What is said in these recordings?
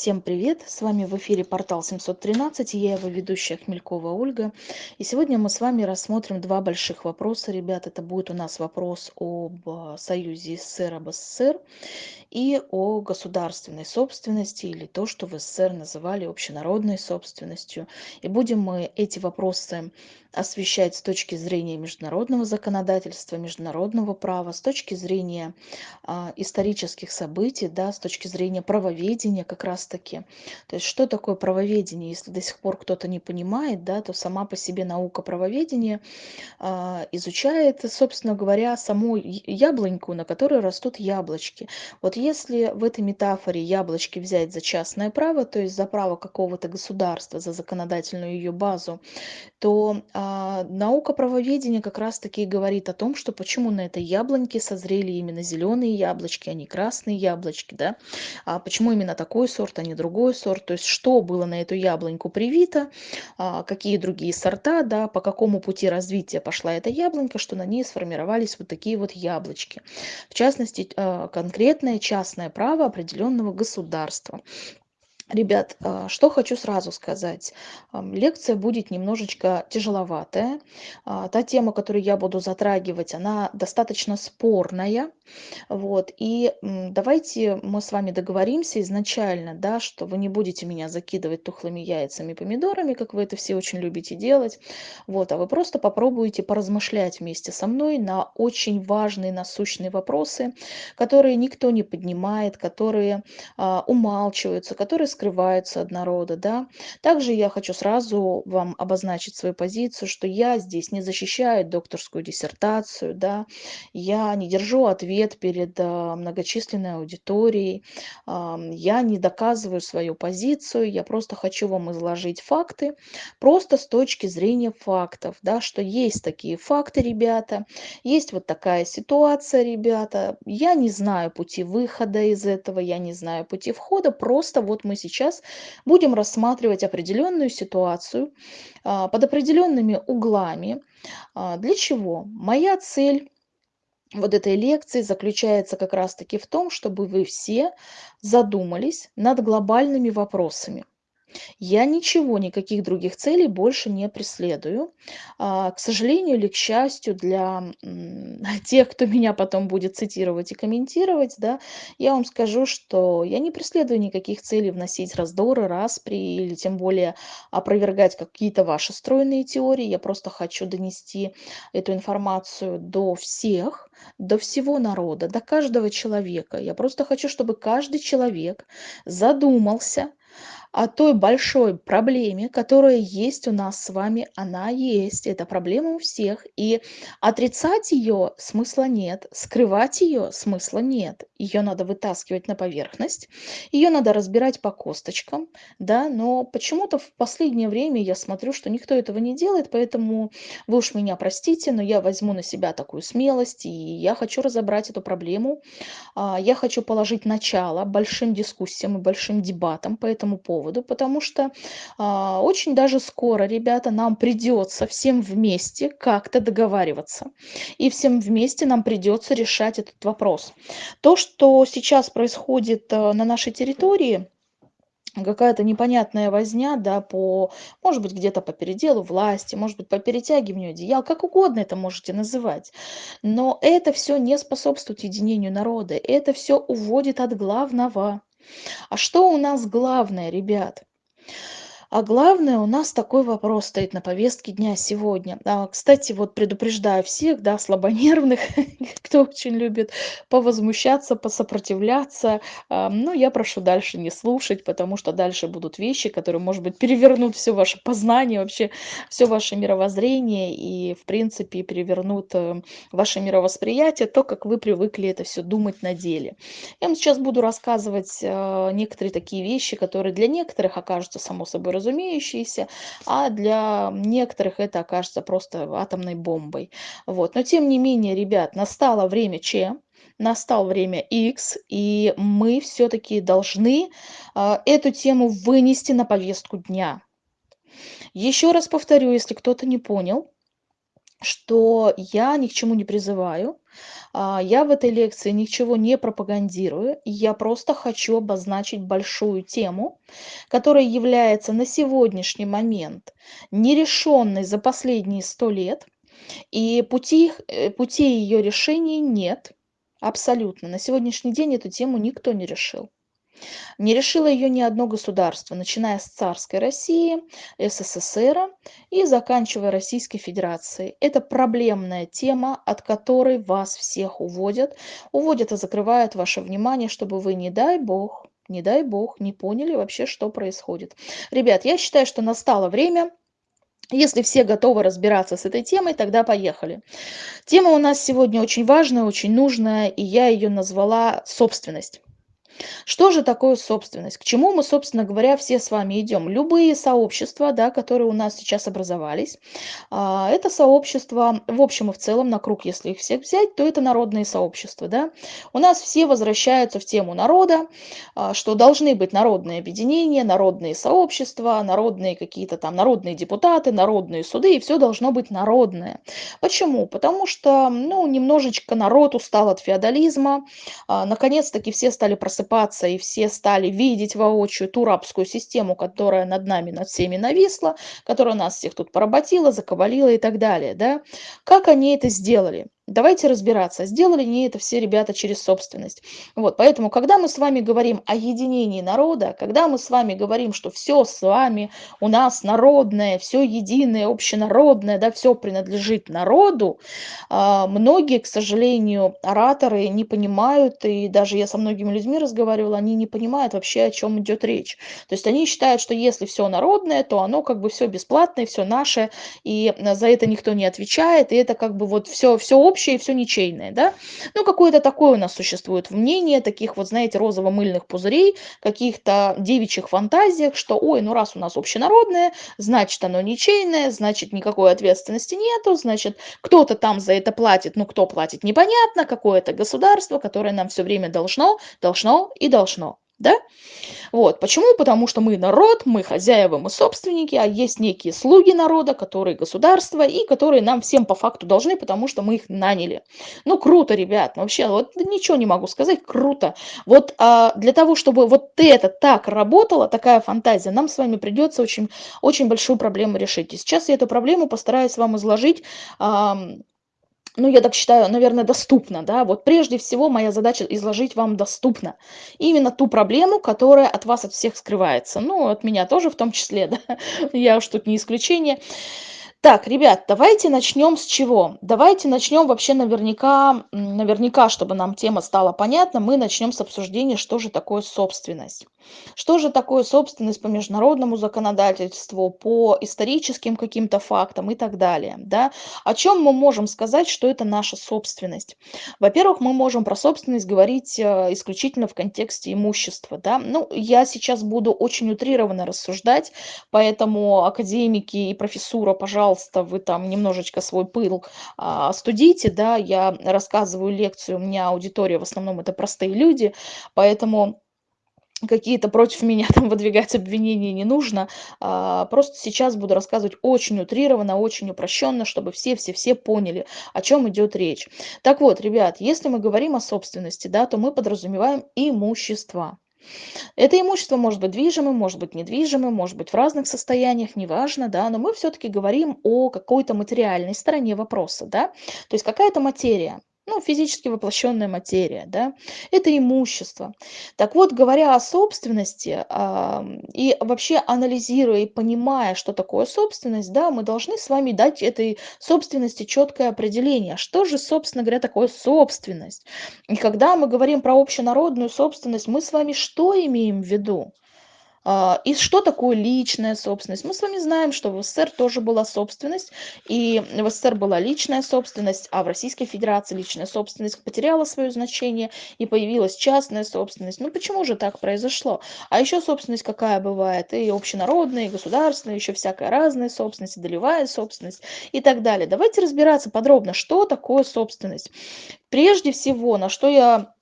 Всем привет! С вами в эфире портал 713, и я его ведущая Хмелькова Ольга. И сегодня мы с вами рассмотрим два больших вопроса, ребят. Это будет у нас вопрос об а, союзе СССР об СССР и о государственной собственности, или то, что в СССР называли общенародной собственностью. И будем мы эти вопросы освещать с точки зрения международного законодательства, международного права, с точки зрения а, исторических событий, да, с точки зрения правоведения как раз-таки. То есть что такое правоведение? Если до сих пор кто-то не понимает, да, то сама по себе наука правоведения а, изучает, собственно говоря, саму яблоньку, на которой растут яблочки. Вот если в этой метафоре яблочки взять за частное право, то есть за право какого-то государства, за законодательную ее базу, то а, наука правоведения как раз-таки говорит о том, что почему на этой яблоньке созрели именно зеленые яблочки, а не красные яблочки, да, а почему именно такой сорт, а не другой сорт, то есть что было на эту яблоньку привито, а, какие другие сорта, да, по какому пути развития пошла эта яблонька, что на ней сформировались вот такие вот яблочки. В частности, а, конкретное частное право определенного государства. Ребят, а, что хочу сразу сказать. Лекция будет немножечко тяжеловатая. А, та тема, которую я буду затрагивать, она достаточно спорная. Вот. И давайте мы с вами договоримся изначально, да, что вы не будете меня закидывать тухлыми яйцами и помидорами, как вы это все очень любите делать. Вот. А вы просто попробуете поразмышлять вместе со мной на очень важные насущные вопросы, которые никто не поднимает, которые а, умалчиваются, которые скрываются от народа, да. Также я хочу сразу вам обозначить свою позицию, что я здесь не защищаю докторскую диссертацию, да, я не держу ответ перед а, многочисленной аудиторией, а, я не доказываю свою позицию, я просто хочу вам изложить факты, просто с точки зрения фактов, да, что есть такие факты, ребята, есть вот такая ситуация, ребята, я не знаю пути выхода из этого, я не знаю пути входа, просто вот мы сейчас сейчас будем рассматривать определенную ситуацию а, под определенными углами. А, для чего? Моя цель вот этой лекции заключается как раз-таки в том, чтобы вы все задумались над глобальными вопросами. Я ничего, никаких других целей больше не преследую. А, к сожалению или к счастью для тех, кто меня потом будет цитировать и комментировать, да, я вам скажу, что я не преследую никаких целей вносить раздоры, распри или тем более опровергать какие-то ваши стройные теории. Я просто хочу донести эту информацию до всех, до всего народа, до каждого человека. Я просто хочу, чтобы каждый человек задумался, о той большой проблеме, которая есть у нас с вами, она есть, это проблема у всех, и отрицать ее смысла нет, скрывать ее смысла нет, ее надо вытаскивать на поверхность, ее надо разбирать по косточкам, да, но почему-то в последнее время я смотрю, что никто этого не делает, поэтому вы уж меня простите, но я возьму на себя такую смелость, и я хочу разобрать эту проблему, а, я хочу положить начало большим дискуссиям и большим дебатам по этому поводу, поводу, потому что а, очень даже скоро, ребята, нам придется всем вместе как-то договариваться. И всем вместе нам придется решать этот вопрос. То, что сейчас происходит а, на нашей территории, какая-то непонятная возня, да, по, может быть, где-то по переделу власти, может быть, по перетягиванию одеял, как угодно это можете называть. Но это все не способствует единению народа, это все уводит от главного. А что у нас главное, ребят? А главное, у нас такой вопрос стоит на повестке дня сегодня. А, кстати, вот предупреждаю всех, да, слабонервных, кто очень любит повозмущаться, посопротивляться. А, ну, я прошу дальше не слушать, потому что дальше будут вещи, которые, может быть, перевернут все ваше познание, вообще все ваше мировоззрение и, в принципе, перевернут э, ваше мировосприятие, то, как вы привыкли это все думать на деле. Я вам сейчас буду рассказывать э, некоторые такие вещи, которые для некоторых окажутся само собой разумеющиеся, а для некоторых это окажется просто атомной бомбой. Вот. Но тем не менее, ребят, настало время Ч, настал время X, и мы все-таки должны э, эту тему вынести на повестку дня. Еще раз повторю, если кто-то не понял, что я ни к чему не призываю, я в этой лекции ничего не пропагандирую, я просто хочу обозначить большую тему, которая является на сегодняшний момент нерешенной за последние 100 лет, и пути э, путей её решения нет абсолютно. На сегодняшний день эту тему никто не решил. Не решило её ни одно государство, начиная с царской России, СССР и заканчивая Российской Федерацией. Это проблемная тема, от которой вас всех уводят. Уводят и закрывают ваше внимание, чтобы вы, не дай бог, не дай бог, не поняли вообще, что происходит. Ребят, я считаю, что настало время если все готовы разбираться с этой темой, тогда поехали. Тема у нас сегодня очень важная, очень нужная, и я её назвала "Собственность". Что же такое собственность? К чему мы, собственно говоря, все с вами идем? Любые сообщества, да, которые у нас сейчас образовались, а, это сообщества, в общем и в целом, на круг, если их всех взять, то это народные сообщества, да. У нас все возвращаются в тему народа, а, что должны быть народные объединения, народные сообщества, народные какие-то там народные депутаты, народные суды, и все должно быть народное. Почему? Потому что, ну, немножечко народ устал от феодализма, а, наконец-таки все стали просыпаться просыпаться, и все стали видеть воочию ту рабскую систему, которая над нами, над всеми нависла, которая нас всех тут поработила, закабалила и так далее, да. Как они это сделали? Давайте разбираться, сделали ли это все ребята через собственность. Вот, поэтому, когда мы с вами говорим о единении народа, когда мы с вами говорим, что все с вами у нас народное, все единое, общенародное, да, все принадлежит народу, а, многие, к сожалению, ораторы не понимают, и даже я со многими людьми разговаривала, они не понимают вообще, о чем идет речь. То есть они считают, что если все народное, то оно как бы все бесплатное, все наше, и за это никто не отвечает, и это как бы вот все, все общее, общее и все ничейное, да. Ну, какое-то такое у нас существует мнение, таких вот, знаете, розово-мыльных пузырей, каких-то девичьих фантазиях, что, ой, ну раз у нас общенародное, значит оно ничейное, значит никакой ответственности нету, значит кто-то там за это платит, ну кто платит, непонятно, какое-то государство, которое нам все время должно, должно и должно да? Вот. Почему? Потому что мы народ, мы хозяева, мы собственники, а есть некие слуги народа, которые государство, и которые нам всем по факту должны, потому что мы их наняли. Ну, круто, ребят, вообще, вот ничего не могу сказать, круто. Вот а, для того, чтобы вот это так работало, такая фантазия, нам с вами придется очень, очень большую проблему решить. И сейчас я эту проблему постараюсь вам изложить а, ну, я так считаю, наверное, доступно, да. Вот прежде всего моя задача изложить вам доступно именно ту проблему, которая от вас от всех скрывается. Ну, от меня тоже в том числе, да. Я уж тут не исключение. Так, ребят, давайте начнем с чего? Давайте начнем вообще наверняка, наверняка, чтобы нам тема стала понятна, мы начнем с обсуждения, что же такое собственность. Что же такое собственность по международному законодательству, по историческим каким-то фактам и так далее. Да? О чем мы можем сказать, что это наша собственность? Во-первых, мы можем про собственность говорить э, исключительно в контексте имущества. Да? Ну, я сейчас буду очень утрированно рассуждать, поэтому академики и профессура, пожалуйста, вы там немножечко свой пыл а, остудите, да, я рассказываю лекцию, у меня аудитория в основном это простые люди, поэтому какие-то против меня там выдвигать обвинения не нужно. А, просто сейчас буду рассказывать очень утрированно, очень упрощенно, чтобы все-все-все поняли, о чем идет речь. Так вот, ребят, если мы говорим о собственности, да, то мы подразумеваем имущество. Это имущество может быть движимым, может быть недвижимым, может быть в разных состояниях, неважно, да, но мы все-таки говорим о какой-то материальной стороне вопроса, да, то есть какая-то материя ну, физически воплощенная материя, да, это имущество. Так вот, говоря о собственности а, и вообще анализируя и понимая, что такое собственность, да, мы должны с вами дать этой собственности четкое определение. Что же, собственно говоря, такое собственность? И когда мы говорим про общенародную собственность, мы с вами что имеем в виду? А, и что такое личная собственность? Мы с вами знаем, что в СССР тоже была собственность, и в СССР была личная собственность, а в Российской Федерации личная собственность потеряла свое значение, и появилась частная собственность. Ну почему же так произошло? А еще собственность какая бывает? И общенародная, и государственная, еще всякая разная собственность, и долевая собственность и так далее. Давайте разбираться подробно, что такое собственность. Прежде всего, на что я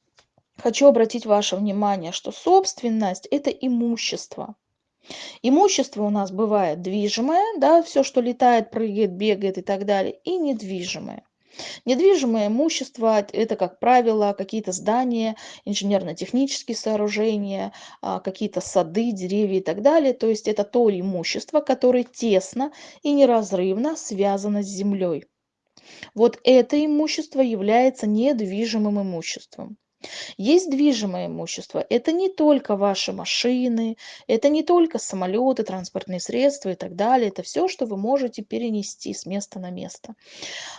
хочу обратить ваше внимание, что собственность – это имущество. Имущество у нас бывает движимое, да, все, что летает, прыгает, бегает и так далее, и недвижимое. Недвижимое имущество– это, как правило, какие-то здания, инженерно-технические сооружения, а, какие-то сады, деревья и так далее. То есть это то имущество, которое тесно и неразрывно связано с землей. Вот это имущество является недвижимым имуществом. Есть движимое имущество. Это не только ваши машины, это не только самолеты, транспортные средства и так далее. Это все, что вы можете перенести с места на место.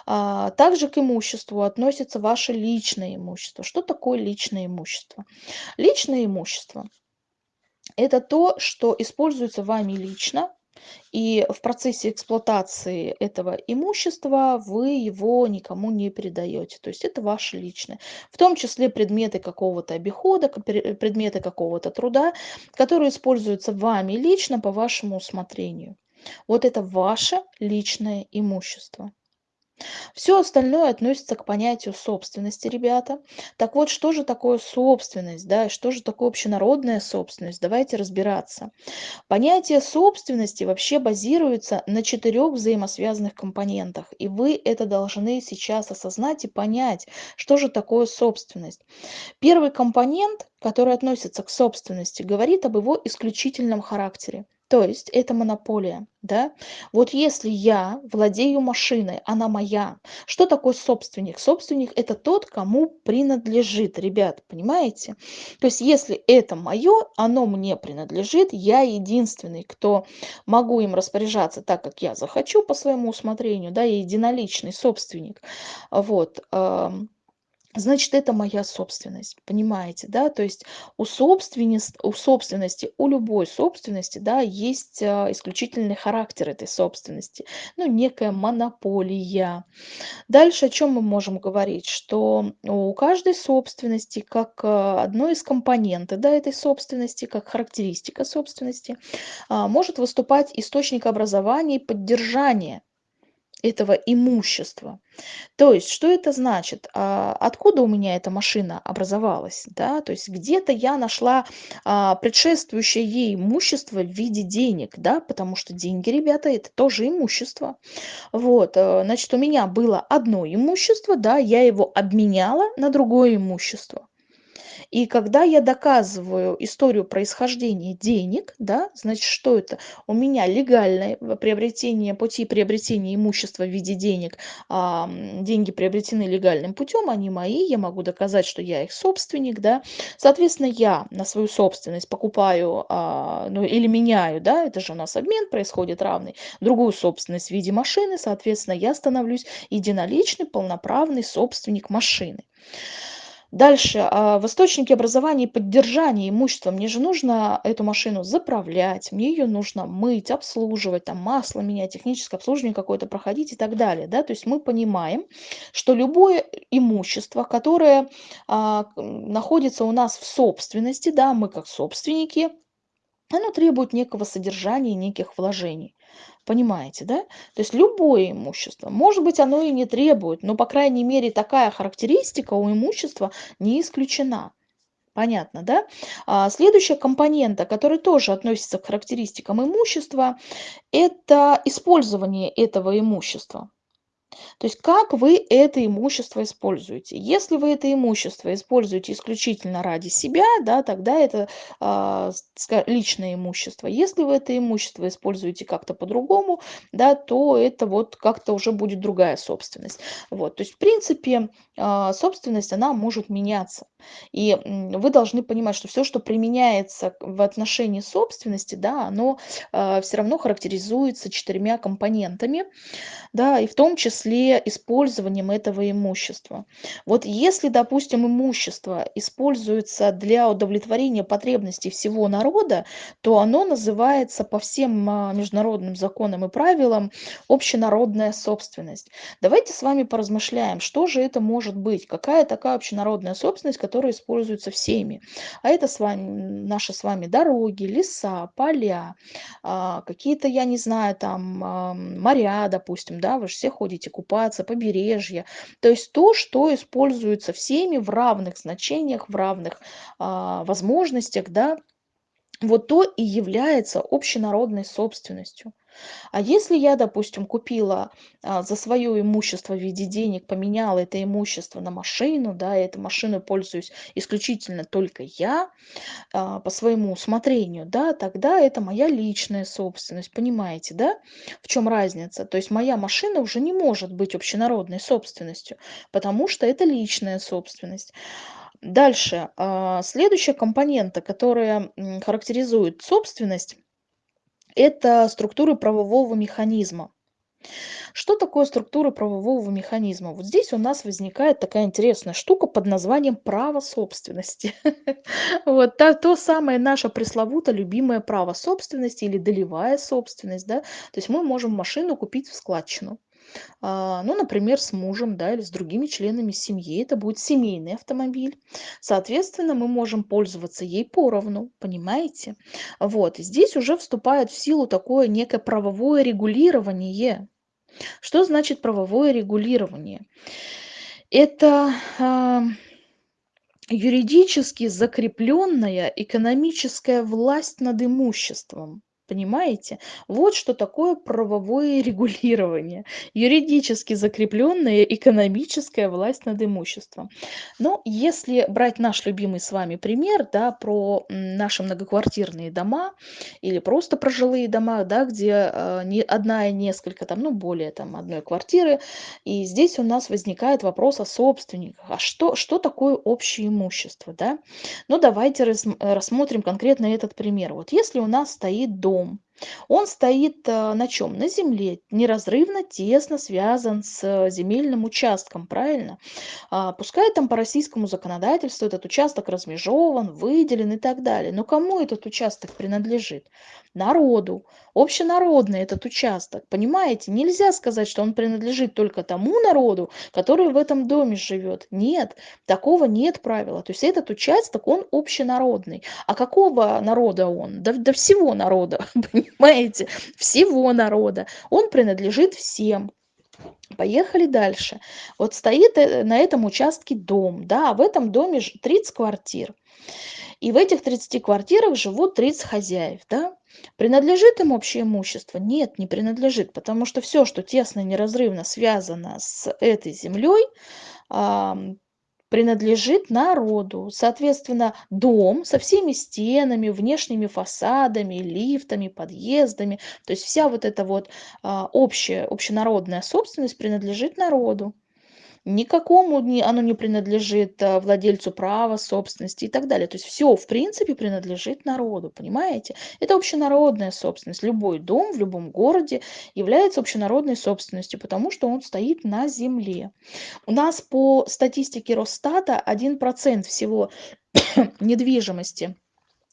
А, также к имуществу относится ваше личное имущество. Что такое личное имущество? Личное имущество – это то, что используется вами лично и в процессе эксплуатации этого имущества вы его никому не передаете. То есть это ваше личное. В том числе предметы какого-то обихода, предметы какого-то труда, которые используются вами лично по вашему усмотрению. Вот это ваше личное имущество. Все остальное относится к понятию собственности, ребята. Так вот, что же такое собственность, да, что же такое общенародная собственность? Давайте разбираться. Понятие собственности вообще базируется на четырех взаимосвязанных компонентах, и вы это должны сейчас осознать и понять, что же такое собственность. Первый компонент, который относится к собственности, говорит об его исключительном характере. То есть это монополия, да? Вот если я владею машиной, она моя, что такое собственник? Собственник это тот, кому принадлежит, ребят, понимаете? То есть если это мое, оно мне принадлежит, я единственный, кто могу им распоряжаться так, как я захочу по своему усмотрению, да, я единоличный собственник, вот, значит, это моя собственность, понимаете, да? То есть у собственности, у собственности, у любой собственности, да, есть а, исключительный характер этой собственности, ну, некая монополия. Дальше о чем мы можем говорить? Что у каждой собственности, как а, одно из компонентов, да, этой собственности, как характеристика собственности, а, может выступать источник образования и поддержания этого имущества. То есть, что это значит? А, откуда у меня эта машина образовалась? Да? То есть, где-то я нашла а, предшествующее ей имущество в виде денег, да? потому что деньги, ребята, это тоже имущество. Вот, э, значит, у меня было одно имущество, да, я его обменяла на другое имущество. И когда я доказываю историю происхождения денег, да, значит, что это? У меня легальное приобретение, пути приобретения имущества в виде денег, а, деньги приобретены легальным путем, они мои, я могу доказать, что я их собственник, да. Соответственно, я на свою собственность покупаю, а, ну, или меняю, да, это же у нас обмен происходит равный, другую собственность в виде машины, соответственно, я становлюсь единоличный, полноправный собственник машины. Дальше, а, в источнике образования и поддержания имущества. Мне же нужно эту машину заправлять, мне ее нужно мыть, обслуживать, там масло менять, техническое обслуживание какое-то проходить и так далее. Да? То есть мы понимаем, что любое имущество, которое а, находится у нас в собственности, да, мы как собственники, оно требует некого содержания, неких вложений. Понимаете, да? То есть любое имущество, может быть, оно и не требует, но, по крайней мере, такая характеристика у имущества не исключена. Понятно, да? А, следующая компонента, которая тоже относится к характеристикам имущества, это использование этого имущества. То есть как вы это имущество используете. Если вы это имущество используете исключительно ради себя, да, тогда это а, личное имущество. Если вы это имущество используете как-то по-другому, да, то это вот как-то уже будет другая собственность. Вот, то есть в принципе а, собственность, она может меняться. И вы должны понимать, что все, что применяется в отношении собственности, да, оно а, все равно характеризуется четырьмя компонентами, да, и в том числе использованием этого имущества. Вот если, допустим, имущество используется для удовлетворения потребностей всего народа, то оно называется по всем а, международным законам и правилам общенародная собственность. Давайте с вами поразмышляем, что же это может быть, какая такая общенародная собственность, которая используется всеми. А это с вами, наши с вами дороги, леса, поля, а, какие-то, я не знаю, там моря, допустим, да, вы же все ходите купаться, побережье. То есть то, что используется всеми в равных значениях, в равных а, возможностях, да, вот то и является общенародной собственностью. А если я, допустим, купила а, за свое имущество в виде денег, поменяла это имущество на машину, да, и этой машиной пользуюсь исключительно только я, а, по своему усмотрению, да, тогда это моя личная собственность, понимаете, да, в чем разница? То есть моя машина уже не может быть общенародной собственностью, потому что это личная собственность. Дальше, а, следующая компонента, которая характеризует собственность, это структуры правового механизма. Что такое структура правового механизма? Вот здесь у нас возникает такая интересная штука под названием право собственности. Вот то самое наше пресловуто любимое право собственности или долевая собственность, да. То есть мы можем машину купить в складчину. А, ну, например, с мужем, да, или с другими членами семьи. Это будет семейный автомобиль. Соответственно, мы можем пользоваться ей поровну, понимаете? Вот, и здесь уже вступает в силу такое некое правовое регулирование. Что значит правовое регулирование? Это а, юридически закрепленная экономическая власть над имуществом. Понимаете? Вот что такое правовое регулирование. Юридически закрепленная экономическая власть над имуществом. Но если брать наш любимый с вами пример, да, про наши многоквартирные дома или просто про жилые дома, да, где э, не одна и несколько, там, ну, более там одной квартиры, и здесь у нас возникает вопрос о собственниках. А что, что такое общее имущество, да? Ну, давайте рас, рассмотрим конкретно этот пример. Вот если у нас стоит дом, дом. Он стоит э, на чем? На земле, неразрывно, тесно связан с э, земельным участком, правильно? А, пускай там по российскому законодательству этот участок размежован, выделен и так далее. Но кому этот участок принадлежит? Народу. Общенародный этот участок. Понимаете? Нельзя сказать, что он принадлежит только тому народу, который в этом доме живет. Нет, такого нет правила. То есть этот участок, он общенародный. А какого народа он? Да, да всего народа. понимаете, всего народа. Он принадлежит всем. Поехали дальше. Вот стоит э, на этом участке дом, да, а в этом доме 30 квартир. И в этих 30 квартирах живут 30 хозяев, да. Принадлежит им общее имущество? Нет, не принадлежит, потому что все, что тесно и неразрывно связано с этой землей, принадлежит народу. Соответственно, дом со всеми стенами, внешними фасадами, лифтами, подъездами, то есть вся вот эта вот а, общая, общенародная собственность принадлежит народу никакому не, оно не принадлежит э, владельцу права, собственности и так далее. То есть все, в принципе, принадлежит народу, понимаете? Это общенародная собственность. Любой дом в любом городе является общенародной собственностью, потому что он стоит на земле. У нас по статистике Росстата 1% всего недвижимости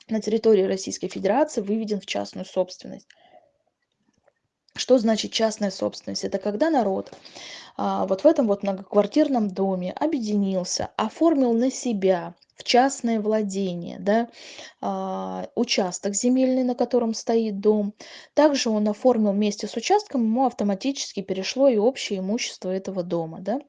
на территории Российской Федерации выведен в частную собственность. Что значит частная собственность? Это когда народ а, вот в этом вот многоквартирном доме объединился, оформил на себя в частное владение, да, а, участок земельный, на котором стоит дом. Также он оформил вместе с участком, ему автоматически перешло и общее имущество этого дома, да.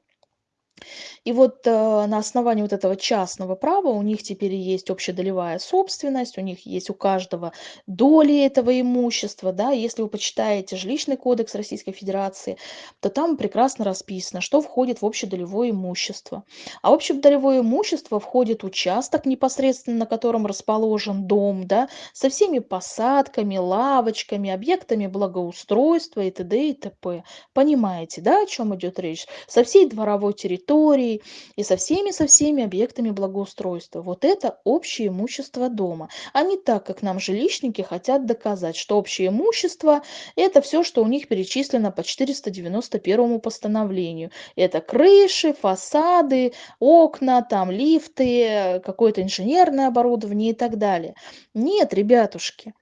И вот э, на основании вот этого частного права у них теперь есть общедолевая собственность, у них есть у каждого доли этого имущества, да, если вы почитаете жилищный кодекс Российской Федерации, то там прекрасно расписано, что входит в общедолевое имущество. А общедолевое имущество входит участок непосредственно, на котором расположен дом, да, со всеми посадками, лавочками, объектами благоустройства и т.д. и т.п. Понимаете, да, о чем идет речь? Со всей дворовой территорией территорией и со всеми со всеми объектами благоустройства. Вот это общее имущество дома. А не так, как нам жилищники хотят доказать, что общее имущество – это все, что у них перечислено по 491 постановлению. Это крыши, фасады, окна, там лифты, какое-то инженерное оборудование и так далее. Нет, ребятушки,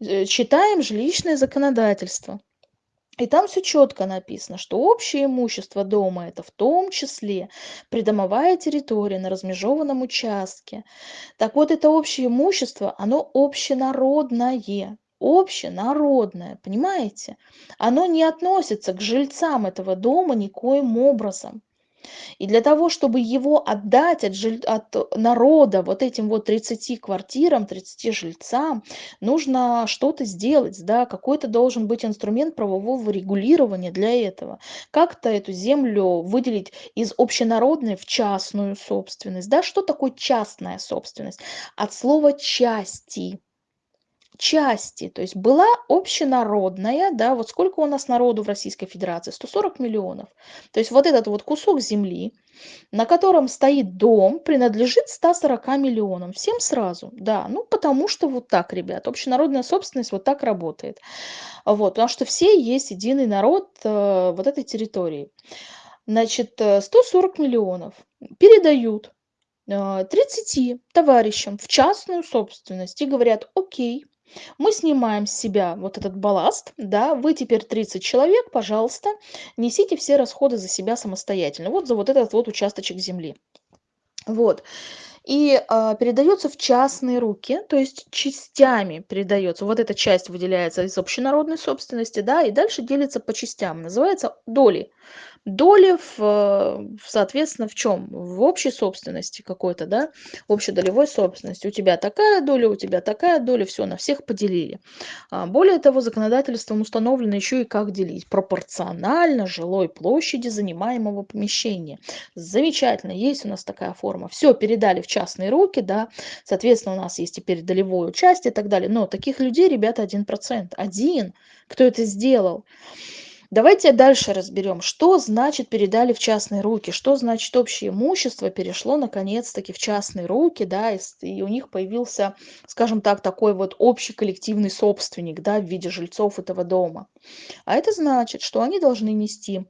э, читаем жилищное законодательство. И там все четко написано, что общее имущество дома это в том числе придомовая территория на размежованном участке. Так вот, это общее имущество, оно общенародное. Общенародное, понимаете? Оно не относится к жильцам этого дома никоим образом. И для того, чтобы его отдать от, жиль... от народа вот этим вот 30 квартирам, 30 жильцам, нужно что-то сделать, да, какой-то должен быть инструмент правового регулирования для этого. Как-то эту землю выделить из общенародной в частную собственность, да, что такое частная собственность? От слова части части, то есть была общенародная, да, вот сколько у нас народу в Российской Федерации? 140 миллионов. То есть вот этот вот кусок земли, на котором стоит дом, принадлежит 140 миллионам. Всем сразу, да, ну потому что вот так, ребят, общенародная собственность вот так работает. Вот, потому что все есть единый народ э, вот этой территории. Значит, 140 э, миллионов передают 30 э, товарищам в частную собственность и говорят, окей, мы снимаем с себя вот этот балласт, да, вы теперь 30 человек, пожалуйста, несите все расходы за себя самостоятельно, вот за вот этот вот участочек земли. Вот. И а, передается в частные руки, то есть частями передается. Вот эта часть выделяется из общенародной собственности, да, и дальше делится по частям. Называется доли доли в, соответственно, в чем? В общей собственности какой-то, да, общедолевой собственности. У тебя такая доля, у тебя такая доля, все, на всех поделили. А, более того, законодательством установлено еще и как делить. Пропорционально жилой площади занимаемого помещения. Замечательно, есть у нас такая форма. Все, передали в частные руки, да, соответственно, у нас есть теперь долевое участие и так далее. Но таких людей, ребята, 1%. Один, кто это сделал. Давайте дальше разберем, что значит передали в частные руки, что значит общее имущество перешло наконец-таки в частные руки, да, и, и у них появился, скажем так, такой вот общий коллективный собственник, да, в виде жильцов этого дома. А это значит, что они должны нести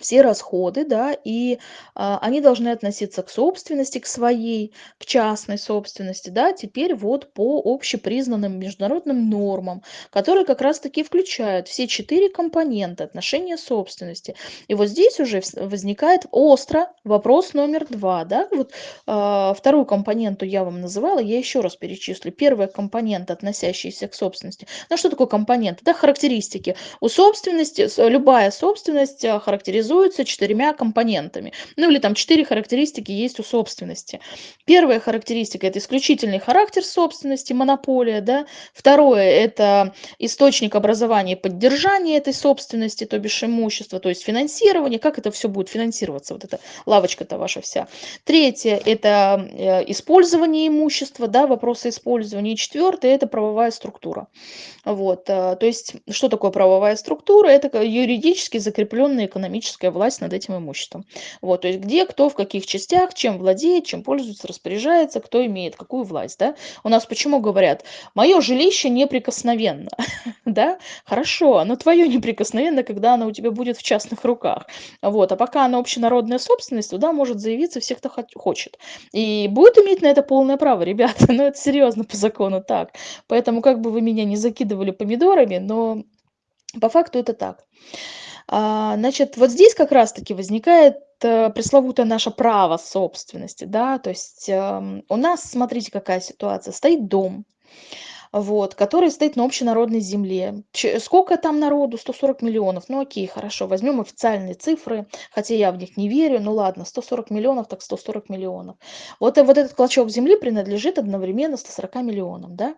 все расходы, да, и а, они должны относиться к собственности, к своей, к частной собственности, да, теперь вот по общепризнанным международным нормам, которые как раз-таки включают все четыре компонента отношения собственности. И вот здесь уже возникает остро вопрос номер два, да, вот а, вторую компоненту я вам называла, я еще раз перечислю. Первая компонент, относящаяся к собственности. Ну, что такое компонент? Это характеристики. У собственности, любая собственность а, характеризуется характеризуется четырьмя компонентами. Ну или там четыре характеристики есть у собственности. Первая характеристика – это исключительный характер собственности, монополия. Да? Второе – это источник образования и поддержания этой собственности, то бишь имущества, то есть финансирование, как это все будет финансироваться, вот эта лавочка-то ваша вся. Третье – это э, использование имущества, да, вопросы использования. И четвертое – это правовая структура. Вот, э, то есть, что такое правовая структура? Это юридически закрепленная экономическая власть над этим имуществом. Вот, то есть, где, кто, в каких частях, чем владеет, чем пользуется, распоряжается, кто имеет какую власть, да? У нас почему говорят, мое жилище неприкосновенно, да? Хорошо, но твое неприкосновенно, когда оно у тебя будет в частных руках. Вот, а пока оно общенародная собственность, туда может заявиться все, кто хочет. И будет иметь на это полное право, ребята, но это серьезно по закону так. Поэтому, как бы вы меня не закидывали помидорами, но по факту это так. А, значит, вот здесь как раз-таки возникает э, пресловутое наше право собственности, да, то есть эм, у нас, смотрите, какая ситуация, стоит дом, вот, который стоит на общенародной земле. Сколько там народу? 140 миллионов. Ну окей, хорошо, возьмем официальные цифры, хотя я в них не верю, ну ладно, 140 миллионов, так 140 миллионов. Вот, вот этот клочок земли принадлежит одновременно 140 миллионам, да?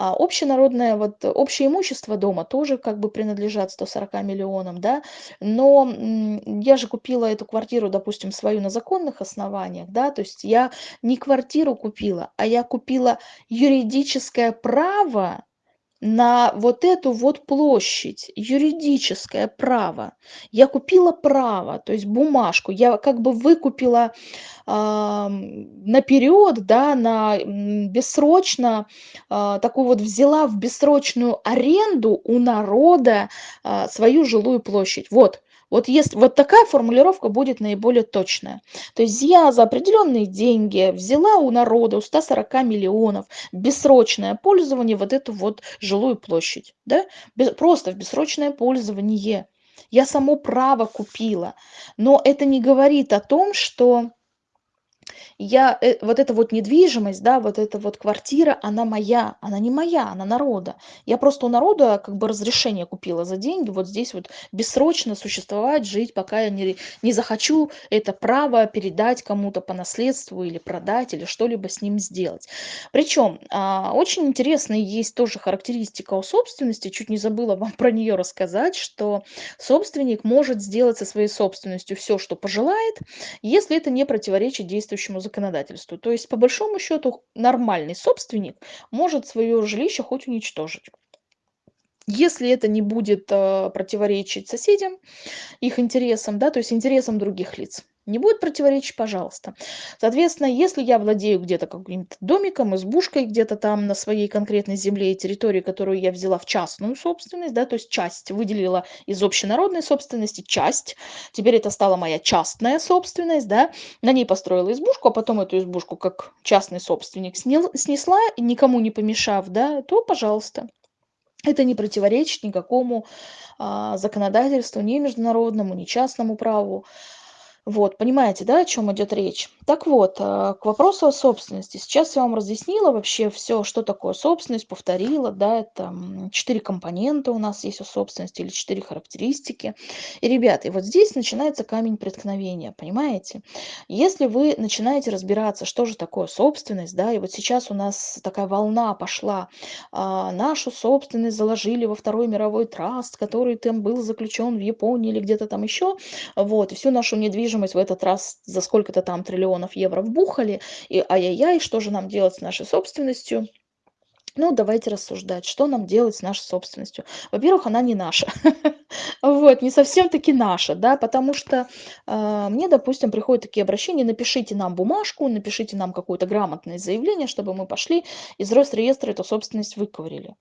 А общенародное, вот общее имущество дома тоже как бы принадлежат 140 миллионам, да? Но я же купила эту квартиру, допустим, свою на законных основаниях, да, то есть я не квартиру купила, а я купила юридическое право на вот эту вот площадь, юридическое право. Я купила право, то есть бумажку, я как бы выкупила э, наперед, да, на бессрочно, э, такую вот взяла в бессрочную аренду у народа э, свою жилую площадь. Вот, вот, если, вот такая формулировка будет наиболее точная. То есть я за определенные деньги взяла у народа, у 140 миллионов, бессрочное пользование вот эту вот жилую площадь. Да? Без, просто в бессрочное пользование. Я само право купила. Но это не говорит о том, что я, э, вот эта вот недвижимость, да, вот эта вот квартира, она моя, она не моя, она народа. Я просто у народа как бы разрешение купила за деньги, вот здесь вот бессрочно существовать, жить, пока я не, не захочу это право передать кому-то по наследству или продать, или что-либо с ним сделать. Причем а, очень интересная есть тоже характеристика у собственности, чуть не забыла вам про нее рассказать, что собственник может сделать со своей собственностью все, что пожелает, если это не противоречит действующему законодательству. То есть, по большому счету, нормальный собственник может свое жилище хоть уничтожить. Если это не будет э, противоречить соседям, их интересам, да, то есть интересам других лиц не будет противоречить, пожалуйста. Соответственно, если я владею где-то каким-то домиком, избушкой где-то там на своей конкретной земле и территории, которую я взяла в частную собственность, да, то есть часть выделила из общенародной собственности, часть, теперь это стала моя частная собственность, да, на ней построила избушку, а потом эту избушку как частный собственник снесла, никому не помешав, да, то пожалуйста. Это не противоречит никакому а, законодательству, ни международному, ни частному праву. Вот, понимаете, да, о чем идет речь? Так вот, а, к вопросу о собственности. Сейчас я вам разъяснила вообще все, что такое собственность, повторила, да, это четыре компонента у нас есть у собственности или четыре характеристики. И, ребята, и вот здесь начинается камень преткновения, понимаете? Если вы начинаете разбираться, что же такое собственность, да, и вот сейчас у нас такая волна пошла, а, нашу собственность заложили во Второй мировой траст, который там был заключен в Японии или где-то там еще, вот, и всю нашу недвижимость недвижимость в этот раз за сколько-то там триллионов евро вбухали, и ай-яй-яй, что же нам делать с нашей собственностью? Ну, давайте рассуждать, что нам делать с нашей собственностью. Во-первых, она не наша. Вот, не совсем таки наша, да, потому что э, мне, допустим, приходят такие обращения, напишите нам бумажку, напишите нам какое-то грамотное заявление, чтобы мы пошли из Росреестра эту собственность выковырили.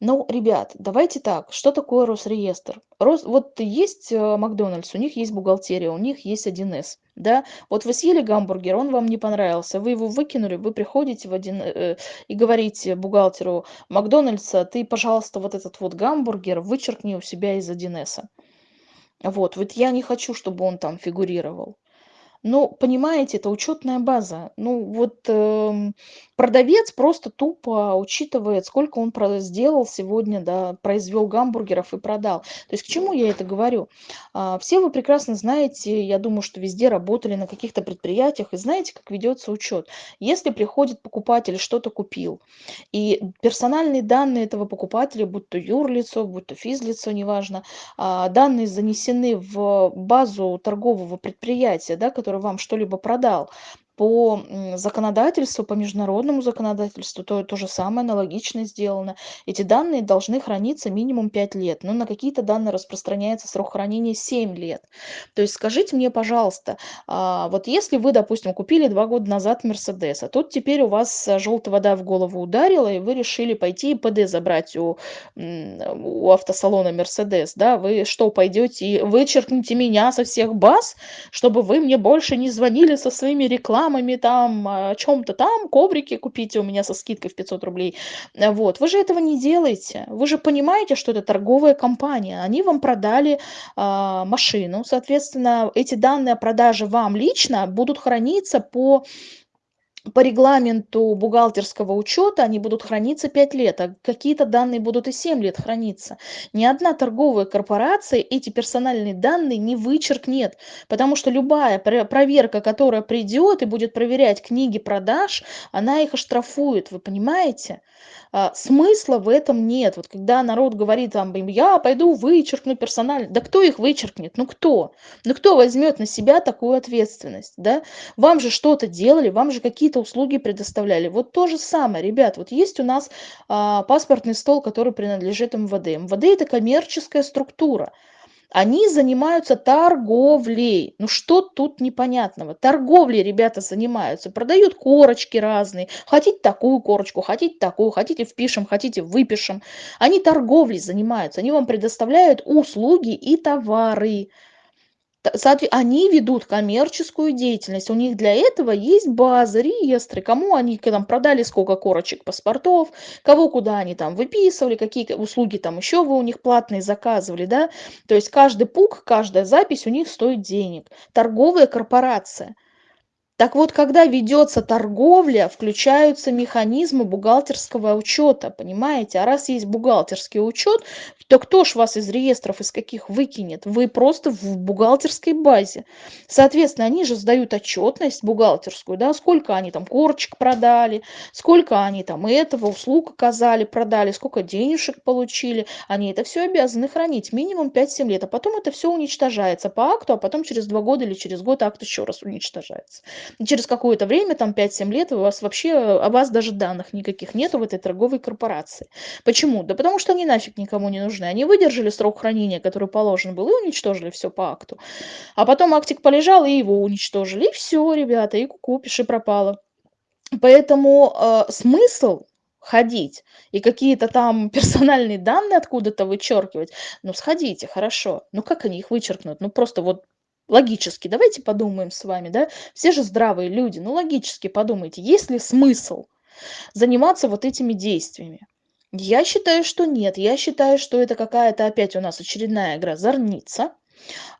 Ну, ребят, давайте так, что такое Росреестр? Рос, вот есть э, Макдональдс, у них есть бухгалтерия, у них есть 1С, да? Вот вы съели гамбургер, он вам не понравился, вы его выкинули, вы приходите в один э, и говорите бухгалтеру Макдональдса, ты, пожалуйста, вот этот вот гамбургер вычеркни у себя из 1С. Вот, вот я не хочу, чтобы он там фигурировал. Ну, понимаете, это учетная база. Ну, вот эм, продавец просто тупо учитывает, сколько он сделал сегодня, да, произвел гамбургеров и продал. То есть к чему я это говорю? А, все вы прекрасно знаете, я думаю, что везде работали на каких-то предприятиях, и знаете, как ведется учет. Если приходит покупатель, что-то купил, и персональные данные этого покупателя, будь то юрлицо, будь то физлицо, неважно, а, данные занесены в базу торгового предприятия, да, которое который вам что-либо продал, по законодательству, по международному законодательству, то то же самое аналогично сделано. Эти данные должны храниться минимум 5 лет, но на какие-то данные распространяется срок хранения 7 лет. То есть скажите мне, пожалуйста, а, вот если вы, допустим, купили 2 года назад Мерседес, а тут теперь у вас желтая вода в голову ударила, и вы решили пойти и ПД забрать у, у автосалона Мерседес, да, вы что, пойдете и вычеркните меня со всех баз, чтобы вы мне больше не звонили со своими рекламами, рекламами там, о чем-то там, коврики купите у меня со скидкой в 500 рублей. Э, вот. Вы же этого не делаете. Вы же понимаете, что это торговая компания. Они вам продали э, машину. Соответственно, эти данные о продаже вам лично будут храниться по по регламенту бухгалтерского учета они будут храниться 5 лет, а какие-то данные будут и 7 лет храниться. Ни одна торговая корпорация эти персональные данные не вычеркнет, потому что любая проверка, которая придет и будет проверять книги продаж, она их оштрафует, вы понимаете? А, смысла в этом нет. Вот когда народ говорит там, я пойду вычеркну персонально, да кто их вычеркнет? Ну кто? Ну кто возьмет на себя такую ответственность, да? Вам же что-то делали, вам же какие-то услуги предоставляли. Вот то же самое, ребят, вот есть у нас а, паспортный стол, который принадлежит МВД. МВД это коммерческая структура. Они занимаются торговлей. Ну что тут непонятного? Торговлей ребята занимаются. Продают корочки разные. Хотите такую корочку, хотите такую, хотите впишем, хотите выпишем. Они торговлей занимаются. Они вам предоставляют услуги и товары они ведут коммерческую деятельность. У них для этого есть базы, реестры, кому они там продали сколько корочек паспортов, кого куда они там выписывали, какие услуги там еще вы у них платные заказывали, да. То есть каждый пук, каждая запись у них стоит денег. Торговая корпорация. Так вот, когда ведется торговля, включаются механизмы бухгалтерского учета, понимаете? А раз есть бухгалтерский учет, то кто ж вас из реестров, из каких выкинет? Вы просто в бухгалтерской базе. Соответственно, они же сдают отчетность бухгалтерскую, да, сколько они там корочек продали, сколько они там этого, услуг оказали, продали, сколько денежек получили. Они это все обязаны хранить минимум 5-7 лет, а потом это все уничтожается по акту, а потом через 2 года или через год акт еще раз уничтожается через какое-то время, там 5-7 лет, у вас вообще, о вас даже данных никаких нету в этой торговой корпорации. Почему? Да потому что они нафиг никому не нужны. Они выдержали срок хранения, который положен был, и уничтожили все по акту. А потом актик полежал, и его уничтожили. И все, ребята, и куку, пиши пропало. Поэтому э, смысл ходить и какие-то там персональные данные откуда-то вычеркивать, ну сходите, хорошо. Ну как они их вычеркнут? Ну просто вот логически давайте подумаем с вами да? Все же здравые люди ну логически подумайте есть ли смысл заниматься вот этими действиями? Я считаю что нет. Я считаю что это какая-то опять у нас очередная игра зорница.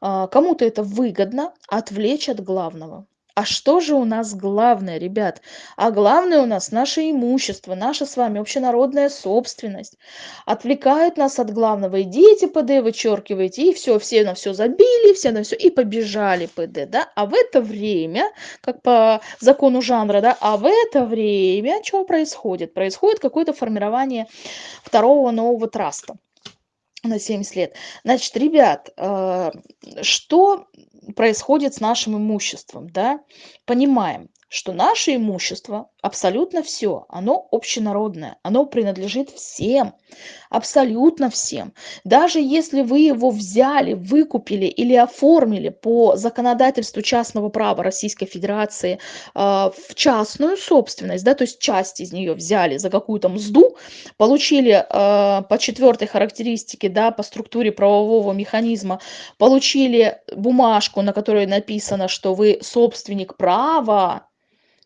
А, кому-то это выгодно отвлечь от главного а что же у нас главное, ребят? А главное у нас наше имущество, наша с вами общенародная собственность. Отвлекают нас от главного. Идите ПД, вычеркивайте, и все, все на все забили, все на все, и побежали ПД, да? А в это время, как по закону жанра, да, а в это время что происходит? Происходит какое-то формирование второго нового траста на 70 лет. Значит, ребят, э, что происходит с нашим имуществом, да? Понимаем, что наше имущество, абсолютно все, оно общенародное, оно принадлежит всем, абсолютно всем. Даже если вы его взяли, выкупили или оформили по законодательству частного права Российской Федерации э, в частную собственность, да, то есть часть из нее взяли за какую-то мзду, получили э, по четвертой характеристике, да, по структуре правового механизма, получили бумажку, на которой написано, что вы собственник права,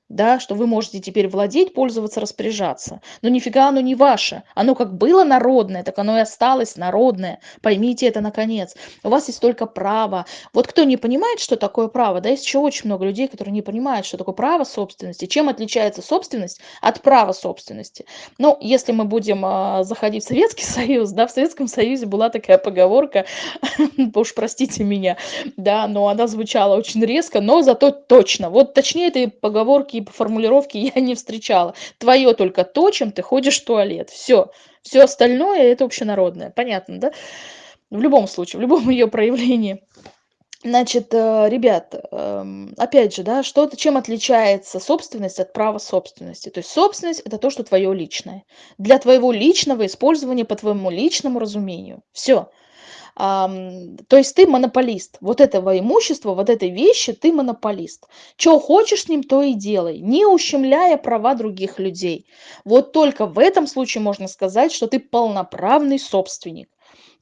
да, что вы можете теперь владеть, пользоваться, распоряжаться. Но нифига оно не ваше. Оно как было народное, так оно и осталось народное. Поймите это наконец. У вас есть только право. Вот кто не понимает, что такое право, да, есть еще очень много людей, которые не понимают, что такое право собственности, чем отличается собственность от права собственности. Ну, если мы будем э, заходить в Советский Союз, да, в Советском Союзе была такая поговорка, уж простите меня, да, но она звучала очень резко, но зато точно. Вот точнее этой поговорки такие формулировки я не встречала. Твое только то, чем ты ходишь в туалет. Все. Все остальное это общенародное. Понятно, да? В любом случае, в любом ее проявлении. Значит, э, ребят, эм, опять же, да, что-то, чем отличается собственность от права собственности? То есть собственность – это то, что твое личное. Для твоего личного использования по твоему личному разумению. Все то есть ты монополист. Вот этого имущества, вот этой вещи ты монополист. Что хочешь с ним, то и делай, не ущемляя права других людей. Вот только в этом случае можно сказать, что ты полноправный собственник.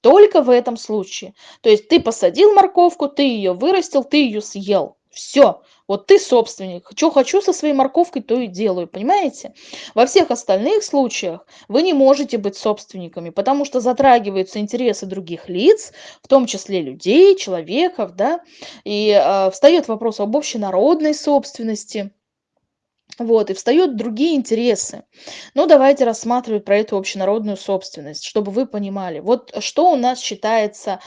Только в этом случае. То есть ты посадил морковку, ты ее вырастил, ты ее съел. Все. Вот ты собственник. Что хочу со своей морковкой, то и делаю. Понимаете? Во всех остальных случаях вы не можете быть собственниками, потому что затрагиваются интересы других лиц, в том числе людей, человеков, да, и э, встает вопрос об общенародной собственности. Вот, и встают другие интересы. Ну, давайте рассматривать про эту общенародную собственность, чтобы вы понимали. Вот что у нас считается...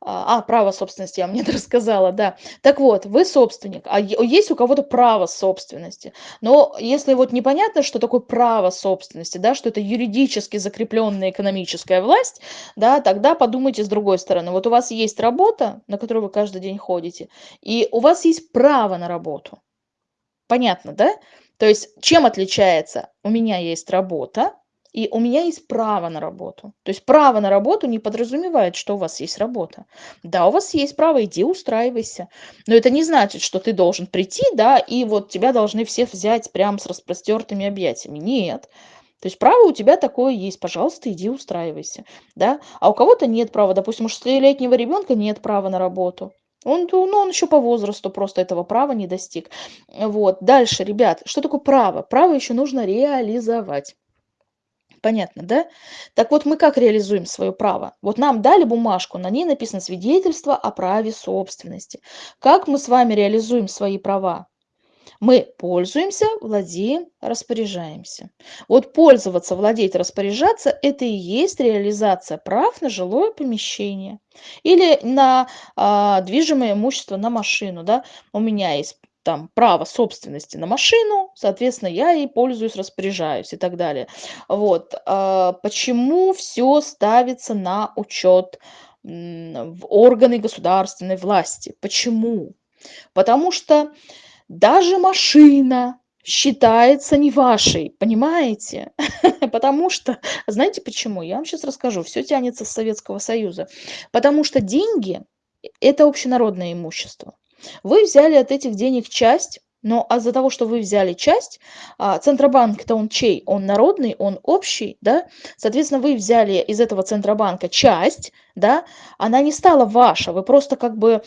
А, а право собственности, я вам не рассказала, да. Так вот, вы собственник, а есть у кого-то право собственности. Но если вот непонятно, что такое право собственности, да, что это юридически закрепленная экономическая власть, да, тогда подумайте с другой стороны. Вот у вас есть работа, на которую вы каждый день ходите, и у вас есть право на работу. Понятно, да? То есть чем отличается? У меня есть работа, и у меня есть право на работу. То есть право на работу не подразумевает, что у вас есть работа. Да, у вас есть право, иди устраивайся. Но это не значит, что ты должен прийти, да, и вот тебя должны все взять прямо с распростертыми объятиями. Нет. То есть право у тебя такое есть, пожалуйста, иди устраивайся, да. А у кого-то нет права, допустим, у шестилетнего ребенка нет права на работу. Он, ну, он еще по возрасту просто этого права не достиг. Вот. Дальше, ребят, что такое право? Право еще нужно реализовать. Понятно, да? Так вот, мы как реализуем свое право? Вот нам дали бумажку, на ней написано свидетельство о праве собственности. Как мы с вами реализуем свои права? Мы пользуемся, владеем, распоряжаемся. Вот пользоваться, владеть, распоряжаться– это и есть реализация прав на жилое помещение или на а, движимое имущество, на машину. Да? У меня есть там право собственности на машину, соответственно, я ей пользуюсь, распоряжаюсь и так далее. Вот. А, почему все ставится на учет в органы государственной власти? Почему? Потому что даже машина считается не вашей, понимаете? Потому что, знаете почему? Я вам сейчас расскажу. Все тянется с Советского Союза. Потому что деньги – это общенародное имущество. Вы взяли от этих денег часть, но а за того, что вы взяли часть, а, Центробанк-то он чей? Он народный, он общий, да? Соответственно, вы взяли из этого Центробанка часть, да? Она не стала ваша, вы просто как бы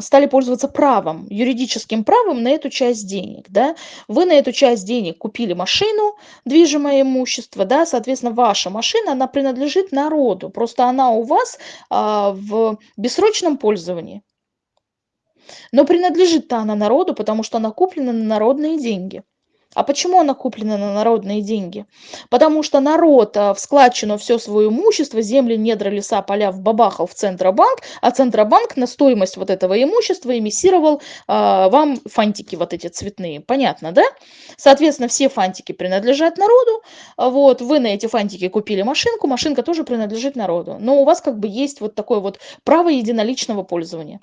стали пользоваться правом, юридическим правом на эту часть денег, да? Вы на эту часть денег купили машину, движимое имущество, да? Соответственно, ваша машина, она принадлежит народу, просто она у вас а, в бессрочном пользовании. Но принадлежит-то она народу, потому что она куплена на народные деньги. А почему она куплена на народные деньги? Потому что народ а, в складчину все свое имущество, земли, недра, леса, поля вбабахал в Центробанк, а Центробанк на стоимость вот этого имущества эмиссировал а, вам фантики вот эти цветные. Понятно, да? Соответственно, все фантики принадлежат народу. Вот, вы на эти фантики купили машинку, машинка тоже принадлежит народу. Но у вас как бы есть вот такое вот право единоличного пользования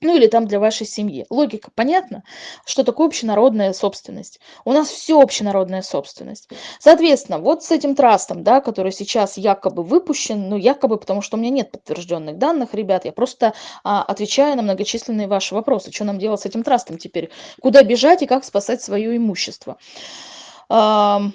ну или там для вашей семьи. Логика понятна, что такое общенародная собственность. У нас все общенародная собственность. Соответственно, вот с этим трастом, да, который сейчас якобы выпущен, ну якобы, потому что у меня нет подтвержденных данных, ребят, я просто а, отвечаю на многочисленные ваши вопросы. Что нам делать с этим трастом теперь? Куда бежать и как спасать свое имущество? Ну,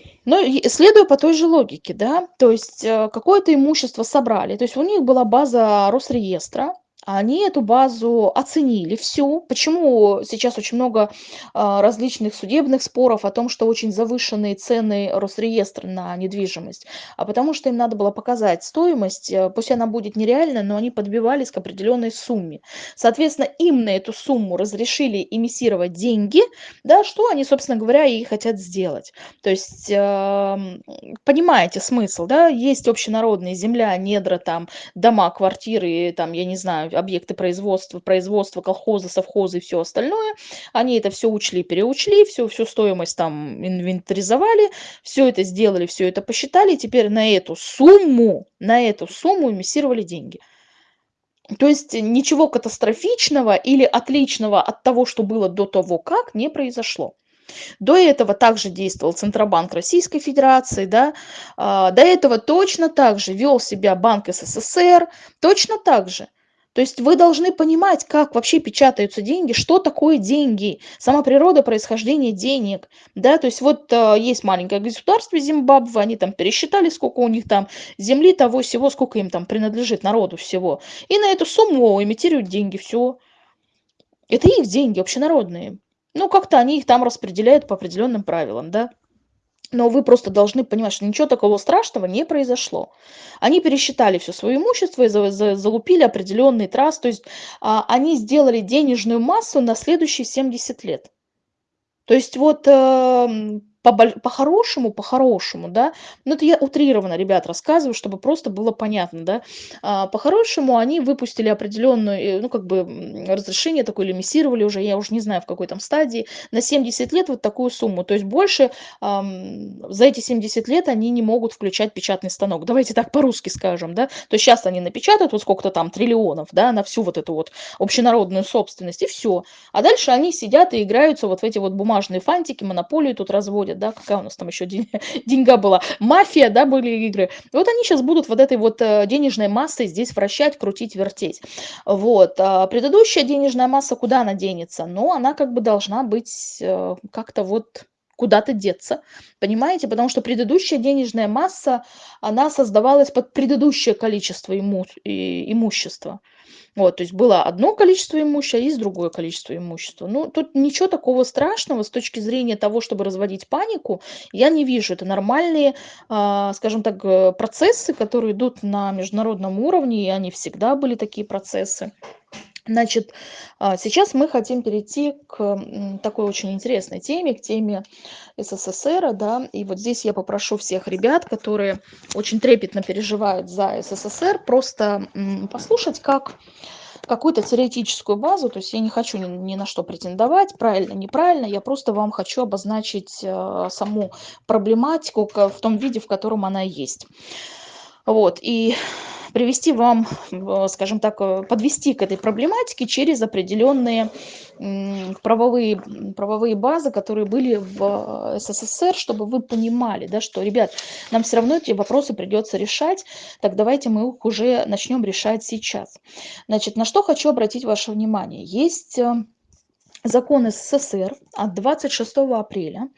следуя по той же логике, да, то есть э, какое-то имущество собрали, то есть у них была база Росреестра, они эту базу оценили всю. Почему сейчас очень много а, различных судебных споров о том, что очень завышенные цены Росреестра на недвижимость? А потому что им надо было показать стоимость, э, пусть она будет нереальная, но они подбивались к определенной сумме. Соответственно, им на эту сумму разрешили эмиссировать деньги, да, что они, собственно говоря, и хотят сделать. То есть, э, понимаете смысл, да, есть общенародные земля, недра, там, дома, квартиры, там, я не знаю, объекты производства, производства, колхозы, совхозы и все остальное. Они это все учли, переучли, всю, всю стоимость там инвентаризовали, все это сделали, все это посчитали, и теперь на эту сумму, на эту сумму эмиссировали деньги. То есть ничего катастрофичного или отличного от того, что было до того, как, не произошло. До этого также действовал Центробанк Российской Федерации, да, а, до этого точно так же вел себя Банк СССР, точно так же. То есть вы должны понимать, как вообще печатаются деньги, что такое деньги, сама природа происхождения денег. Да? То есть вот э, есть маленькое государство Зимбабве, они там пересчитали, сколько у них там земли, того всего, сколько им там принадлежит народу всего. И на эту сумму имитируют деньги, все. Это их деньги общенародные. Ну, как-то они их там распределяют по определенным правилам, да. Но вы просто должны понимать, что ничего такого страшного не произошло. Они пересчитали все свое имущество и залупили определенный траст. То есть а, они сделали денежную массу на следующие 70 лет. То есть вот э, по-хорошему, по-хорошему, да, ну это я утрированно, ребят, рассказываю, чтобы просто было понятно, да, а, по-хорошему они выпустили определенную, э, ну как бы разрешение такое, лимиссировали уже, я уже не знаю в какой там стадии, на 70 лет вот такую сумму, то есть больше эм, за эти 70 лет они не могут включать печатный станок, давайте так по-русски скажем, да, то есть сейчас они напечатают вот сколько-то там триллионов, да, на всю вот эту вот общенародную собственность и все, а дальше они сидят и играются вот в эти вот бумажные фантики, монополию тут разводят, происходит, да, какая у нас там еще день, деньга была, мафия, да, были игры. вот они сейчас будут вот этой вот э, денежной массой здесь вращать, крутить, вертеть. Вот. А предыдущая денежная масса куда она денется? Ну, она как бы должна быть э, как-то вот куда-то деться, понимаете? Потому что предыдущая денежная масса, она создавалась под предыдущее количество иму имущества. Вот, то есть было одно количество имущества, и есть другое количество имущества. Ну, тут ничего такого страшного с точки зрения того, чтобы разводить панику, я не вижу. Это нормальные, а, скажем так, э, процессы, которые идут на международном уровне, и они всегда были такие процессы. Значит, а, сейчас мы хотим перейти к такой очень интересной теме, к теме СССР, да, и вот здесь я попрошу всех ребят, которые очень трепетно переживают за СССР, просто послушать, как какую-то теоретическую базу, то есть я не хочу ни, ни на что претендовать, правильно, неправильно, я просто вам хочу обозначить э, саму проблематику в том виде, в котором она есть. Вот, и привести вам, э, скажем так, э, подвести к этой проблематике через определенные правовые, правовые базы, которые были в э, СССР, чтобы вы понимали, да, что, ребят, нам все равно эти вопросы придется решать, так давайте мы их уже начнем решать сейчас. Значит, на что хочу обратить ваше внимание. Есть закон СССР от 26 апреля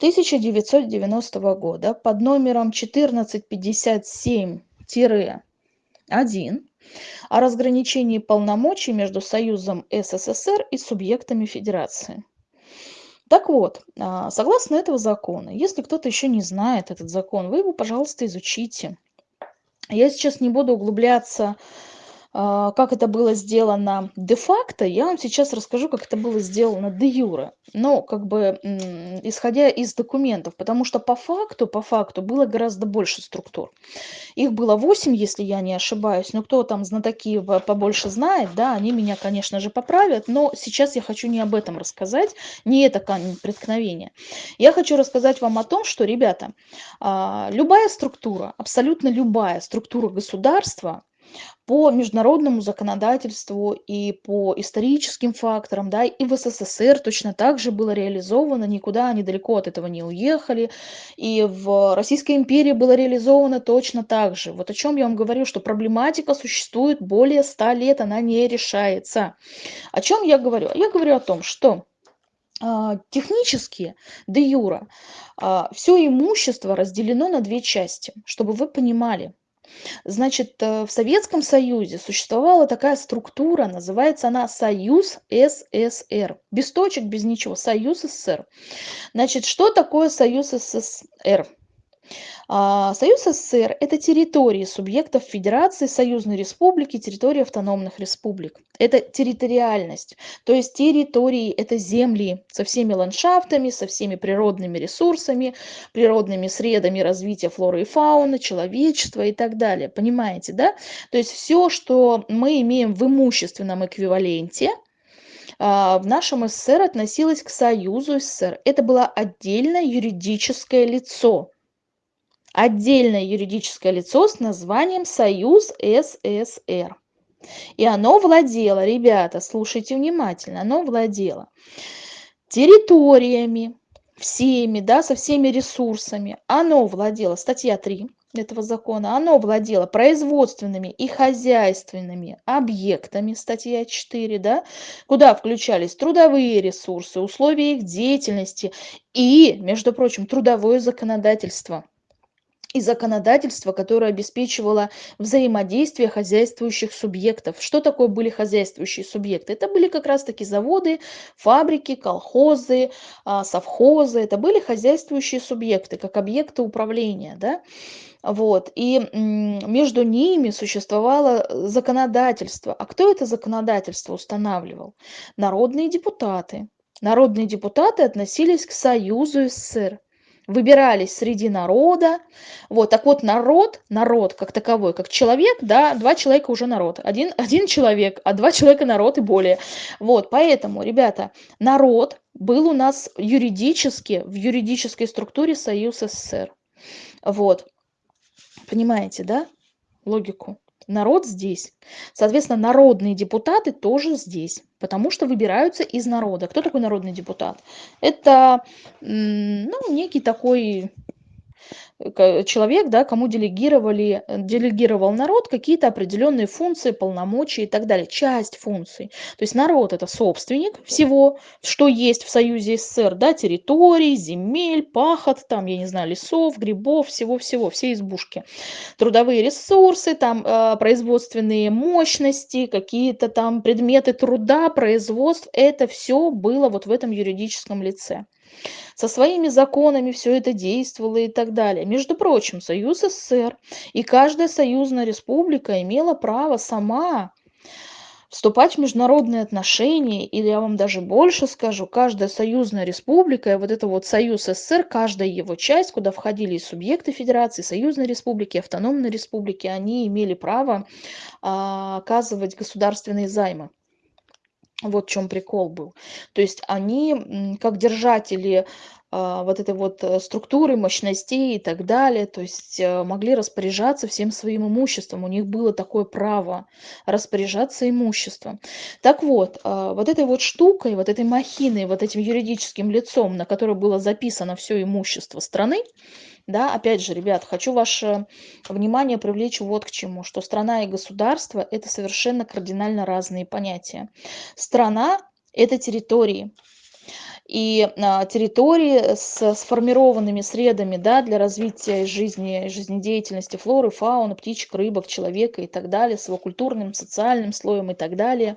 1990 года под номером 1457 1 о разграничении полномочий между Союзом СССР и субъектами Федерации. Так вот, а, согласно этого закона, если кто-то еще не знает этот закон, вы его, пожалуйста, изучите. Я сейчас не буду углубляться как это было сделано де-факто, я вам сейчас расскажу, как это было сделано де-юре. Но как бы исходя из документов, потому что по факту, по факту было гораздо больше структур. Их было 8, если я не ошибаюсь, но кто там знатоки побольше знает, да, они меня, конечно же, поправят, но сейчас я хочу не об этом рассказать, не это камень преткновения. Я хочу рассказать вам о том, что, ребята, а, любая структура, абсолютно любая структура государства, по международному законодательству и по историческим факторам, да, и в СССР точно так же было реализовано, никуда они далеко от этого не уехали, и в Российской империи было реализовано точно так же. Вот о чем я вам говорю, что проблематика существует более ста лет, она не решается. О чем я говорю? Я говорю о том, что а, технически, де юра, все имущество разделено на две части, чтобы вы понимали. Значит, э, в Советском Союзе существовала такая структура, называется она Союз СССР. Без точек, без ничего. Союз СССР. Значит, что такое Союз СССР? А, Союз СССР– это территории субъектов Федерации, Союзной Республики, территории автономных республик. Это территориальность, то есть территории – это земли со всеми ландшафтами, со всеми природными ресурсами, природными средами развития флоры и фауны, человечества и так далее. Понимаете, да? То есть все, что мы имеем в имущественном эквиваленте – в нашем СССР относилось к Союзу СССР. Это было отдельное юридическое лицо отдельное юридическое лицо с названием Союз СССР. И оно владело, ребята, слушайте внимательно, оно владело территориями, всеми, да, со всеми ресурсами. Оно владело, статья 3 этого закона, оно владело производственными и хозяйственными объектами, статья 4, да, куда включались трудовые ресурсы, условия их деятельности и, между прочим, трудовое законодательство – и законодательство, которое обеспечивало взаимодействие хозяйствующих субъектов. Что такое были хозяйствующие субъекты? Это были как раз-таки заводы, фабрики, колхозы, а, совхозы. Это были хозяйствующие субъекты, как объекты управления. Да? Вот. И между ними существовало законодательство. А кто это законодательство устанавливал? Народные депутаты. Народные депутаты относились к Союзу СССР выбирались среди народа. Вот, так вот, народ, народ как таковой, как человек, да, два человека уже народ. Один, один человек, а два человека народ и более. Вот, поэтому, ребята, народ был у нас юридически, в юридической структуре Союз СССР. Вот, понимаете, да, логику? Народ здесь. Соответственно, народные депутаты тоже здесь, потому что выбираются из народа. Кто такой народный депутат? Это ну, некий такой человек, да, кому делегировали, делегировал народ какие-то определенные функции, полномочия и так далее, часть функций. То есть народ это собственник всего, что есть в Союзе СССР, да, территорий, земель, пахот, там, я не знаю, лесов, грибов, всего-всего, все избушки. Трудовые ресурсы, там, э, производственные мощности, какие-то там предметы труда, производств, это все было вот в этом юридическом лице со своими законами все это действовало и так далее. Между прочим, Союз СССР и каждая союзная республика имела право сама вступать в международные отношения, или я вам даже больше скажу, каждая союзная республика, вот это вот Союз СССР, каждая его часть, куда входили и субъекты Федерации, союзные республики, автономные республики, они имели право а, оказывать государственные займы. Вот в чем прикол был. То есть они, как держатели вот этой вот э, структуры, мощностей и так далее, то есть э, могли распоряжаться всем своим имуществом. У них было такое право распоряжаться имуществом. Так вот, а, вот этой вот штукой, вот этой махиной, вот этим юридическим лицом, на которое было записано все имущество страны, да, опять же, ребят, хочу ваше внимание привлечь вот к чему, что страна и государство – это совершенно кардинально разные понятия. Страна – это территории, и а, территории с сформированными средами да, для развития жизни, жизнедеятельности флоры, фауны, птичек, рыбок, человека и так далее, с его культурным, социальным слоем и так далее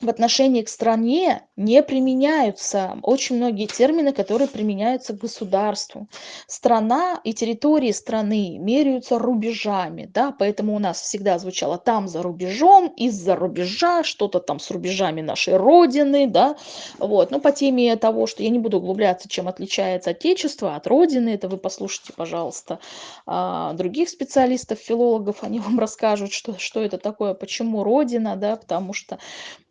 в отношении к стране не применяются очень многие термины, которые применяются к государству. Страна и территории страны меряются рубежами, да, поэтому у нас всегда звучало там за рубежом, из-за рубежа, что-то там с рубежами нашей Родины, да, вот. Но по теме того, что я не буду углубляться, чем отличается Отечество от Родины, это вы послушайте, пожалуйста, а, других специалистов, филологов, они вам расскажут, что, что это такое, почему Родина, да, потому что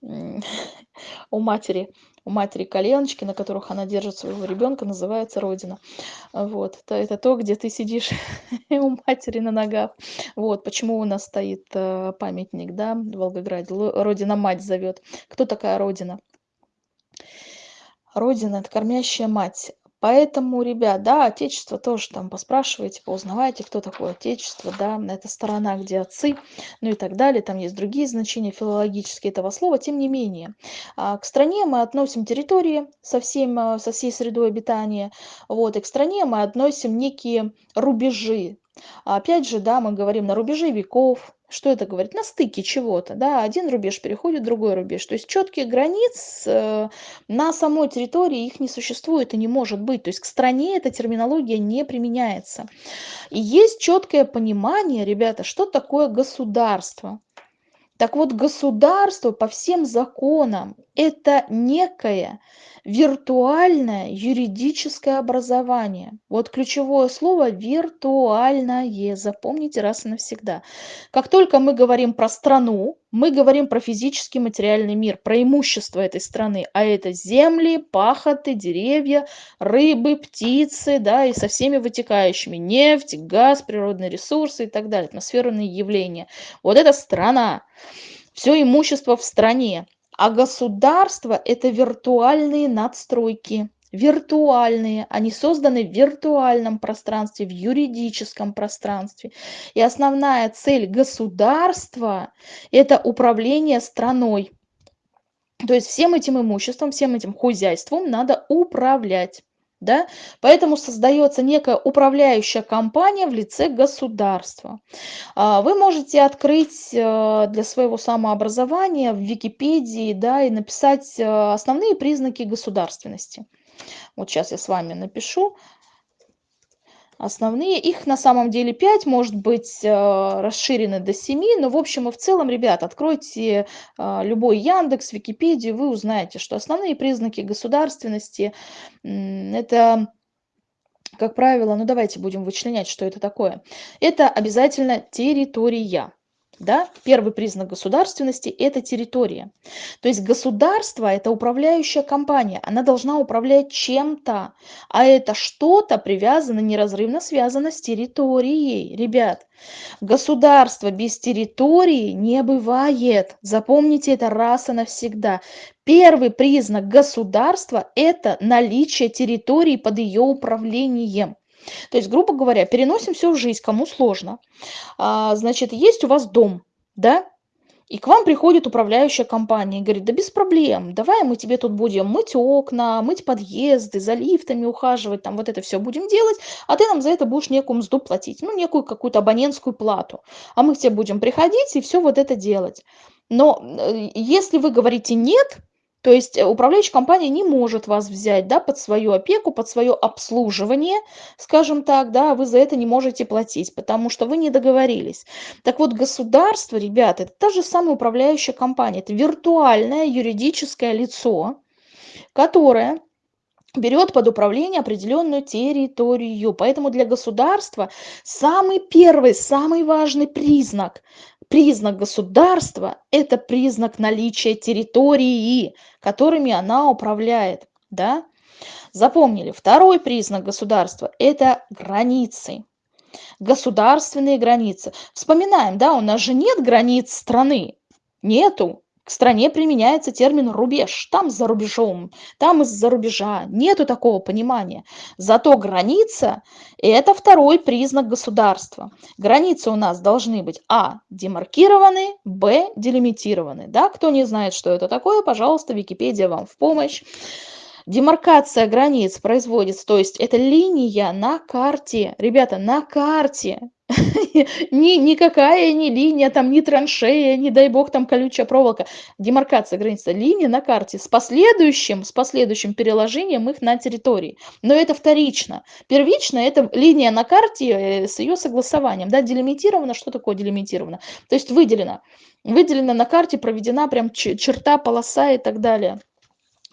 у матери у матери коленочки, на которых она держит своего ребенка, называется родина. Вот, это, это то, где ты сидишь у матери на ногах. Вот, почему у нас стоит э, памятник, да, в Волгограде. Родина мать зовет. Кто такая родина? Родина – это кормящая мать. Поэтому, ребят, да, отечество тоже там поспрашивайте, поузнавайте, кто такое отечество, да, это сторона, где отцы, ну и так далее, там есть другие значения филологические этого слова, тем не менее. А, к стране мы относим территории со, всем, а, со всей средой обитания, вот, и к стране мы относим некие рубежи, опять же, да, мы говорим на рубеже веков, что это говорит? На стыке чего-то, да, один рубеж переходит в другой рубеж. То есть четких границ э, на самой территории их не существует и не может быть. То есть к стране эта терминология не применяется. И есть четкое понимание, ребята, что такое государство. Так вот, государство по всем законам – это некое виртуальное юридическое образование. Вот ключевое слово виртуальное. Запомните раз и навсегда. Как только мы говорим про страну, мы говорим про физический материальный мир, про имущество этой страны, а это земли, пахоты, деревья, рыбы, птицы, да, и со всеми вытекающими, нефть, газ, природные ресурсы и так далее, атмосферные явления. Вот это страна, все имущество в стране. А государство – это виртуальные надстройки. Виртуальные. Они созданы в виртуальном пространстве, в юридическом пространстве. И основная цель государства – это управление страной. То есть всем этим имуществом, всем этим хозяйством надо управлять. Да? Поэтому создается некая управляющая компания в лице государства. А, вы можете открыть э, для своего самообразования в Википедии да, и написать э, основные признаки государственности. Вот сейчас я с вами напишу основные. Их на самом деле 5, может быть э, расширены до 7, но в общем и в целом, ребят, откройте э, любой Яндекс, Википедию, вы узнаете, что основные признаки государственности – это как правило, ну давайте будем вычленять, что это такое. Это обязательно территория. Да? Первый признак государственности – это территория. То есть государство – это управляющая компания, она должна управлять чем-то, а это что-то привязано, неразрывно связано с территорией. Ребят, государство без территории не бывает. Запомните это раз и навсегда. Первый признак государства – это наличие территории под ее управлением. То есть, грубо говоря, переносим все в жизнь, кому сложно. А, значит, есть у вас дом, да, и к вам приходит управляющая компания и говорит, да без проблем, давай мы тебе тут будем мыть окна, мыть подъезды, за лифтами ухаживать, там вот это все будем делать, а ты нам за это будешь некую мзду платить, ну, некую какую-то абонентскую плату. А мы к тебе будем приходить и все вот это делать. Но э, если вы говорите нет, То есть э, управляющая компания не может вас взять да, под свою опеку, под свое обслуживание, скажем так, да, вы за это не можете платить, потому что вы не договорились. Так вот, государство, ребята, это та же самая управляющая компания, это виртуальное юридическое лицо, которое берет под управление определенную территорию. Поэтому для государства самый первый, самый важный признак, признак государства – это признак наличия территории, которыми она управляет. Да? Запомнили, второй признак государства – это границы. Государственные границы. Вспоминаем, да, у нас же нет границ страны. Нету к стране применяется термин рубеж, там за рубежом, там из-за рубежа. Нету такого понимания. Зато граница – это второй признак государства. Границы у нас должны быть а. демаркированы, б. делимитированы. Да? Кто не знает, что это такое, пожалуйста, Википедия вам в помощь. Демаркация границ производится, то есть это линия на карте. Ребята, на карте. ни, никакая не линия, там, ни траншея, не дай бог, там колючая проволока. Демаркация границы, линия на карте с последующим, с последующим переложением их на территории. Но это вторично. Первично это линия на карте э, с ее согласованием. Да, делимитировано, что такое делимитировано? То есть выделено. Выделено на карте, проведена прям черта, полоса и так далее.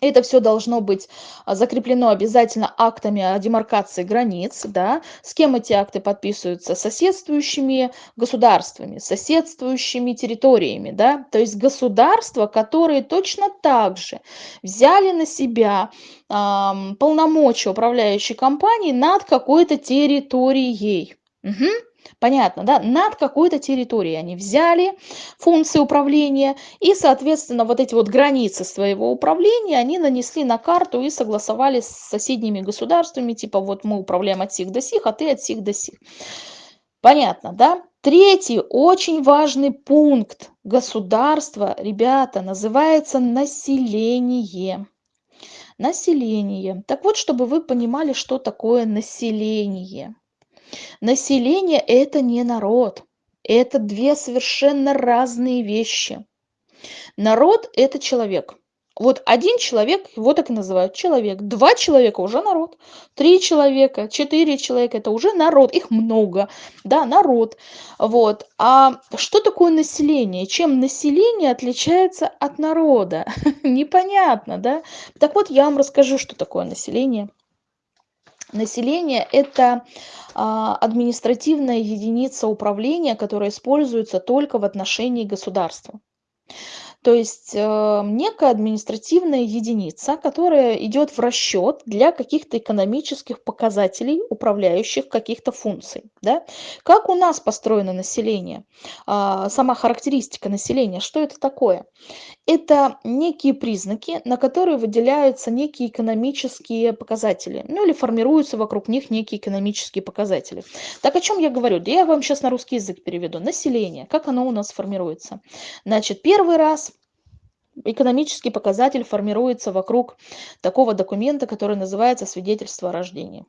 Это все должно быть а, закреплено обязательно актами о демаркации границ, да. С кем эти акты подписываются? Соседствующими государствами, соседствующими территориями, да. То есть государства, которые точно так же взяли на себя ам, полномочия управляющей компании над какой-то территорией. Угу. Понятно, да? Над какой-то территорией они взяли функции управления, и, соответственно, вот эти вот границы своего управления они нанесли на карту и согласовали с соседними государствами, типа вот мы управляем от сих до сих, а ты от сих до сих. Понятно, да? Третий очень важный пункт государства, ребята, называется население. Население. Так вот, чтобы вы понимали, что такое население. Население – это не народ. Это две совершенно разные вещи. Народ – это человек. Вот один человек, его так и называют, человек. Два человека уже народ. Три человека, четыре человека – это уже народ. Их много, да, народ. Вот. А что такое население? Чем население отличается от народа? Непонятно, да? Так вот, я вам расскажу, что такое население. Население – это а, административная единица управления, которая используется только в отношении государства. То есть э, некая административная единица, которая идет в расчет для каких-то экономических показателей, управляющих каких-то функций. Да? Как у нас построено население? А, сама характеристика населения, что это такое? Это некие признаки, на которые выделяются некие экономические показатели, ну или формируются вокруг них некие экономические показатели. Так о чем я говорю? Да я вам сейчас на русский язык переведу. Население, как оно у нас формируется? Значит, первый раз экономический показатель формируется вокруг такого документа, который называется свидетельство о рождении.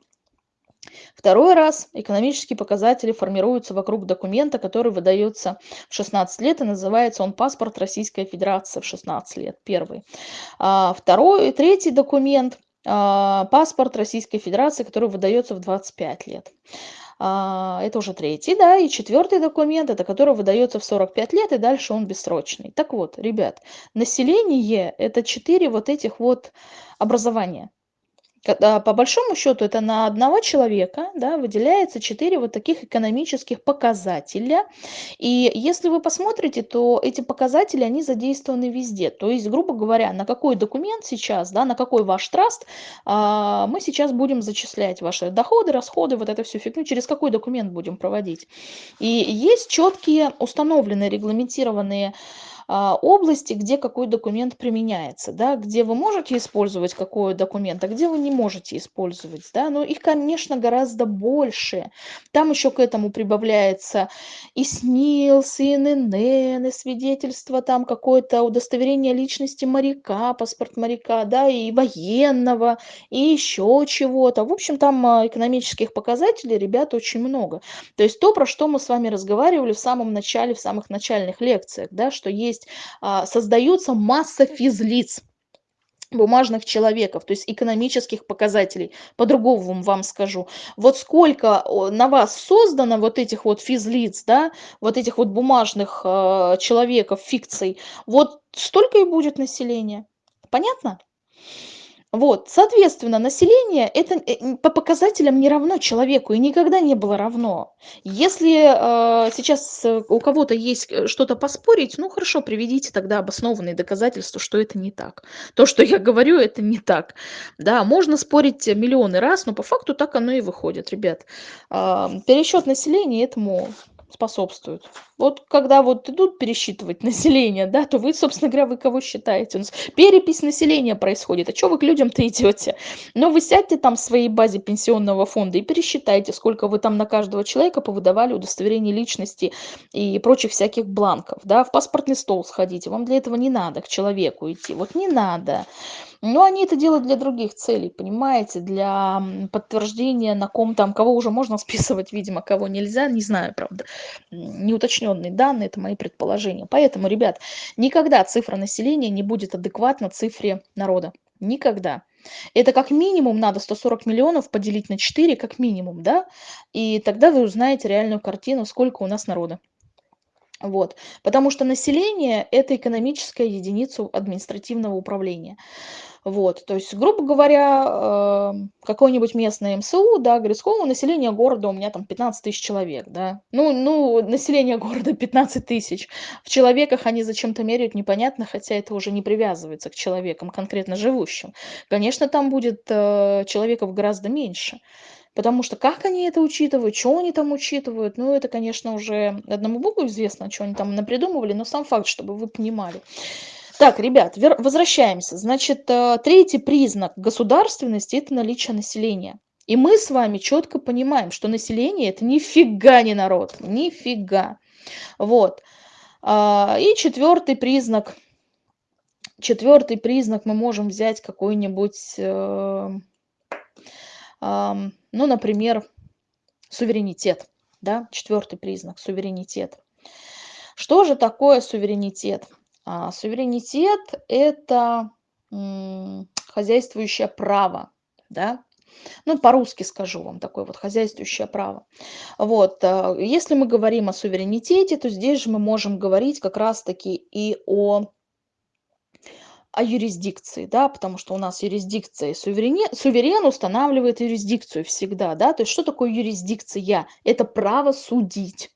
Второй раз экономические показатели формируются вокруг документа, который выдается в 16 лет, и называется он паспорт Российской Федерации в 16 лет, первый. А второй, третий документ а, паспорт Российской Федерации, который выдается в 25 лет. А, это уже третий, да, и четвертый документ, это который выдается в 45 лет, и дальше он бессрочный. Так вот, ребят, население – это четыре вот этих вот образования. Когда, по большому счету это на одного человека да, выделяется 4 вот таких экономических показателя. И если вы посмотрите, то эти показатели, они задействованы везде. То есть, грубо говоря, на какой документ сейчас, да, на какой ваш траст, а, мы сейчас будем зачислять ваши доходы, расходы, вот это всю фигню, через какой документ будем проводить. И есть четкие установленные, регламентированные а, области, где какой документ применяется, да, где вы можете использовать какой документ, а где вы не можете использовать. Да, но их, конечно, гораздо больше. Там еще к этому прибавляется и СНИЛС, и ИНН, и свидетельство, там какое-то удостоверение личности моряка, паспорт моряка, да, и военного, и еще чего-то. В общем, там а, экономических показателей, ребят, очень много. То есть то, про что мы с вами разговаривали в самом начале, в самых начальных лекциях, да, что есть есть а, создается масса физлиц. бумажных человеков, то есть экономических показателей. По-другому вам скажу. Вот сколько на вас создано вот этих вот физлиц, да, вот этих вот бумажных э, человеков, фикций, вот столько и будет населения. Понятно? Вот, соответственно, население это э, по показателям не равно человеку и никогда не было равно. Если э, сейчас э, у кого-то есть э, что-то поспорить, ну хорошо, приведите тогда обоснованные доказательства, что это не так. То, что я говорю, это не так. Да, можно спорить миллионы раз, но по факту так оно и выходит, ребят. Э, пересчет населения этому способствуют. Вот когда вот идут пересчитывать население, да, то вы, собственно говоря, вы кого считаете? Перепись населения происходит. А что вы к людям-то идете? Но вы сядьте там в своей базе пенсионного фонда и пересчитайте, сколько вы там на каждого человека повыдавали удостоверение личности и прочих всяких бланков. Да, в паспортный стол сходите. Вам для этого не надо к человеку идти. Вот не надо. Но они это делают для других целей, понимаете, для подтверждения, на ком там, кого уже можно списывать, видимо, кого нельзя, не знаю, правда. Неуточненные данные, это мои предположения. Поэтому, ребят, никогда цифра населения не будет адекватна цифре народа. Никогда. Это как минимум надо 140 миллионов поделить на 4, как минимум, да? И тогда вы узнаете реальную картину, сколько у нас народа. Вот. Потому что население – это экономическая единица административного управления. Вот, то есть, грубо говоря, э, какой-нибудь местный МСУ, да, говорит, сколько населения города у меня там 15 тысяч человек, да. Ну, ну, население города 15 тысяч. В человеках они зачем-то меряют, непонятно, хотя это уже не привязывается к человекам, конкретно живущим. Конечно, там будет э, человеков гораздо меньше. Потому что как они это учитывают, что они там учитывают, ну, это, конечно, уже одному богу известно, что они там напридумывали, но сам факт, чтобы вы понимали. Так, ребят, возвращаемся. Значит, э, третий признак государственности – это наличие населения. И мы с вами четко понимаем, что население – это нифига не народ, нифига. Вот. А, и четвертый признак, четвертый признак мы можем взять какой-нибудь, э, ну, например, суверенитет. Да? Четвертый признак – суверенитет. Что же такое суверенитет? А, суверенитет – это хозяйствующее право, да, ну, по-русски скажу вам, такое вот хозяйствующее право. Вот, а, если мы говорим о суверенитете, то здесь же мы можем говорить как раз-таки и о, о юрисдикции, да, потому что у нас юрисдикция, суверен, суверен устанавливает юрисдикцию всегда, да, то есть что такое юрисдикция? Это право судить.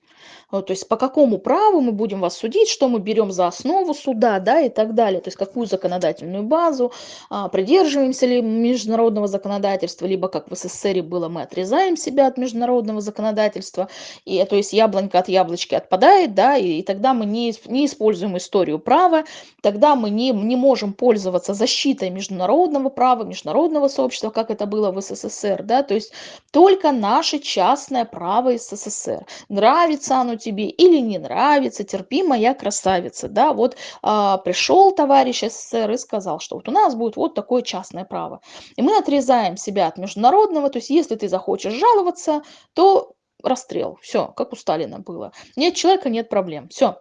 А, то есть по какому праву мы будем вас судить, что мы берем за основу суда, да, и так далее. То есть какую законодательную базу, а, придерживаемся ли международного законодательства, либо как в СССР было, мы отрезаем себя от международного законодательства, и, то есть яблонька от яблочки отпадает, да, и, и тогда мы не, не используем историю права, тогда мы не, не можем пользоваться защитой международного права, международного сообщества, как это было в СССР, да, то есть только наше частное право СССР. Нравится оно тебе или не нравится, терпи, моя красавица, да, вот а, пришел товарищ СССР и сказал, что вот у нас будет вот такое частное право. И мы отрезаем себя от международного, то есть если ты захочешь жаловаться, то расстрел, все, как у Сталина было. Нет человека, нет проблем, все.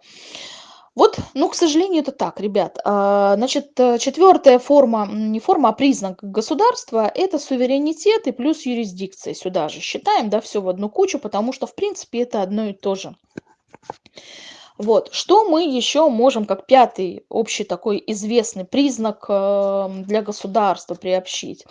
Вот, ну, к сожалению, это так, ребят. А, значит, э, четвертая форма, не форма, а признак государства – это суверенитет и плюс юрисдикция. Сюда же считаем, да, все в одну кучу, потому что, в принципе, это одно и то же. Вот. Что мы еще можем, как пятый общий такой известный признак э, для государства приобщить?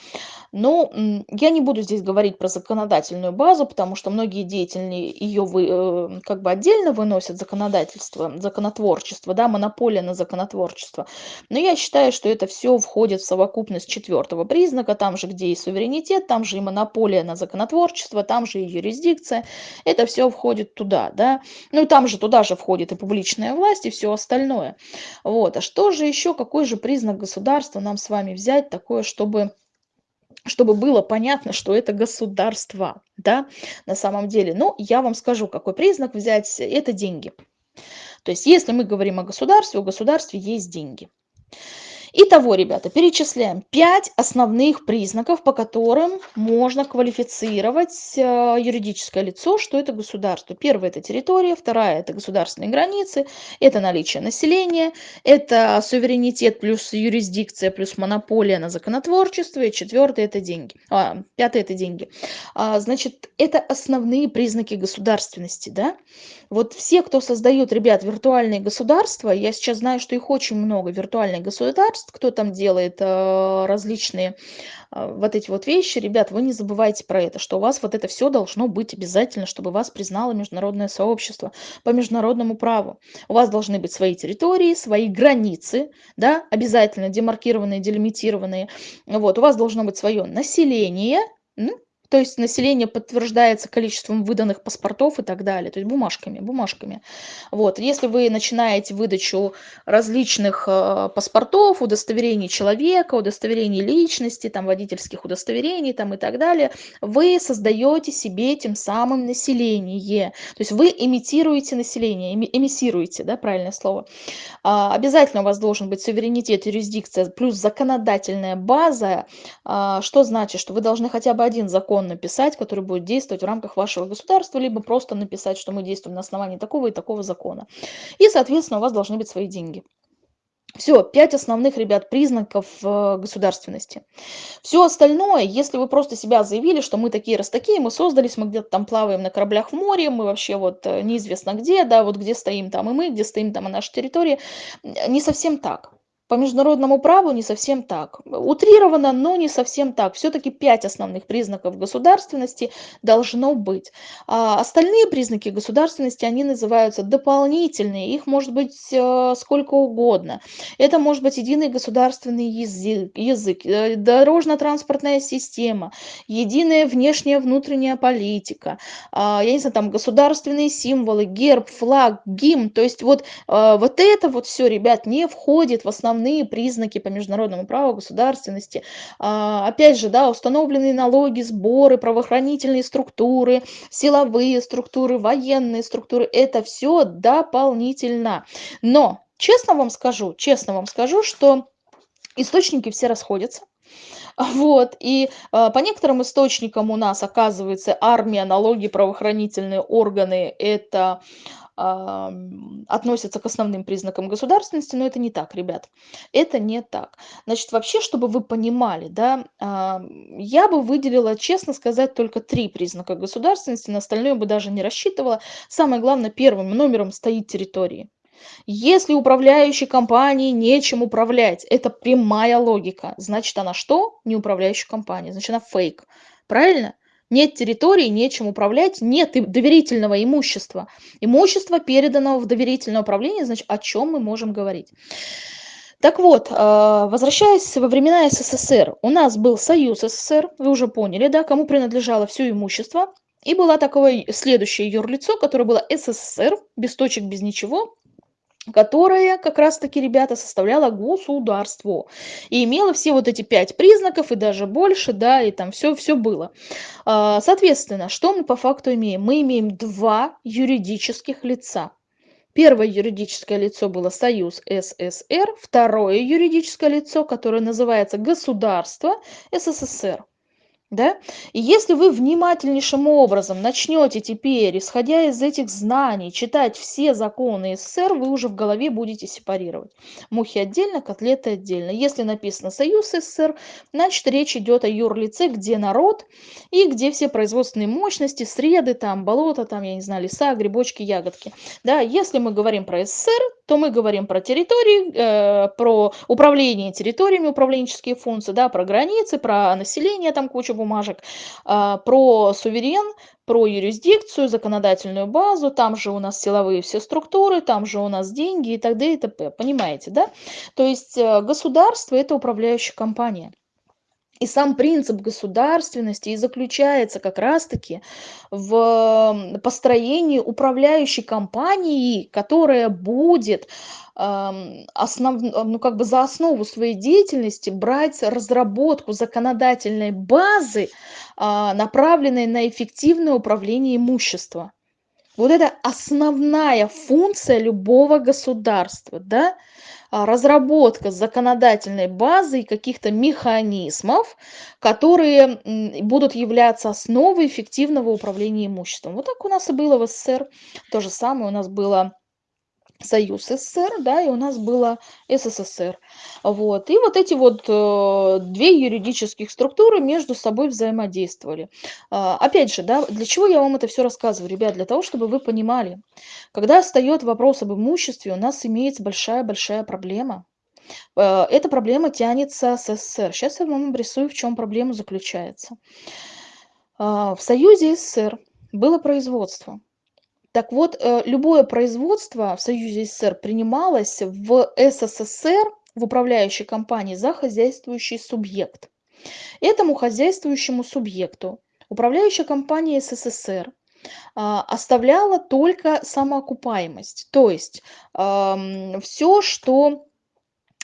Ну, я не буду здесь говорить про законодательную базу, потому что многие деятельные ее вы, э, как бы отдельно выносят законодательство, законотворчество, да, монополия на законотворчество. Но я считаю, что это все входит в совокупность четвертого признака, там же, где и суверенитет, там же и монополия на законотворчество, там же и юрисдикция. Это все входит туда, да. Ну, там же, туда же входит и публичная власть, и все остальное. Вот. А что же еще, какой же признак государства нам с вами взять такое, чтобы чтобы было понятно, что это государство, да, на самом деле. Ну, я вам скажу, какой признак взять, это деньги. То есть, если мы говорим о государстве, у государства есть деньги. Итого, ребята, перечисляем 5 основных признаков, по которым можно квалифицировать э, юридическое лицо, что это государство. Первое – это территория, вторая – это государственные границы, это наличие населения, это суверенитет плюс юрисдикция плюс монополия на законотворчество, и четвертое – это деньги. А, пятое – это деньги. А, значит, это основные признаки государственности, да? Вот все, кто создают, ребят, виртуальные государства, я сейчас знаю, что их очень много, виртуальных государств, кто там делает э, различные э, вот эти вот вещи, ребят, вы не забывайте про это, что у вас вот это все должно быть обязательно, чтобы вас признало международное сообщество по международному праву. У вас должны быть свои территории, свои границы, да, обязательно демаркированные, делимитированные. Вот, у вас должно быть свое население, то есть население подтверждается количеством выданных паспортов и так далее, то есть бумажками, бумажками. Вот. Если вы начинаете выдачу различных э, паспортов, удостоверений человека, удостоверений личности, там, водительских удостоверений там, и так далее, вы создаете себе тем самым население. То есть вы имитируете население, эмиссируете, да, правильное слово. А, обязательно у вас должен быть суверенитет, юрисдикция плюс законодательная база. А, что значит, что вы должны хотя бы один закон закон написать, который будет действовать в рамках вашего государства, либо просто написать, что мы действуем на основании такого и такого закона. И, соответственно, у вас должны быть свои деньги. Все, пять основных, ребят, признаков э, государственности. Все остальное, если вы просто себя заявили, что мы такие раз такие, мы создались, мы где-то там плаваем на кораблях в море, мы вообще вот э, неизвестно где, да, вот где стоим там и мы, где стоим там и наша территория, не совсем так. По международному праву не совсем так. Утрировано, но не совсем так. Все-таки пять основных признаков государственности должно быть. А остальные признаки государственности, они называются дополнительные. Их может быть э, сколько угодно. Это может быть единый государственный язык, язык э, дорожно-транспортная система, единая внешняя внутренняя политика, э, я не знаю, там государственные символы, герб, флаг, гимн. То есть вот, э, вот это вот все, ребят, не входит в основные основные признаки по международному праву государственности. А, опять же, да, установленные налоги, сборы, правоохранительные структуры, силовые структуры, военные структуры, это все дополнительно. Но, честно вам скажу, честно вам скажу, что источники все расходятся. Вот, и э, по некоторым источникам у нас, оказывается, армия, налоги, правоохранительные органы – это относятся к основным признакам государственности, но это не так, ребят. Это не так. Значит, вообще, чтобы вы понимали, да, я бы выделила, честно сказать, только три признака государственности, на остальное бы даже не рассчитывала. Самое главное, первым номером стоит территории. Если управляющей компании нечем управлять, это прямая логика. Значит, она что? Не управляющая компания. Значит, она фейк. Правильно? Нет территории, нечем управлять, нет доверительного имущества. Имущество, переданного в доверительное управление, значит, о чем мы можем говорить? Так вот, а, возвращаясь во времена СССР, у нас был Союз СССР, вы уже поняли, да, кому принадлежало все имущество. И была такое следующее юрлицо, которое было СССР, без точек, без ничего, которая как раз-таки, ребята, составляла государство. И имела все вот эти пять признаков, и даже больше, да, и там все, все было. А, соответственно, что мы по факту имеем? Мы имеем два юридических лица. Первое юридическое лицо было Союз СССР, второе юридическое лицо, которое называется Государство СССР. Да? И если вы внимательнейшим образом начнете теперь, исходя из этих знаний, читать все законы СССР, вы уже в голове будете сепарировать. Мухи отдельно, котлеты отдельно. Если написано Союз СССР, значит речь идет о юрлице, где народ и где все производственные мощности, среды, там, болота, там, я не знаю, леса, грибочки, ягодки. Да? Если мы говорим про СССР, то мы говорим про территории, э, про управление территориями, управленческие функции, да, про границы, про население, там куча бумажек, э, про суверен, про юрисдикцию, законодательную базу, там же у нас силовые все структуры, там же у нас деньги и т.д. и т.п. Понимаете, да? То есть э, государство – это управляющая компания. И сам принцип государственности и заключается как раз-таки в построении управляющей компании, которая будет основ, ну, как бы за основу своей деятельности брать разработку законодательной базы, а, направленной на эффективное управление имуществом. Вот это основная функция любого государства, да, разработка законодательной базы и каких-то механизмов, которые будут являться основой эффективного управления имуществом. Вот так у нас и было в СССР. То же самое у нас было Союз СССР, да, и у нас было СССР. Вот. И вот эти вот э, две юридических структуры между собой взаимодействовали. А, опять же, да, для чего я вам это все рассказываю, ребят? Для того, чтобы вы понимали, когда встает вопрос об имуществе, у нас имеется большая-большая проблема. Э, эта проблема тянется с СССР. Сейчас я вам обрисую, в чем проблема заключается. А, в Союзе СССР было производство. Так вот, э, любое производство в Союзе СССР принималось в СССР, в управляющей компании, за хозяйствующий субъект. Этому хозяйствующему субъекту управляющая компания СССР а, оставляла только самоокупаемость. То есть все, что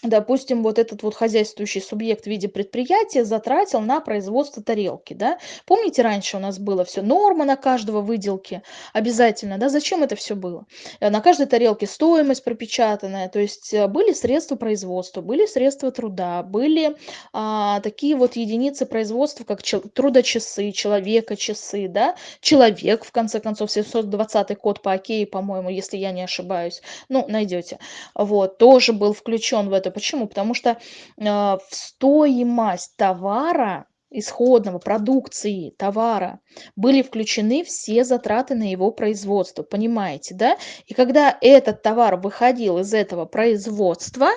допустим, вот этот вот хозяйствующий субъект в виде предприятия затратил на производство тарелки, да. Помните, раньше у нас было все норма на каждого выделки обязательно, да, зачем это все было? Э, на каждой тарелке стоимость пропечатанная, то есть э, были средства производства, были средства труда, были а, такие вот единицы производства, как чел- трудочасы, человека часы, да, человек, в конце концов, 720 код по окей, по-моему, если я не ошибаюсь, ну, найдете. Вот, тоже был включен в это Почему? Потому что, а, в стоимость товара, исходного, продукции, товара были включены все затраты на его производство. Понимаете, да? И когда этот товар выходил из этого производства,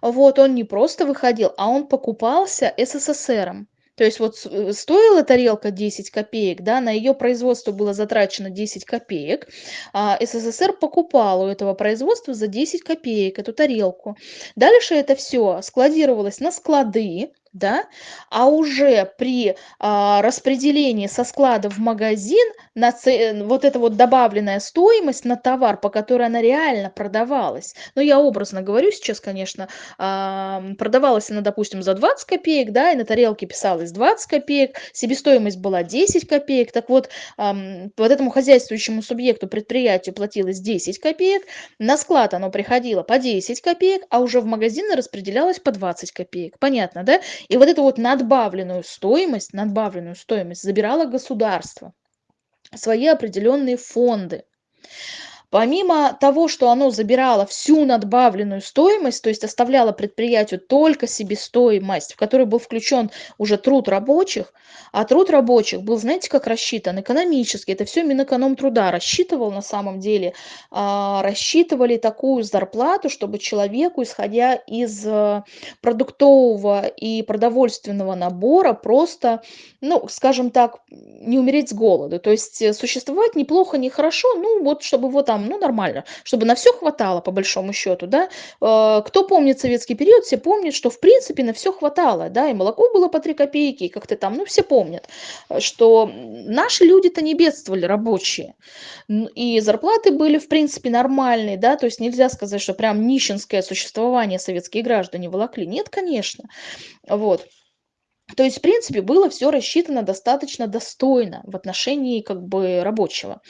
вот он не просто выходил, а он покупался СССРом. То есть вот э, стоила тарелка 10 копеек, да, на ее производство было затрачено 10 копеек, а СССР покупал у этого производства за 10 копеек эту тарелку. Дальше это все складировалось на склады, да, а уже при а, распределении со склада в магазин на ц... вот эта вот добавленная стоимость на товар, по которой она реально продавалась, ну я образно говорю сейчас, конечно, продавалась она, допустим, за 20 копеек, да, и на тарелке писалось 20 копеек, себестоимость была 10 копеек, так вот, вот этому хозяйствующему субъекту предприятию платилось 10 копеек, на склад оно приходило по 10 копеек, а уже в магазины распределялось по 20 копеек, понятно, да? И вот эту вот надбавленную стоимость, надбавленную стоимость забирало государство, свои определенные фонды. Помимо того, что оно забирало всю надбавленную стоимость, то есть оставляло предприятию только себестоимость, в которой был включен уже труд рабочих, а труд рабочих был, знаете, как рассчитан? Экономически. Это все Минэкономтруда рассчитывал на самом деле. А, рассчитывали такую зарплату, чтобы человеку, исходя из э, продуктового и продовольственного набора, просто, ну, скажем так, не умереть с голоду. То есть э, существовать неплохо, нехорошо, ну, вот чтобы его там ну, нормально, чтобы на все хватало, по большому счету, да. Э, кто помнит советский период, все помнят, что, в принципе, на все хватало, да, и молоко было по 3 копейки, и как-то там, ну, все помнят, что наши люди-то не бедствовали, рабочие, и зарплаты были, в принципе, нормальные, да, то есть нельзя сказать, что прям нищенское существование советские граждане волокли, нет, конечно, вот. То есть, в принципе, было все рассчитано достаточно достойно в отношении как бы рабочего.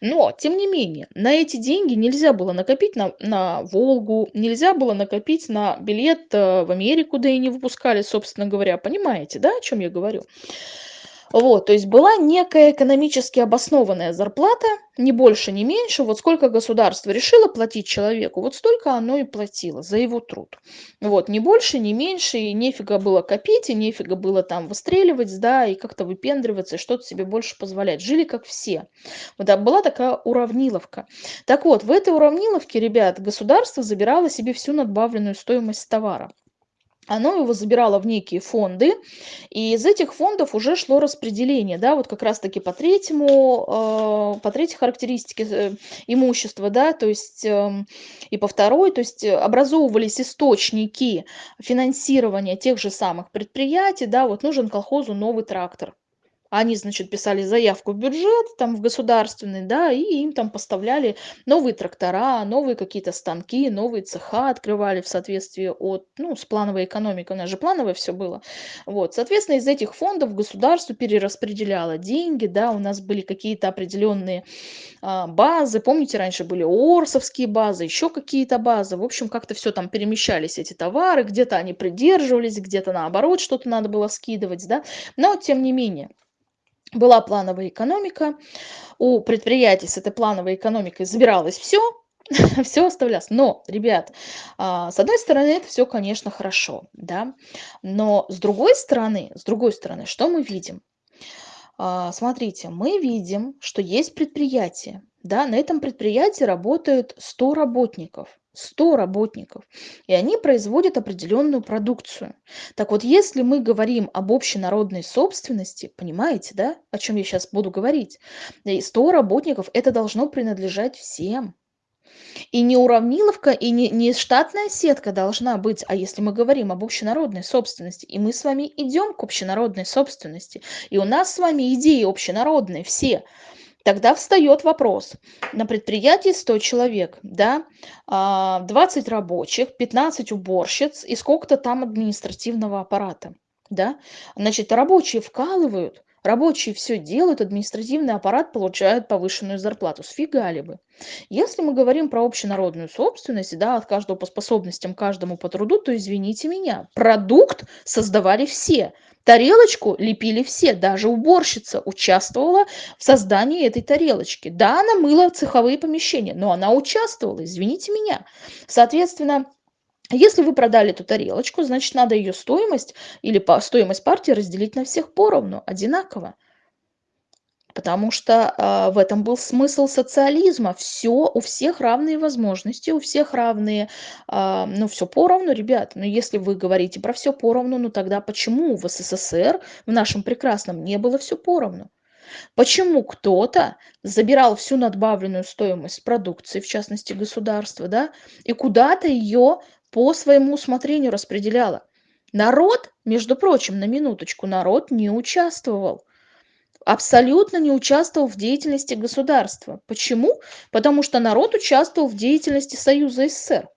Но, тем не менее, на эти деньги нельзя было накопить на, на Волгу, нельзя было накопить на билет э, в Америку, да и не выпускали, собственно говоря. Понимаете, да, о чем я говорю? Вот, то есть была некая экономически обоснованная зарплата, не больше, не меньше. Вот сколько государство решило платить человеку, вот столько оно и платило за его труд. Вот, не больше, не меньше, и нефига было копить, и нефига было там выстреливать, да, и как-то выпендриваться, и что-то себе больше позволять. Жили как все. Вот, да, была такая уравниловка. Так вот, в этой уравниловке, ребят, государство забирало себе всю надбавленную стоимость товара оно его забирало в некие фонды, и из этих фондов уже шло распределение, да, вот как раз-таки по третьему, э, по третьей характеристике э, имущества, да, то есть э, и по второй, то есть образовывались источники финансирования тех же самых предприятий, да, вот нужен колхозу новый трактор, Они, значит, писали заявку в бюджет, там, в государственный, да, и им там поставляли новые трактора, новые какие-то станки, новые цеха открывали в соответствии от, ну, с плановой экономикой, у нас же плановое все было. Вот, соответственно, из этих фондов государство перераспределяло деньги, да, у нас были какие-то определенные а, базы, помните, раньше были Орсовские базы, еще какие-то базы, в общем, как-то все там перемещались эти товары, где-то они придерживались, где-то наоборот что-то надо было скидывать, да, но тем не менее, была плановая экономика, у предприятий с этой плановой экономикой забиралось все, все оставлялось. Но, ребят, а, с одной стороны, это все, конечно, хорошо, да, но с другой стороны, с другой стороны, что мы видим? А, смотрите, мы видим, что есть предприятие, да, на этом предприятии работают 100 работников. 100 работников, и они производят определенную продукцию. Так вот, если мы говорим об общенародной собственности, понимаете, да, о чем я сейчас буду говорить? 100 работников, это должно принадлежать всем. И не уравниловка, и не, не штатная сетка должна быть, а если мы говорим об общенародной собственности, и мы с вами идем к общенародной собственности, и у нас с вами идеи общенародные все, Тогда встает вопрос. На предприятии 100 человек, да, 20 а, рабочих, 15 уборщиц и сколько-то там административного аппарата. Да? Значит, рабочие вкалывают, Рабочие все делают, административный аппарат получает повышенную зарплату. Сфигали бы. Если мы говорим про общенародную собственность, да, от каждого по способностям, каждому по труду, то извините меня, продукт создавали все. Тарелочку лепили все, даже уборщица участвовала в создании этой тарелочки. Да, она мыла цеховые помещения, но она участвовала, извините меня. Соответственно, если вы продали эту тарелочку, значит, надо ее стоимость или по стоимость партии разделить на всех поровну, одинаково. Потому что э, в этом был смысл социализма. Все, у всех равные возможности, у всех равные, э, ну, все поровну, ребят. Но если вы говорите про все поровну, ну тогда почему в СССР, в нашем прекрасном, не было все поровну? Почему кто-то забирал всю надбавленную стоимость продукции, в частности государства, да, и куда-то ее по своему усмотрению распределяла. Народ, между прочим, на минуточку, народ не участвовал. Абсолютно не участвовал в деятельности государства. Почему? Потому что народ участвовал в деятельности Союза СССР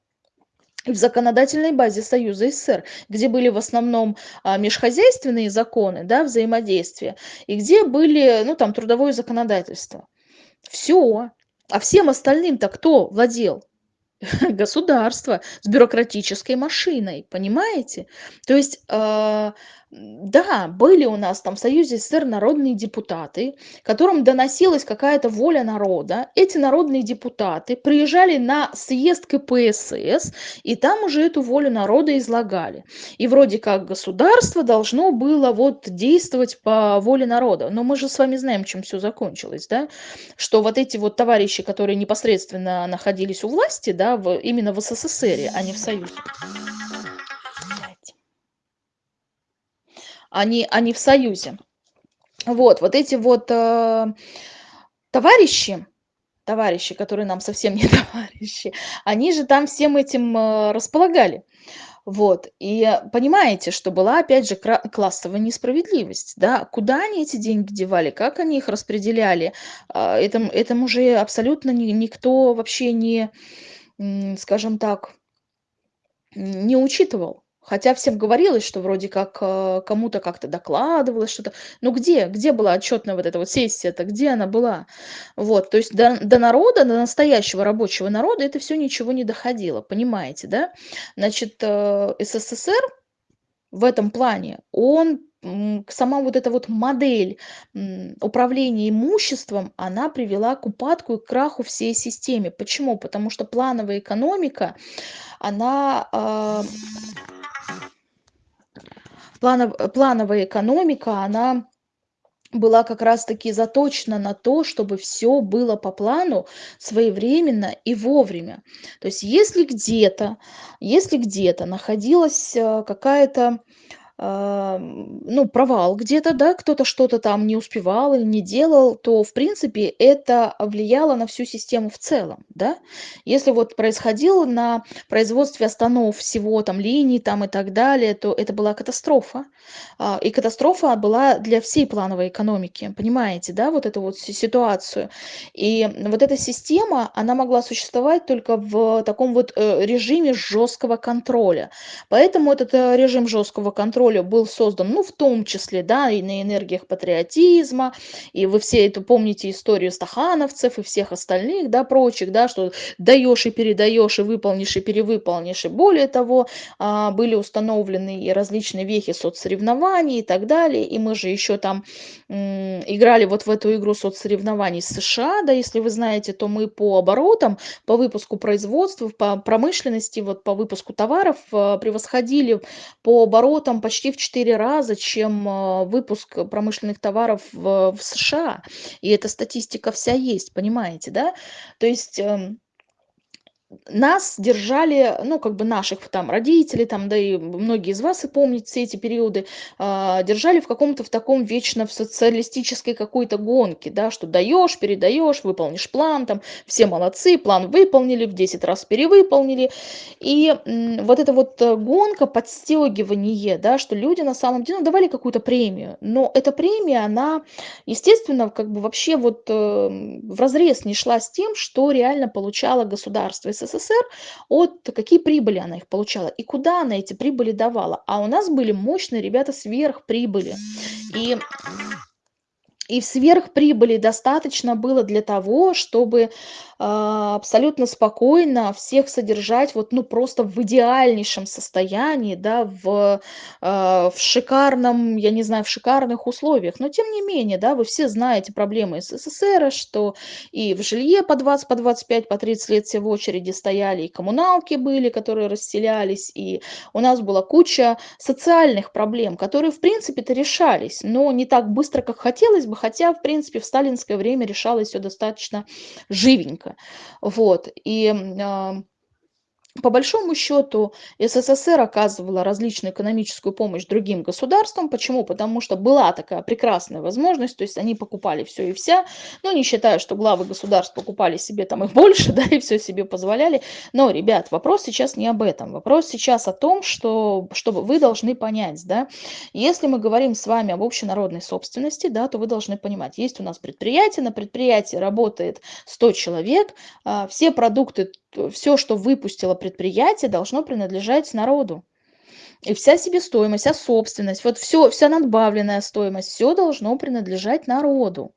в законодательной базе Союза СССР, где были в основном а, межхозяйственные законы, да, взаимодействия, и где были, ну, там, трудовое законодательство. Все. А всем остальным-то кто владел? государство с бюрократической машиной, понимаете? То есть э, да, были у нас там в Союзе СССР народные депутаты, которым доносилась какая-то воля народа. Эти народные депутаты приезжали на съезд КПСС, и там уже эту волю народа излагали. И вроде как государство должно было вот действовать по воле народа. Но мы же с вами знаем, чем все закончилось, да? Что вот эти вот товарищи, которые непосредственно находились у власти, да, в, именно в СССР, а не в Союзе. Они, они в союзе. Вот, вот эти вот э, товарищи, товарищи, которые нам совсем не товарищи, они же там всем этим э, располагали. Вот, и понимаете, что была, опять же, классовая несправедливость, да, куда они эти деньги девали, как они их распределяли, э, этому, этому же абсолютно ни, никто вообще не, скажем так, не учитывал. Хотя всем говорилось, что вроде как э, кому-то как-то докладывалось что-то. Ну где? Где была отчетная вот эта вот сессия-то? Где она была? Вот, то есть до, до народа, до настоящего рабочего народа это все ничего не доходило, понимаете, да? Значит, э, СССР в этом плане, он сама вот эта вот модель управления имуществом, она привела к упадку и краху всей системе. Почему? Потому что плановая экономика, она планов, плановая экономика, она была как раз-таки заточена на то, чтобы все было по плану своевременно и вовремя. То есть если где-то, если где-то находилась э, какая-то а, ну, провал где-то, да, кто-то что-то там не успевал или не делал, то, в принципе, это влияло на всю систему в целом, да. Если вот происходило на производстве останов всего там линий там и так далее, то это была катастрофа. А, и катастрофа была для всей плановой экономики, понимаете, да, вот эту вот ситуацию. И вот эта система, она могла существовать только в таком вот э, режиме жесткого контроля. Поэтому этот э, режим жесткого контроля роли был создан, ну, в том числе, да, и на энергиях патриотизма, и вы все это помните историю стахановцев и всех остальных, да, прочих, да, что даешь и передаешь, и выполнишь, и перевыполнишь, и более того, а, были установлены и различные вехи соцсоревнований и так далее, и мы же еще там играли вот в эту игру соцсоревнований с США, да, если вы знаете, то мы по оборотам, по выпуску производства, по промышленности, вот по выпуску товаров а, превосходили по оборотам почти почти в 4 раза, чем а, выпуск промышленных товаров в, в США. И эта статистика вся есть, понимаете, да? То есть эм, нас держали, ну, как бы наших там родителей, там, да и многие из вас и помнят все эти периоды, а, держали в каком-то в таком вечно в социалистической какой-то гонке, да, что даешь, передаешь, выполнишь план, там, все молодцы, план выполнили, в 10 раз перевыполнили. И вот эта вот э, гонка, подстегивание, да, что люди на самом деле ну, давали какую-то премию, но эта премия, она, естественно, как бы вообще вот э, в разрез не шла с тем, что реально получало государство СССР, от какие прибыли она их получала и куда она эти прибыли давала. А у нас были мощные ребята сверхприбыли. И и сверхприбыли достаточно было для того, чтобы абсолютно спокойно всех содержать вот, ну, просто в идеальнейшем состоянии, да, в, а, в шикарном, я не знаю, в шикарных условиях. Но тем не менее, да, вы все знаете проблемы СССР, что и в жилье по 20, по 25, по 30 лет все в очереди стояли, и коммуналки были, которые расселялись, и у нас была куча социальных проблем, которые, в принципе-то, решались, но не так быстро, как хотелось бы, хотя, в принципе, в сталинское время решалось все достаточно живенько. Вот, и по большому счету СССР оказывала различную экономическую помощь другим государствам. Почему? Потому что была такая прекрасная возможность, то есть они покупали все и вся, но не считаю, что главы государств покупали себе там их больше, да, и все себе позволяли. Но, ребят, вопрос сейчас не об этом. Вопрос сейчас о том, что, чтобы вы должны понять, да, если мы говорим с вами об общенародной собственности, да, то вы должны понимать, есть у нас предприятие, на предприятии работает 100 человек, а, все продукты все, что выпустило предприятие, должно принадлежать народу. И вся себестоимость, вся собственность, вот все, вся надбавленная стоимость, все должно принадлежать народу.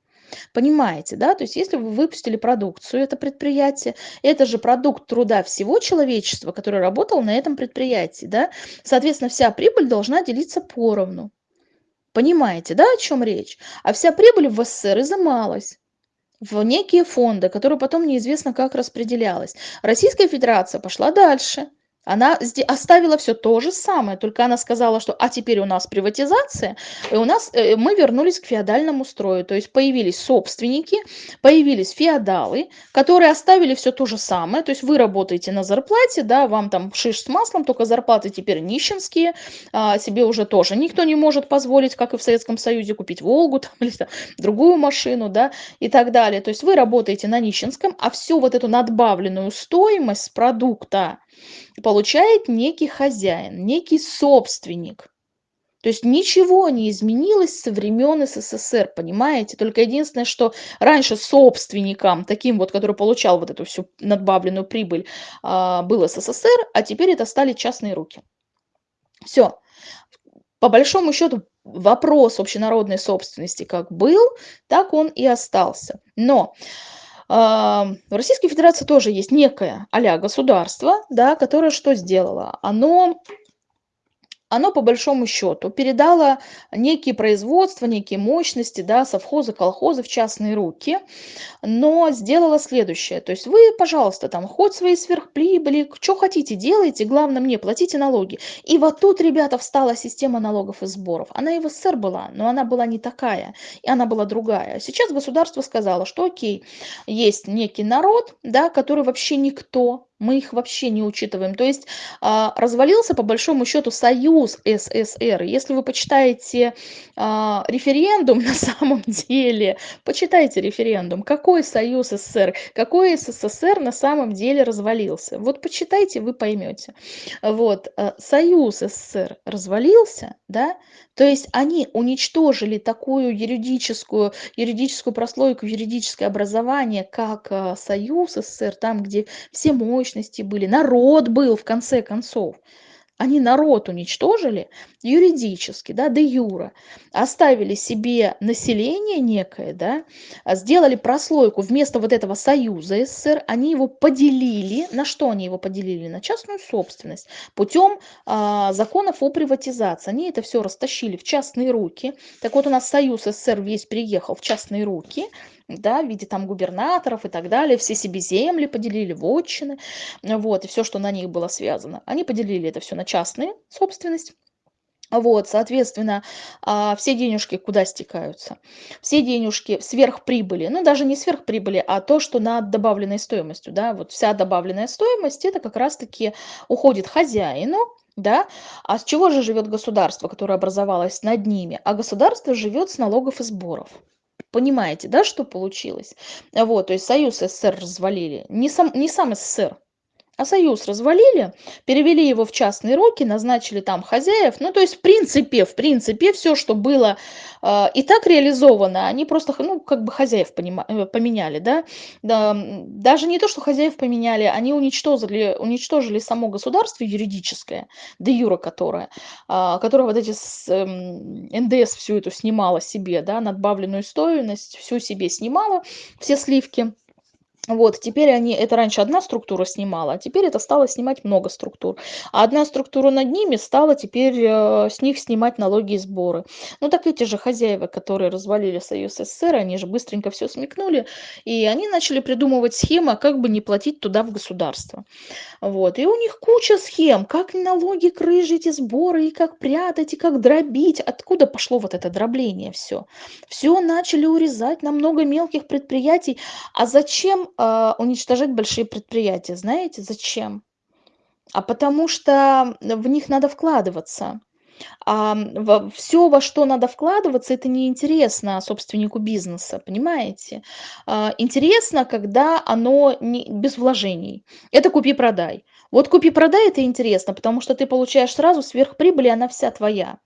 Понимаете, да? То есть если вы выпустили продукцию, это предприятие, это же продукт труда всего человечества, который работал на этом предприятии, да? Соответственно, вся прибыль должна делиться поровну. Понимаете, да, о чем речь? А вся прибыль в СССР изымалась в некие фонды, которые потом неизвестно как распределялось. Российская Федерация пошла дальше. Она оставила все то же самое, только она сказала, что а теперь у нас приватизация, и у нас э, мы вернулись к феодальному строю. То есть появились собственники, появились феодалы, которые оставили все то же самое. То есть вы работаете на зарплате, да, вам там шиш с маслом, только зарплаты теперь нищенские, а себе уже тоже никто не может позволить, как и в Советском Союзе, купить Волгу там, или там, другую машину, да, и так далее. То есть вы работаете на нищенском, а всю вот эту надбавленную стоимость продукта, получает некий хозяин, некий собственник. То есть ничего не изменилось со времен СССР, понимаете? Только единственное, что раньше собственником, таким вот, который получал вот эту всю надбавленную прибыль, а, был СССР, а теперь это стали частные руки. Все. По большому счету вопрос общенародной собственности как был, так он и остался. Но в Российской Федерации тоже есть некое а государство, да, которое что сделало? Оно оно по большому счету передало некие производства, некие мощности, да, совхозы, колхозы в частные руки, но сделала следующее. То есть вы, пожалуйста, там хоть свои сверхприбыли, что хотите делайте, главное мне платите налоги. И вот тут, ребята, встала система налогов и сборов. Она и в СССР была, но она была не такая, и она была другая. Сейчас государство сказало, что окей, есть некий народ, да, который вообще никто, Мы их вообще не учитываем. То есть а, развалился по большому счету союз СССР. Если вы почитаете а, референдум на самом деле, почитайте референдум, какой союз СССР, какой СССР на самом деле развалился. Вот почитайте, вы поймете. Вот, э, союз СССР развалился, да, то есть они уничтожили такую юридическую, юридическую прослойку, юридическое образование, как э, союз СССР, там, где все мощности были, народ был в конце концов. Они народ уничтожили юридически, да, де юра, оставили себе население некое, да, а сделали прослойку вместо вот этого союза СССР, они его поделили, на что они его поделили? На частную собственность путем а, законов о приватизации. Они это все растащили в частные руки. Так вот у нас союз СССР весь переехал в частные руки, да, в виде там губернаторов и так далее, все себе земли поделили, вотчины, вот, и все, что на них было связано. Они поделили это все на частные собственность. Вот, соответственно, а, все денежки куда стекаются? Все денежки сверхприбыли, ну даже не сверхприбыли, а то, что над добавленной стоимостью, да, вот вся добавленная стоимость, это как раз-таки уходит хозяину, да, а с чего же живет государство, которое образовалось над ними? А государство живет с налогов и сборов. Понимаете, да, что получилось? Вот, то есть Союз СССР развалили. Не сам, не сам СССР, а союз развалили, перевели его в частные руки, назначили там хозяев. Ну, то есть, в принципе, в принципе, все, что было э, и так реализовано, они просто, ну, как бы хозяев э, поменяли, да? да. Даже не то, что хозяев поменяли, они уничтожили, уничтожили само государство юридическое, де юра которое, э, которое вот эти с, э, НДС всю эту снимала себе, да, надбавленную стоимость, всю себе снимала, все сливки. Вот, теперь они, это раньше одна структура снимала, а теперь это стало снимать много структур. А одна структура над ними стала теперь э, с них снимать налоги и сборы. Ну так эти же хозяева, которые развалили Союз СССР, они же быстренько все смекнули, и они начали придумывать схемы, как бы не платить туда в государство. Вот, и у них куча схем, как налоги крыжить и сборы, и как прятать, и как дробить. Откуда пошло вот это дробление все? Все начали урезать на много мелких предприятий. А зачем а, уничтожать большие предприятия. Знаете зачем? А потому что в них надо вкладываться. А во всё, во что надо вкладываться, это неинтересно собственнику бизнеса, понимаете? А, интересно, когда оно не без вложений. Это купи-продай. Вот купи-продай- это интересно, потому что ты получаешь сразу сверхприбыль, и она вся твоя.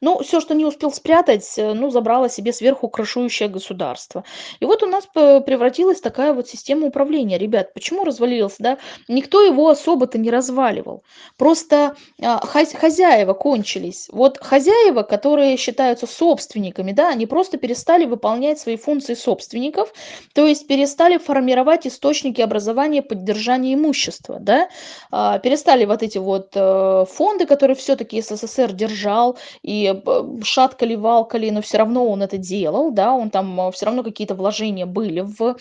Ну, все, что не успел спрятать, э, ну, забрало себе сверху крышующее государство. И вот у нас превратилась такая вот система управления. Ребят, почему развалился, да? Никто его особо-то не разваливал. Просто, а, хозяева кончились. Вот хозяева, которые считаются собственниками, да, они просто перестали выполнять свои функции собственников, то есть перестали формировать источники образования, поддержания имущества, да. А, перестали вот эти вот, э, фонды, которые все таки СССР держал, и шаткали-валкали, но все равно он это делал, да, он там э, все равно какие-то вложения были в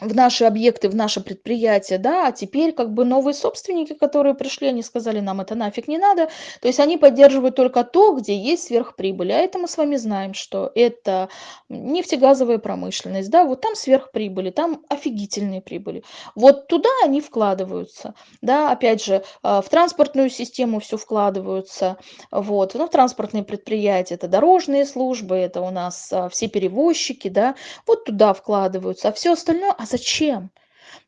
в наши объекты, в наше предприятие, да, а теперь как бы новые собственники, которые пришли, они сказали, нам это нафиг не надо, то есть они поддерживают только то, где есть сверхприбыль, а это мы с вами знаем, что это нефтегазовая промышленность, да, вот там сверхприбыли, там офигительные прибыли, вот туда они вкладываются, да, опять же, а, в транспортную систему все вкладываются, вот, ну, транспортные предприятия, это дорожные службы, это у нас а, все перевозчики, да, вот туда вкладываются, а все остальное, а зачем?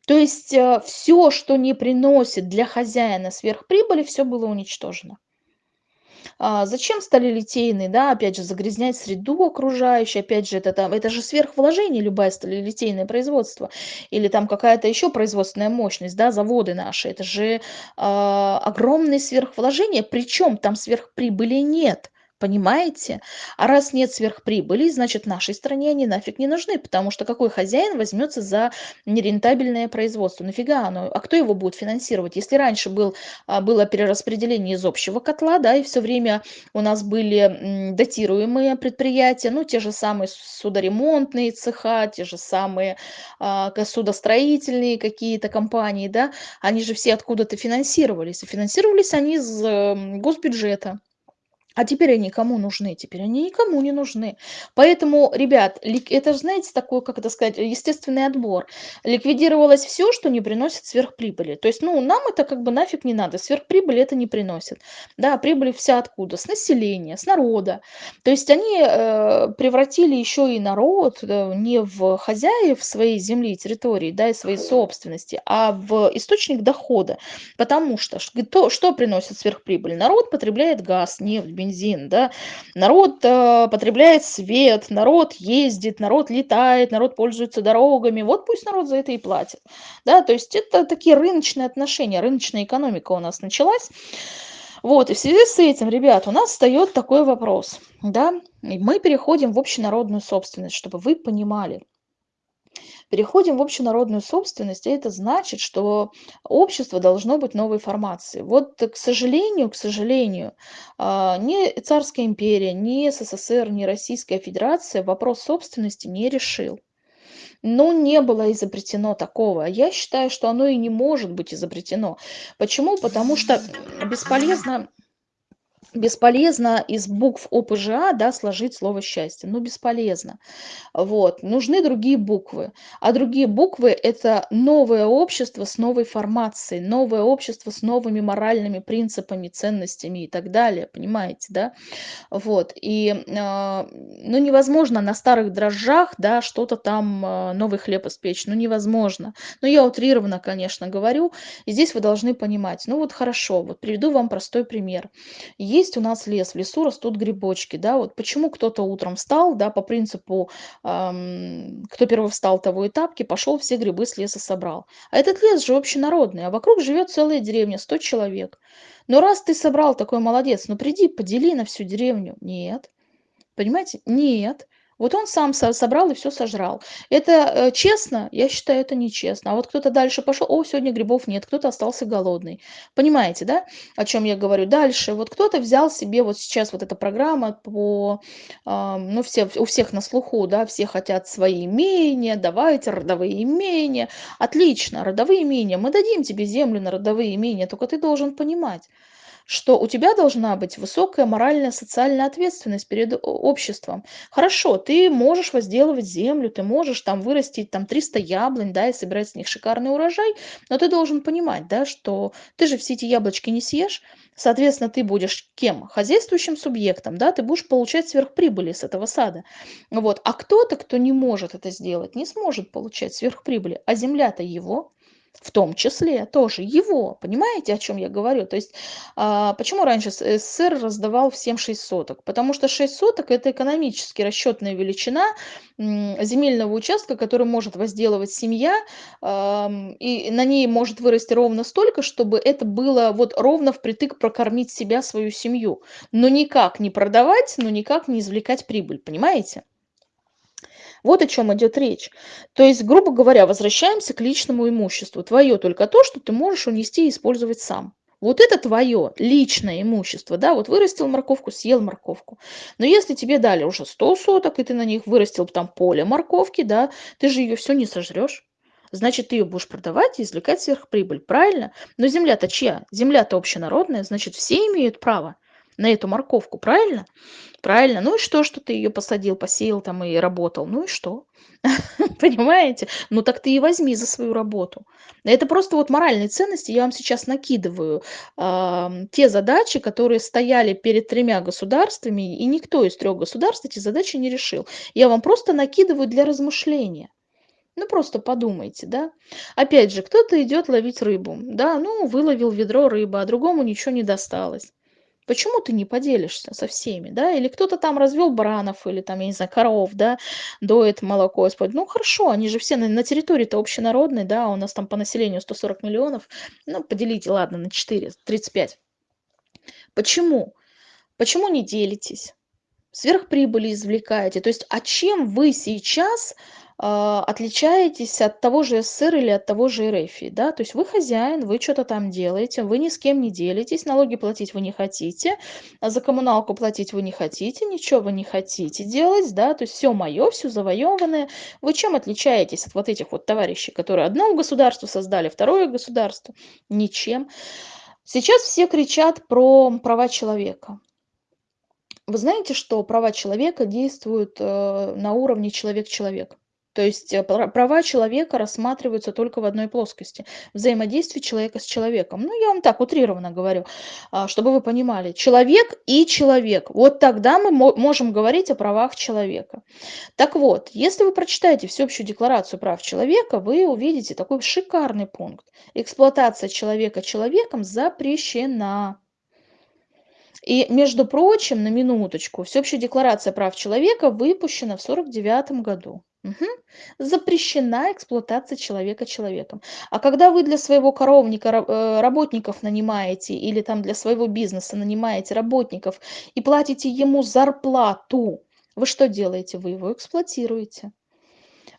То есть э, все, что не приносит для хозяина сверхприбыли, все было уничтожено. А зачем стали литейные, да, опять же, загрязнять среду окружающую, опять же, это там, это же сверхвложение, любая сталелитейное производство, или там какая-то еще производственная мощность, да, заводы наши, это же а, огромные сверхвложения, причем там сверхприбыли нет. Понимаете? А раз нет сверхприбыли, значит, нашей стране они нафиг не нужны, потому что какой хозяин возьмется за нерентабельное производство? Нафига оно? А кто его будет финансировать? Если раньше был, а, было перераспределение из общего котла, да, и все время у нас были датируемые предприятия, ну, те же самые судоремонтные цеха, те же самые а, судостроительные какие-то компании, да, они же все откуда-то финансировались. И финансировались они из госбюджета. А теперь они кому нужны? Теперь они никому не нужны. Поэтому, ребят, это ж, знаете, такой, как это сказать, естественный отбор. Ликвидировалось всё, что не приносит сверхприбыли. То есть, ну, нам это как бы нафиг не надо, сверхприбыли это не приносит. Да, прибыль вся откуда? С населения, с народа. То есть они, э, превратили ещё и народ, э, не в хозяев своей земли и территории, да, и своей собственности, а в источник дохода. Потому что ш то, что приносит сверхприбыль? Народ потребляет газ, нефть, бензин, да. Народ, э, потребляет свет, народ ездит, народ летает, народ пользуется дорогами. Вот пусть народ за это и платит. Да, то есть это такие рыночные отношения, рыночная экономика у нас началась. Вот, и в связи с этим, ребят, у нас встаёт такой вопрос, да. И мы переходим в общенародную собственность, чтобы вы понимали. Переходим в общенародную собственность, а это значит, что общество должно быть новой формации. Вот, к сожалению к сожалению, а, ни Царская империя, ни СССР, ни Российская Федерация вопрос собственности не решил. Ну, не было изобретено такого. Я считаю, что оно и не может быть изобретено. Почему? Потому что бесполезно бесполезно из букв ОПЖА, да, сложить слово счастье. Ну, бесполезно. Вот. Нужны другие буквы. А другие буквы- это новое общество с новой формацией, новое общество с новыми моральными принципами, ценностями и так далее. Понимаете, да? Вот. И, а, ну, невозможно на старых дрожжах, да, что-то там, а, новый хлеб испечь. Ну, невозможно. Ну, я утрированно, конечно, говорю. И здесь вы должны понимать. Ну, вот хорошо, вот приведу вам простой пример. Есть у нас лес, в лесу растут грибочки, да. Вот почему кто-то утром встал, да, по принципу, ам, кто первый встал, того и тапки, пошёл, все грибы с леса собрал. А этот лес же общенародный, а вокруг живёт целая деревня, 100 человек. Ну, раз ты собрал, такой молодец, ну, приди, подели на всю деревню. Нет. Понимаете? Нет. Вот он сам со собрал и всё сожрал. Это, э, честно? Я считаю, это нечестно. А вот кто-то дальше пошёл: "О, сегодня грибов нет", кто-то остался голодный. Понимаете, да, о чём я говорю? Дальше. Вот кто-то взял себе, вот сейчас вот эта программа по, ну, все у всех на слуху, да, все хотят свои имения, давайте родовые имения. Отлично, родовые имения. Мы дадим тебе землю на родовые имения, тока ты должен понимать, что у тебя должна быть высокая моральная, социальная ответственность перед обществом. Хорошо, ты можешь возделывать землю, ты можешь там вырастить там 300 яблонь, да, и собирать с них шикарный урожай, но ты должен понимать, да, что ты же все эти яблочки не съешь. Соответственно, ты будешь кем? Хозяйствующим субъектом, да, ты будешь получать сверхприбыли с этого сада. Вот. А кто-то, кто не может это сделать, не сможет получать сверхприбыли, а земля-то его. В том числе тоже его. Понимаете, о чём я говорю? То есть, а, почему раньше С СССР раздавал всем 6 соток? Потому что 6 соток- это экономически расчётная величина, земельного участка, который может возделывать семья, и на ней может вырасти ровно столько, чтобы это было вот ровно впритык прокормить себя, свою семью. Но никак не продавать, но никак не извлекать прибыль. Понимаете? Вот о чём идёт речь. То есть, грубо говоря, возвращаемся к личному имуществу. Твоё только то, что ты можешь унести и использовать сам. Вот это твоё личное имущество, да. Вот вырастил морковку, съел морковку. Но если тебе дали уже 100 соток, и ты на них вырастил там поле морковки, да, ты же её всю не сожрёшь. Значит, ты её будешь продавать и извлекать сверхприбыль. Правильно? Но земля-то чья? Земля-то общенародная, значит, все имеют право на эту морковку. Правильно? Правильно. Ну и что, что ты её посадил, посеял там и работал? Ну и что? Понимаете? Ну так ты и возьми за свою работу. Это просто вот моральные ценности. Я вам сейчас накидываю, ам, те задачи, которые стояли перед 3 государствами, и никто из 3 государств эти задачи не решил. Я вам просто накидываю для размышления. Ну, просто подумайте, да. Опять же, кто-то идёт ловить рыбу, да, ну, выловил ведро рыбы, а другому ничего не досталось. Почему ты не поделишься со всеми, да? Или кто-то там развёл баранов или там, я не знаю, коров, да, доит молоко использует. Ну, хорошо, они же все на на территории-то общенародной, да, у нас там по населению 140 миллионов. Ну, поделите, ладно, на 4, 35. Почему? Почему не делитесь? Сверхприбыли извлекаете. То есть, а чем вы сейчас, а, отличаетесь от того же СССР или от того же РФ, да? То есть вы хозяин, вы чё-то там делаете, вы ни с кем не делитесь, налоги платить вы не хотите, а за коммуналку платить вы не хотите, ничего вы не хотите делать, да, то есть всё моё, всё завоёванное. Вы чем отличаетесь от вот этих вот товарищей, которые одно государство создали, второе государство? Ничем. Сейчас все кричат про права человека. Вы знаете, что права человека действуют, э, на уровне человек-человек? То есть, э, пра права человека рассматриваются только в одной плоскости: взаимодействие человека с человеком. Ну, я вам так утрированно говорю, а, чтобы вы понимали. Человек и человек. Вот тогда мы мо можем говорить о правах человека. Так вот, если вы прочитаете Всеобщую декларацию прав человека, вы увидите такой шикарный пункт: эксплуатация человека человеком запрещена. И, между прочим, на минуточку, Всеобщая декларация прав человека выпущена в 49 году. Мгм. Запрещена эксплуатация человека человеком. А когда вы для своего коровника э, работников нанимаете или там для своего бизнеса нанимаете работников и платите ему зарплату, вы что делаете? Вы его эксплуатируете.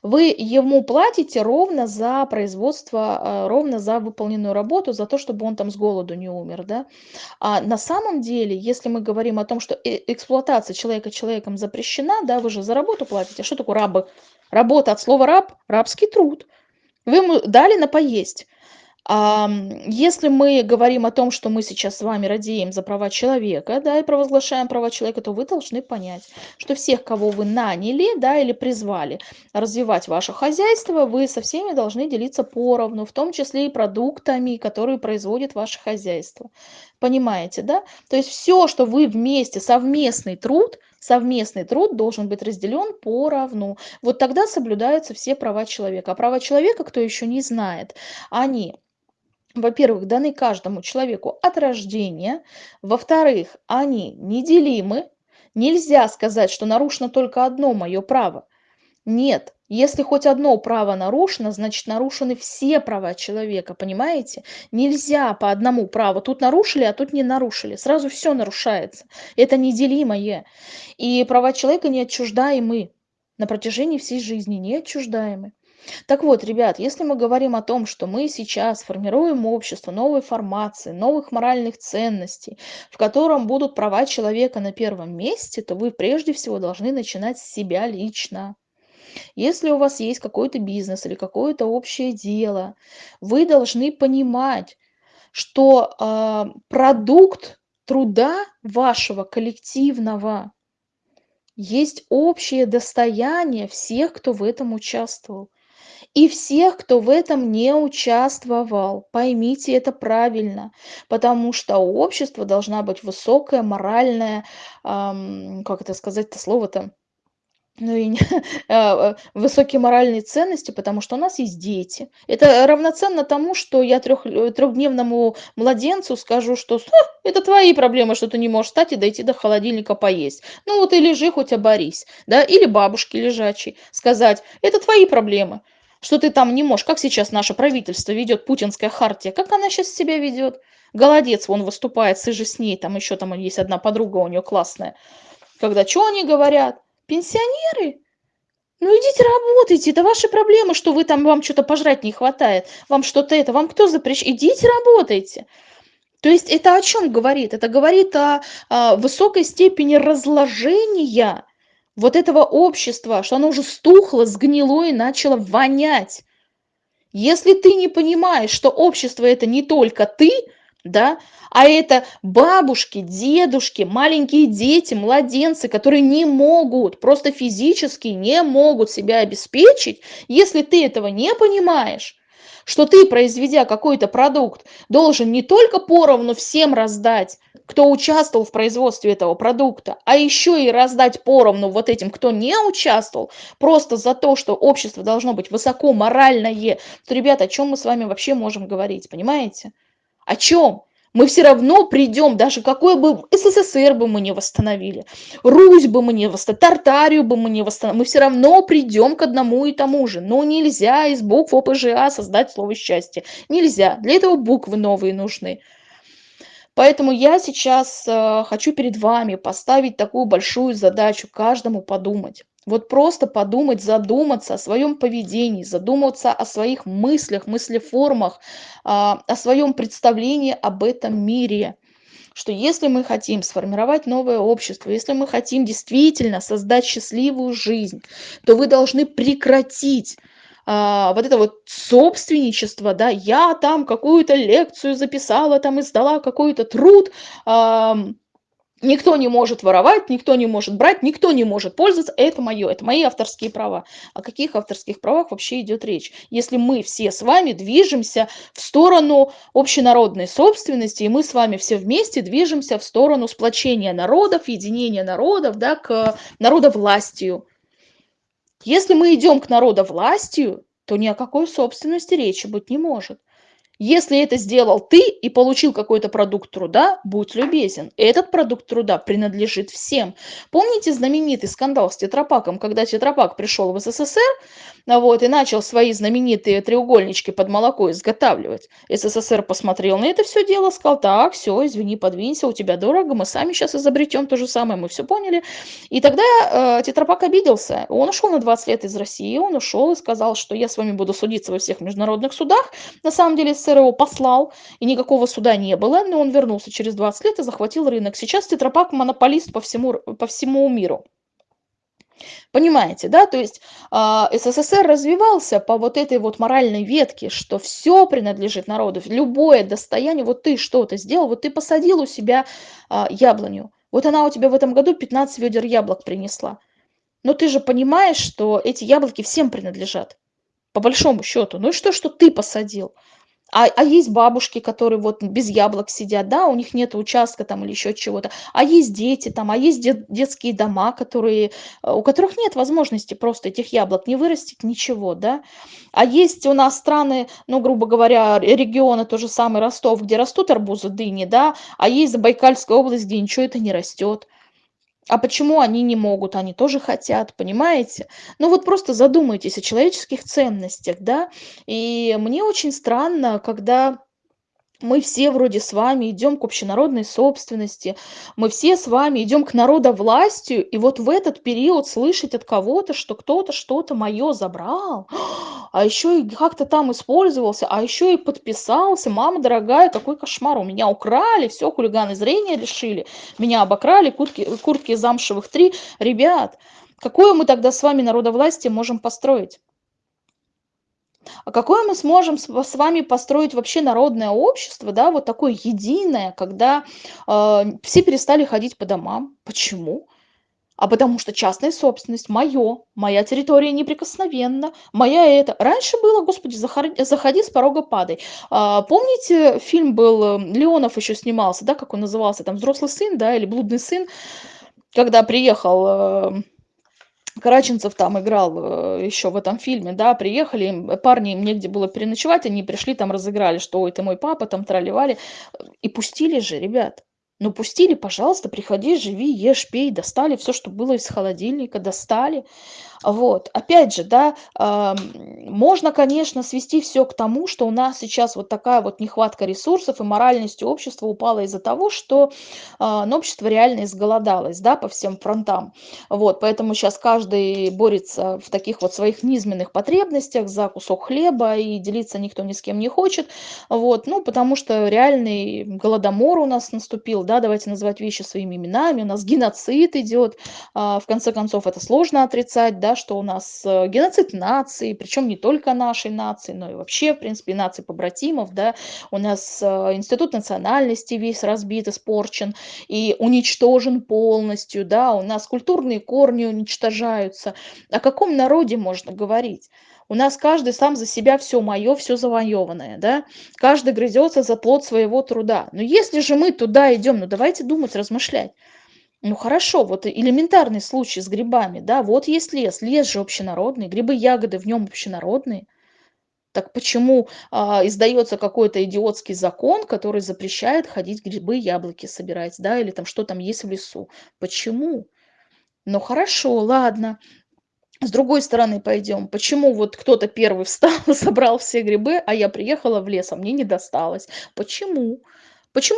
Вы ему платите ровно за производство, а, ровно за выполненную работу, за то, чтобы он там с голоду не умер, да. А на самом деле, если мы говорим о том, что э эксплуатация человека человеком запрещена, да, вы же за работу платите. А что такое рабы? Работа от слова раб- рабский труд. Вы ему дали на поесть. Если мы говорим о том, что мы сейчас с вами радеем за права человека, да, и провозглашаем права человека, то вы должны понять, что всех, кого вы наняли, да, или призвали развивать ваше хозяйство, вы со всеми должны делиться поровну, в том числе и продуктами, которые производит ваше хозяйство. Понимаете, да? То есть всё, что вы вместе, совместный труд совместный труд должен быть разделен поровну. Вот тогда соблюдаются все права человека. А права человека, кто еще не знает, они во-первых, даны каждому человеку от рождения. Во-вторых, они неделимы. Нельзя сказать, что нарушено только одно мое право. Нет, если хоть одно право нарушено, значит нарушены все права человека, понимаете? Нельзя по одному праву: тут нарушили, а тут не нарушили. Сразу всё нарушается. Это неделимое. И права человека неотчуждаемы на протяжении всей жизни, неотчуждаемы. Так вот, ребят, если мы говорим о том, что мы сейчас формируем общество новой формации, новых моральных ценностей, в котором будут права человека на первом месте, то вы прежде всего должны начинать с себя лично. Если у вас есть какой-то бизнес или какое-то общее дело, вы должны понимать, что, а, продукт труда вашего коллективного есть общее достояние всех, кто в этом участвовал. И всех, кто в этом не участвовал. Поймите это правильно, потому что у общества должна быть высокая моральная, ам, как это сказать-то слово-то? Ну и не а, а, высокие моральные ценности, потому что у нас есть дети. Это равноценно тому, что я трёх э, трехдневному младенцу скажу, что: "С это твои проблемы, что ты не можешь встать и дойти до холодильника поесть. Ну вот и лежи, хоть оборись". Да, или бабушке лежачей сказать: "Это твои проблемы, что ты там не можешь". Как сейчас наше правительство ведёт, путинская хартия, как она щас себя ведёт? Голодец вон выступает, ты же с ней, там ещё там есть одна подруга у неё классная. Когда чё они говорят? Пенсионеры? Ну идите работайте, это ваши проблемы, что вы там вам чё-то пожрать не хватает, вам что-то это, вам кто запрещ идите работайте. То есть это о чём говорит? Это говорит о, а, высокой степени разложения вот этого общества, что оно уже стухло, сгнило и начало вонять. Если ты не понимаешь, что общество- это не только ты, да, а это бабушки, дедушки, маленькие дети, младенцы, которые не могут, просто физически не могут себя обеспечить. Если ты этого не понимаешь, что ты, произведя какой-то продукт, должен не только поровну всем раздать, кто участвовал в производстве этого продукта, а ещё и раздать поровну вот этим, кто не участвовал, просто за то, что общество должно быть высоко моральное, то, ребята, о чём мы с вами вообще можем говорить, понимаете? О чём? Мы всё равно придём, даже какой бы СССР бы мы не восстановили, Русь бы мы не восста Тартарию бы мы не восста мы всё равно придём к одному и тому же. Но нельзя из букв ОПЖА создать слово счастье. Нельзя. Для этого буквы новые нужны. Поэтому я сейчас, а, хочу перед вами поставить такую большую задачу: каждому подумать. Вот просто подумать, задуматься о своём поведении, задуматься о своих мыслях, мыслеформах, а, о своём представлении об этом мире. Что если мы хотим сформировать новое общество, если мы хотим действительно создать счастливую жизнь, то вы должны прекратить, а, вот это вот собственничество, да: "Я там какую-то лекцию записала, там издала какой-то труд, ам, Никто не может воровать, никто не может брать, никто не может пользоваться. Это мое, это мои авторские права. О каких авторских правах вообще идет речь? Если мы все с вами движемся в сторону общенародной собственности, и мы с вами все вместе движемся в сторону сплочения народов, единения народов, да, к народовластию. Если мы идем к народовластию, то ни о какой собственности речи быть не может. Если это сделал ты и получил какой-то продукт труда, будь любезен. Этот продукт труда принадлежит всем. Помните знаменитый скандал с Тетрапаком, когда Тетрапак пришел в СССР вот, и начал свои знаменитые треугольнички под молоко изготавливать? СССР посмотрел на это все дело, сказал, так, все, извини, подвинься, у тебя дорого, мы сами сейчас изобретем то же самое, мы все поняли. И тогда э, Тетрапак обиделся. Он ушел на 20 лет из России, он ушел и сказал, что я с вами буду судиться во всех международных судах. На самом деле СССР его послал, и никакого суда не было, но он вернулся через 20 лет и захватил рынок. Сейчас Тетрапак монополист по всему, по всему миру. Понимаете, да? То есть э, СССР развивался по вот этой вот моральной ветке, что все принадлежит народу, любое достояние, вот ты что-то сделал, вот ты посадил у себя э, яблоню, вот она у тебя в этом году 15 ведер яблок принесла. Но ты же понимаешь, что эти яблоки всем принадлежат, по большому счету. Ну и что, что ты посадил? А, а есть бабушки, которые вот без яблок сидят, да, у них нет участка там или еще чего-то. А есть дети там, а есть дет, детские дома, которые, э, у которых нет возможности просто этих яблок не вырастить, ничего, да. А есть у нас страны, ну, грубо говоря, регионы, то же самое Ростов, где растут арбузы, дыни, да, а есть Забайкальская область, где ничего это не растет. А почему они не могут? Они тоже хотят, понимаете? Ну вот просто задумайтесь о человеческих ценностях, да? И мне очень странно, когда мы все вроде с вами идем к общенародной собственности, мы все с вами идем к народовластию, и вот в этот период слышать от кого-то, что кто-то что-то мое забрал, а еще и как-то там использовался, а еще и подписался, мама дорогая, какой кошмар, у меня украли, все, хулиганы зрения лишили, меня обокрали, куртки, куртки замшевых три, ребят, какое мы тогда с вами народовластие можем построить? А какое мы сможем с вами построить вообще народное общество, да, вот такое единое, когда, а, все перестали ходить по домам? Почему? А потому что частная собственность, моё, моя территория неприкосновенна, моя это. Раньше было, господи, захар заходи, с порога падай. А, помните, фильм был, э, Леонов еще снимался, да, как он назывался, там "Взрослый сын", да, или "Блудный сын", когда приехал, э Караченцев там играл э, еще в этом фильме, да, приехали, им, парни, им негде было переночевать, они пришли, там разыграли, что ой, ты мой папа, там тролливали, и пустили же, ребят. Ну, пустили, пожалуйста, приходи, живи, ешь, пей, достали все, что было из холодильника, достали. Вот, опять же, да, можно, конечно, свести все к тому, что у нас сейчас вот такая вот нехватка ресурсов и моральность общества упала из-за того, что э, ну, общество реально изголодалось, да, по всем фронтам. Вот, поэтому сейчас каждый борется в таких вот своих низменных потребностях за кусок хлеба, и делиться никто ни с кем не хочет. Вот, ну, потому что реальный голодомор у нас наступил, да, давайте называть вещи своими именами, у нас геноцид идет, э, в конце концов, это сложно отрицать, да, что у нас э, геноцид нации, причем не только нашей нации, но и вообще, в принципе, нации побратимов, да, у нас э, институт национальности весь разбит, испорчен и уничтожен полностью, да, у нас культурные корни уничтожаются. О каком народе можно говорить? У нас каждый сам за себя все мое, все завоеванное, да? Каждый грызется за плод своего труда. Но если же мы туда идем, ну давайте думать, размышлять. Ну хорошо, вот элементарный случай с грибами, да, вот есть лес, лес же общенародный, грибы, ягоды в нем общенародные. Так почему а, издается какой-то идиотский закон, который запрещает ходить грибы, яблоки собирать, да, или там что там есть в лесу? Почему? Ну хорошо, ладно. С другой стороны пойдем. Почему вот кто-то первый встал, собрал все грибы, а я приехала в лес, а мне не досталось? Почему? Почему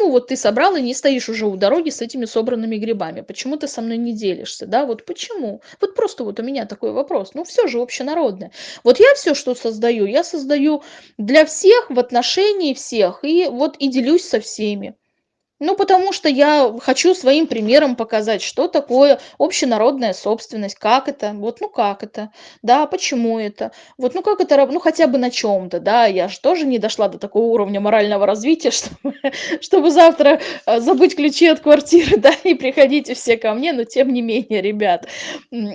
вот ты собрал и не стоишь уже у дороги с этими собранными грибами? Почему ты со мной не делишься, да? Вот почему? Вот просто вот у меня такой вопрос. Ну, все же общенародное. Вот я все, что создаю, я создаю для всех, в отношении всех, и вот и делюсь со всеми. Ну, потому что я хочу своим примером показать, что такое общенародная собственность, как это, вот, ну как это, да, почему это, вот, ну как это, ну хотя бы на чем-то, да, я же тоже не дошла до такого уровня морального развития, чтобы, чтобы завтра э, забыть ключи от квартиры, да, и приходите все ко мне, но тем не менее, ребят,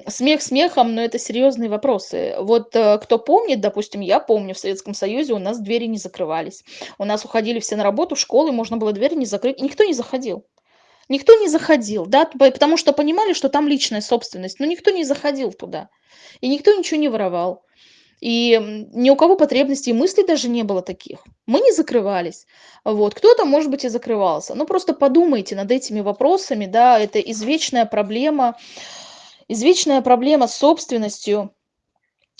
смех смехом, но это серьезные вопросы. Вот э, кто помнит, допустим, я помню, в Советском Союзе у нас двери не закрывались. У нас уходили все на работу, в школы, можно было дверь не закрыть, никто не заходил. Никто не заходил, да, потому что понимали, что там личная собственность, но никто не заходил туда. И никто ничего не воровал. И, ни у кого потребностей и мыслей даже не было таких. Мы не закрывались. Вот. Кто-то, может быть, и закрывался. Ну, просто подумайте над этими вопросами, да. Это извечная проблема извечная проблема с собственностью.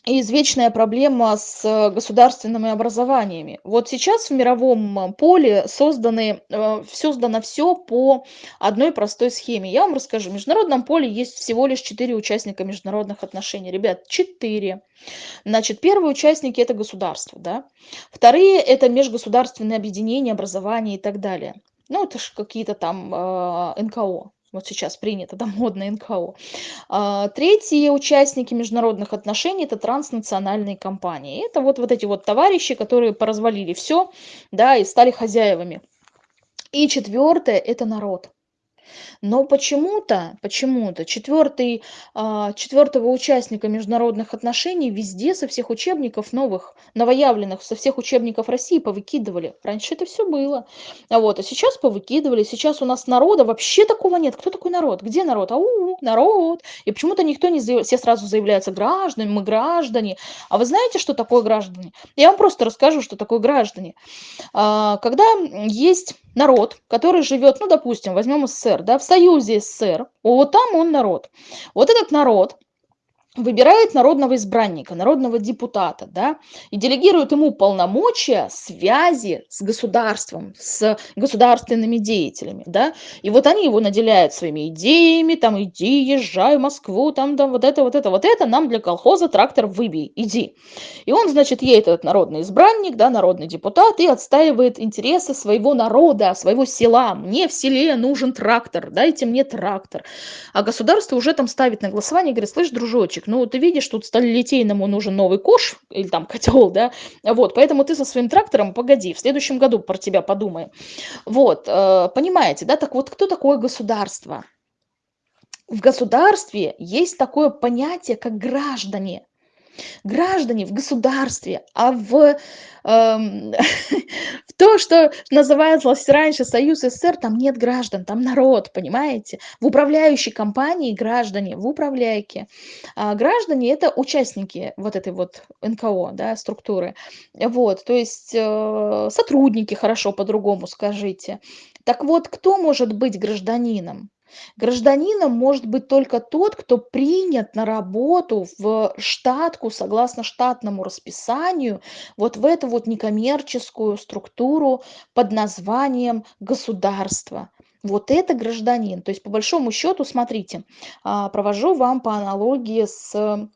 Извечная проблема с э, государственными образованиями. Вот сейчас в мировом э, поле созданы, э, создано все по одной простой схеме. Я вам расскажу. В международном поле есть всего лишь четыре участника международных отношений. Ребят, четыре. Значит, первые участники– это государство, да. Вторые– это межгосударственные объединения, образования и так далее. Ну, это ж какие-то там э, НКО. Вот сейчас принято, там модно НКО. А, третьи участники международных отношений– это транснациональные компании. Это вот, вот эти вот товарищи, которые поразвалили все, да, и стали хозяевами. И четвертое– это народ. Но почему-то, почему-то четвертый, а, четвертого участника международных отношений везде со всех учебников новых, новоявленных, со всех учебников России повыкидывали. Раньше это все было. А вот, а сейчас повыкидывали. Сейчас у нас народа вообще такого нет. Кто такой народ? Где народ? Ау, народ. И почему-то никто не заявляет, все сразу заявляются гражданами, мы граждане. А вы знаете, что такое граждане? Я вам просто расскажу, что такое граждане. А, когда есть народ, который живет, ну, допустим, возьмем СССР, да, в союзе СССР, вот там он народ. Вот этот народ выбирает народного избранника, народного депутата, да, и делегирует ему полномочия связи с государством, с государственными деятелями, да, и вот они его наделяют своими идеями, там, иди, езжай в Москву, там, да, вот это, вот это, вот это, нам для колхоза трактор выбей, иди. И он, значит, едет этот народный избранник, да, народный депутат, и отстаивает интересы своего народа, своего села. Мне в селе нужен трактор, дайте мне трактор. А государство уже там ставит на голосование говорит, слышь, дружочек, мальчик, ну ты видишь, тут сталилитейному нужен новый кош или там котел, да, вот, поэтому ты со своим трактором погоди, в следующем году про тебя подумаем. Вот, э, понимаете, да, так вот, кто такое государство? В государстве есть такое понятие, как граждане граждане в государстве, а в, эм, в то, что называлось раньше Союз СССР, там нет граждан, там народ, понимаете? В управляющей компании граждане, в управляйке. А граждане– это участники вот этой вот НКО, да, структуры. Вот, то есть э, сотрудники, хорошо по-другому скажите. Так вот, кто может быть гражданином? Гражданином может быть только тот, кто принят на работу в штатку согласно штатному расписанию, вот в эту вот некоммерческую структуру под названием государство. Вот это гражданин. То есть, по большому счету, смотрите, а, провожу вам по аналогии с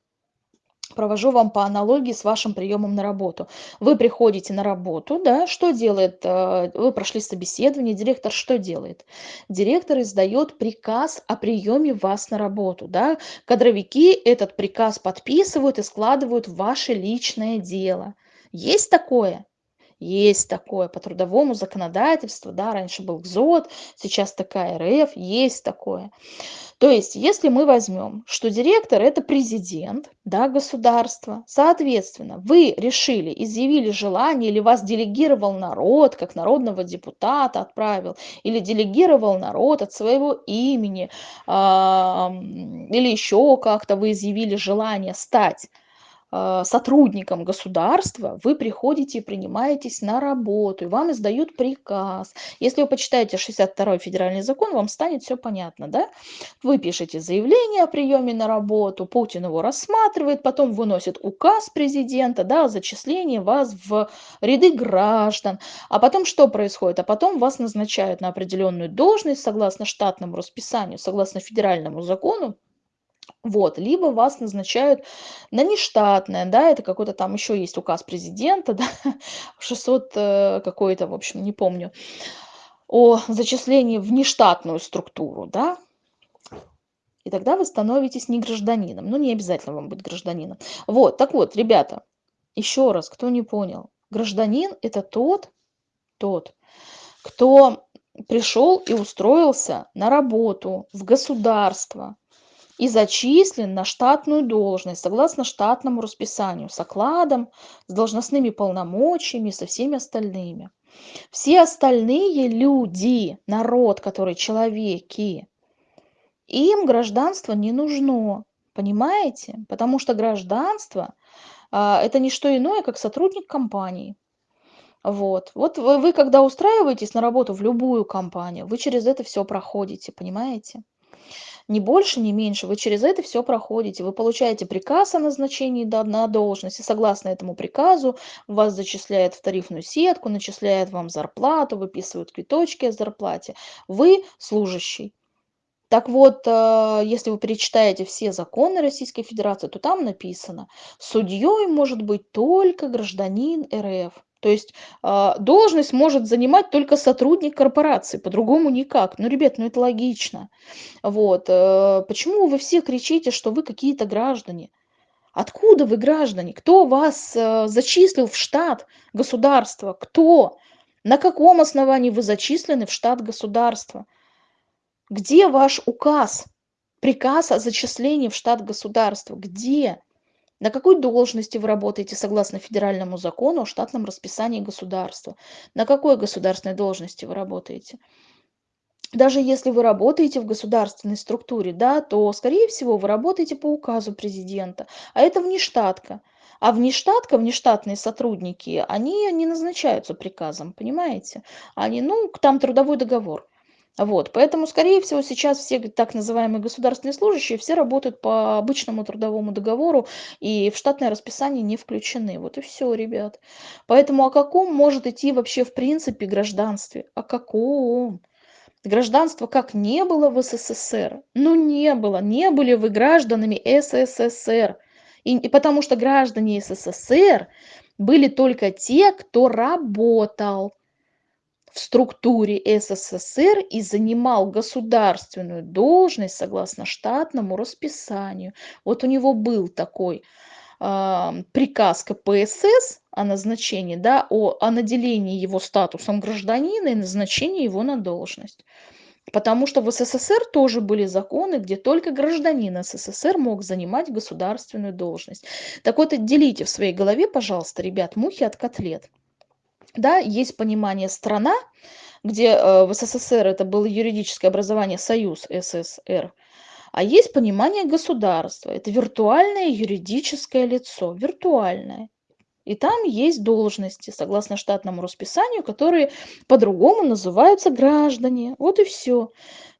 Провожу вам по аналогии с вашим приемом на работу. Вы приходите на работу, да, что делает, э, вы прошли собеседование, директор что делает? Директор издает приказ о приеме вас на работу, да. Кадровики этот приказ подписывают и складывают в ваше личное дело. Есть такое? Есть такое по трудовому законодательству, да, раньше был ГЗОТ, сейчас такая РФ, есть такое. То есть, если мы возьмем, что директор– это президент да, государства, соответственно, вы решили, изъявили желание, или вас делегировал народ, как народного депутата отправил, или делегировал народ от своего имени, э, или еще как-то вы изъявили желание стать сотрудником государства, вы приходите и принимаетесь на работу, и вам издают приказ. Если вы почитаете 62 федеральный закон, вам станет все понятно, да? Вы пишете заявление о приеме на работу, Путин его рассматривает, потом выносит указ президента, да, о зачислении вас в ряды граждан. А потом что происходит? А потом вас назначают на определенную должность согласно штатному расписанию, согласно федеральному закону, вот, либо вас назначают на нештатное, да, это какой-то там еще есть указ президента, да, 600 э, какой-то, в общем, не помню. о зачислении в нештатную структуру, да, и тогда вы становитесь не гражданином. Ну, не обязательно вам быть гражданином. Вот, так вот, ребята, еще раз, кто не понял. Гражданин – это тот, тот, кто пришел и устроился на работу в государство и зачислен на штатную должность согласно штатному расписанию с окладом, с должностными полномочиями, со всеми остальными. Все остальные люди, народ, который человеки, им гражданство не нужно, понимаете? Потому что гражданство а, это не что иное, как сотрудник компании. Вот. Вот вы, вы, когда устраиваетесь на работу в любую компанию, вы через это все проходите, понимаете? Ни больше, ни меньше. Вы через это все проходите. Вы получаете приказ о назначении на должность, и согласно этому приказу вас зачисляют в тарифную сетку, начисляют вам зарплату, выписывают квиточки о зарплате. Вы служащий. Так вот, э, если вы перечитаете все законы Российской Федерации, то там написано, судьей может быть только гражданин РФ. То есть э, должность может занимать только сотрудник корпорации, по-другому никак. Ну, ребят, ну это логично. Вот. Э, почему вы все кричите, что вы какие-то граждане? Откуда вы граждане? Кто вас зачислил в штат государства? Кто? На каком основании вы зачислены в штат государства? Где ваш указ, приказ о зачислении в штат государства? Где? На какой должности вы работаете согласно федеральному закону о штатном расписании государства? На какой государственной должности вы работаете? Даже если вы работаете в государственной структуре, да, то, скорее всего, вы работаете по указу президента, а это внештатка. А внештатка, внештатные сотрудники, они не назначаются приказом, понимаете? Они, ну, там трудовой договор. Вот, поэтому, скорее всего, сейчас все так называемые государственные служащие, все работают по обычному трудовому договору и в штатное расписание не включены. Вот и все, ребят. Поэтому о каком может идти вообще в принципе гражданстве? О каком? Гражданства как не было в СССР? Ну не было, не были вы гражданами СССР. И, и потому что граждане СССР были только те, кто работал в структуре ссср и занимал государственную должность согласно штатному расписанию. Вот у него был такой э, приказ кпсс о назначении да о, о наделении его статусом гражданина и назначении его на должность. Потому что в СССР тоже были законы, где только гражданин СССР мог занимать государственную должность. Так вот, отделите в своей голове, пожалуйста, ребят, мухи от котлет да, есть понимание страна, где э, в СССР это было юридическое образование Союз СССР, а есть понимание государства. Это виртуальное юридическое лицо, виртуальное. И там есть должности, согласно штатному расписанию, которые по-другому называются граждане. Вот и все.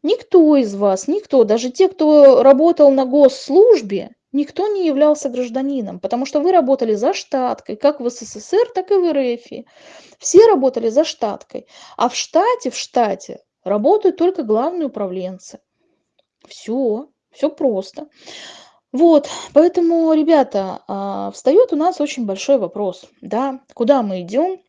Никто из вас, никто, даже те, кто работал на госслужбе, никто не являлся гражданином, потому что вы работали за штаткой, как в СССР, так и в РФ. Все работали за штаткой. А в штате, в штате работают только главные управленцы. Все, все просто. Вот, поэтому, ребята, а, встает у нас очень большой вопрос, да, куда мы идем,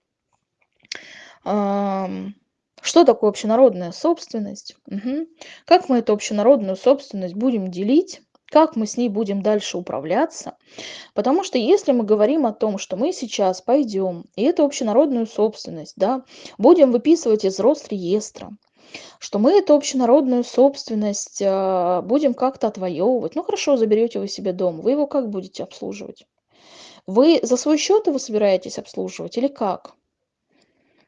что такое общенародная собственность, угу. как мы эту общенародную собственность будем делить, как мы с ней будем дальше управляться. Потому что если мы говорим о том, что мы сейчас пойдем и эту общенародную собственность да, будем выписывать из Росреестра, что мы эту общенародную собственность э, будем как-то отвоевывать. Ну хорошо, заберете вы себе дом, вы его как будете обслуживать? Вы за свой счет его собираетесь обслуживать или как?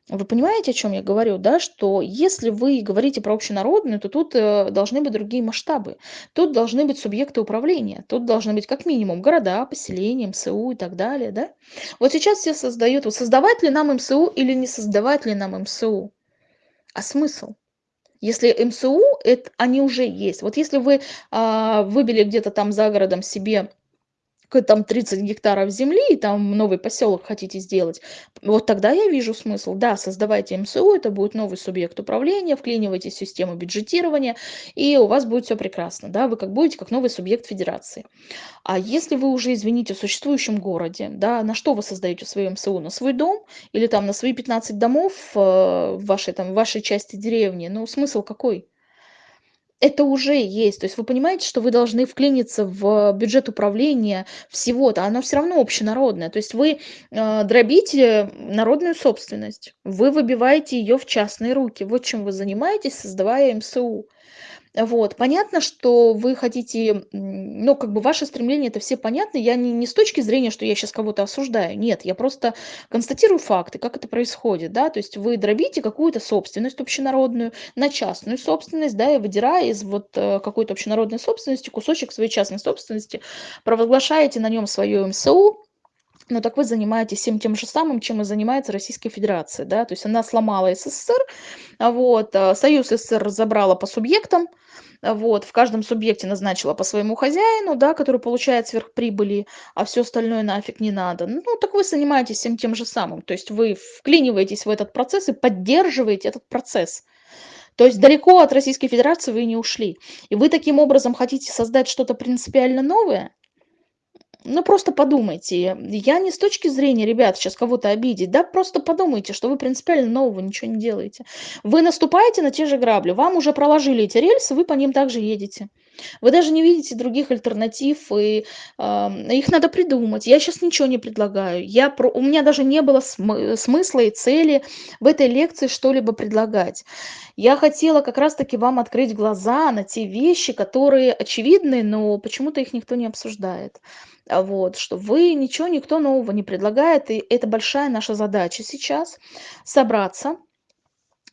Вы понимаете, о чем я говорю, да? Что если вы говорите про общенародную, то тут э, должны быть другие масштабы. Тут должны быть субъекты управления. Тут должны быть как минимум города, поселения, МСУ и так далее, да? Вот сейчас все создают, вот создавать ли нам МСУ или не создавать ли нам МСУ? А смысл? Если МСУ, это, они уже есть. Вот если вы а, выбили где-то там за городом себе там 30 гектаров земли, и там новый поселок хотите сделать, вот тогда я вижу смысл. Да, создавайте МСУ, это будет новый субъект управления, вклинивайте в систему бюджетирования, и у вас будет все прекрасно, да, вы как будете как новый субъект федерации. А если вы уже, извините, в существующем городе, да, на что вы создаете свое МСУ? На свой дом или там на свои 15 домов э, в вашей, там, в вашей части деревни? Ну, смысл какой? Это уже есть. То есть вы понимаете, что вы должны вклиниться в бюджет управления всего-то, оно все равно общенародное. То есть вы э, дробите народную собственность, вы выбиваете ее в частные руки. Вот чем вы занимаетесь, создавая МСУ. Вот. Понятно, что вы хотите, ну, как бы ваши стремления, это все понятны. Я не, не с точки зрения, что я сейчас кого-то осуждаю. Нет, я просто констатирую факты, как это происходит, да. То есть вы дробите какую-то собственность общенародную на частную собственность, да, и выдирая из вот э, какой-то общенародной собственности кусочек своей частной собственности, провозглашаете на нем свое МСУ, ну так вы занимаетесь всем тем же самым, чем и занимается Российская Федерация, да, то есть она сломала СССР, а вот, а, Союз СССР разобрала по субъектам, а вот, в каждом субъекте назначила по своему хозяину, да, который получает сверхприбыли, а все остальное нафиг не надо. Ну, так вы занимаетесь всем тем же самым, то есть вы вклиниваетесь в этот процесс и поддерживаете этот процесс. То есть далеко от Российской Федерации вы не ушли. И вы таким образом хотите создать что-то принципиально новое, ну, просто подумайте. Я не с точки зрения, ребят, сейчас кого-то обидеть, да, просто подумайте, что вы принципиально нового ничего не делаете. Вы наступаете на те же грабли, вам уже проложили эти рельсы, вы по ним также едете. Вы даже не видите других альтернатив, и э, их надо придумать. Я сейчас ничего не предлагаю. Я про... У меня даже не было см... смысла и цели в этой лекции что-либо предлагать. Я хотела как раз-таки вам открыть глаза на те вещи, которые очевидны, но почему-то их никто не обсуждает. А вот, что вы ничего, никто нового не предлагает, и это большая наша задача сейчас собраться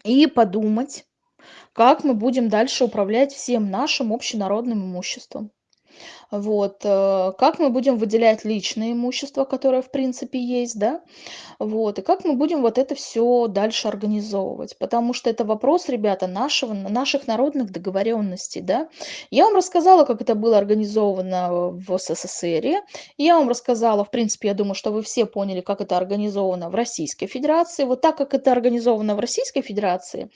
и подумать, как мы будем дальше управлять всем нашим общенародным имуществом. Вот, э, как мы будем выделять личное имущество, которое в принципе есть, да, вот, и как мы будем вот это все дальше организовывать, потому что это вопрос, ребята, нашего, наших народных договоренностей, да. Я вам рассказала, как это было организовано в СССР, я вам рассказала, в принципе, я думаю, что вы все поняли, как это организовано в Российской Федерации. Вот так как это организовано в Российской Федерации,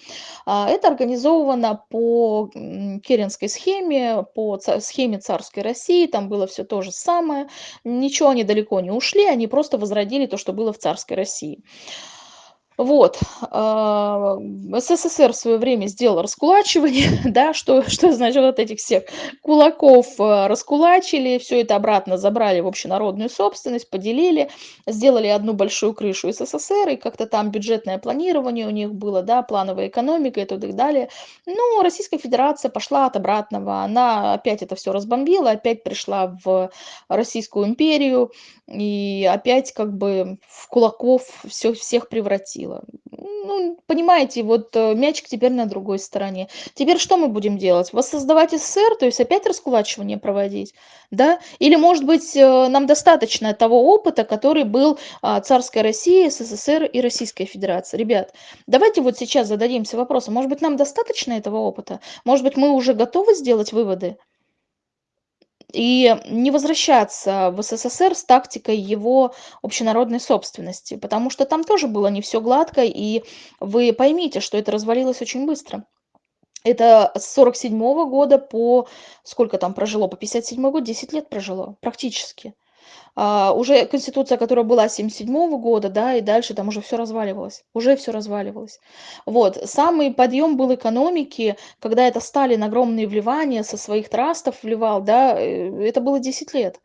а, это организовано по Керенской схеме, по схеме царской России, России, там было все то же самое. Ничего они далеко не ушли, они просто возродили то, что было в царской России. Вот. А, СССР в свое время сделал раскулачивание, да, что, что значит вот этих всех кулаков а, раскулачили, все это обратно забрали в общенародную собственность, поделили, сделали одну большую крышу СССР, и как-то там бюджетное планирование у них было, да, плановая экономика и так далее. Ну, Российская Федерация пошла от обратного, она опять это все разбомбила, опять пришла в Российскую империю, и опять как бы в кулаков все, всех превратила. Ну, понимаете, вот э, мячик теперь на другой стороне. Теперь что мы будем делать? Воссоздавать СССР, то есть опять раскулачивание проводить, да? Или, может быть, э, нам достаточно того опыта, который был а, царской России, СССР и Российской Федерации? Ребят, давайте вот сейчас зададимся вопросом, может быть, нам достаточно этого опыта? Может быть, мы уже готовы сделать выводы? И не возвращаться в СССР с тактикой его общенародной собственности, потому что там тоже было не все гладко, и вы поймите, что это развалилось очень быстро. Это с 47 года по сколько там прожило, по 57 год, 10 лет прожило практически. А, уже конституция, которая была 77 года, да, и дальше там уже все разваливалось, уже все разваливалось. Вот, самый подъем был экономики, когда это Сталин огромные вливания со своих трастов вливал, да, э, это было 10 лет.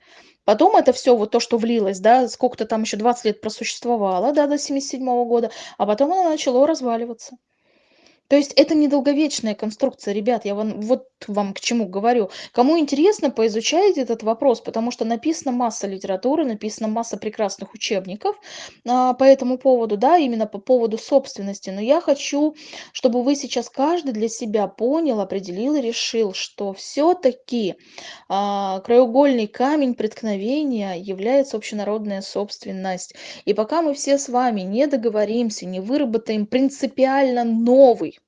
Потом это все вот то, что влилось, да, сколько-то там еще 20 лет просуществовало, да, до 77 года, а потом оно начало разваливаться. То есть это недолговечная конструкция, ребят, я вам, вот вам к чему говорю. Кому интересно, поизучайте этот вопрос, потому что написана масса литературы, написана масса прекрасных учебников а, по этому поводу, да, именно по поводу собственности. Но я хочу, чтобы вы сейчас каждый для себя понял, определил и решил, что все-таки а, краеугольный камень преткновения является общенародная собственность. И пока мы все с вами не договоримся, не выработаем принципиально новый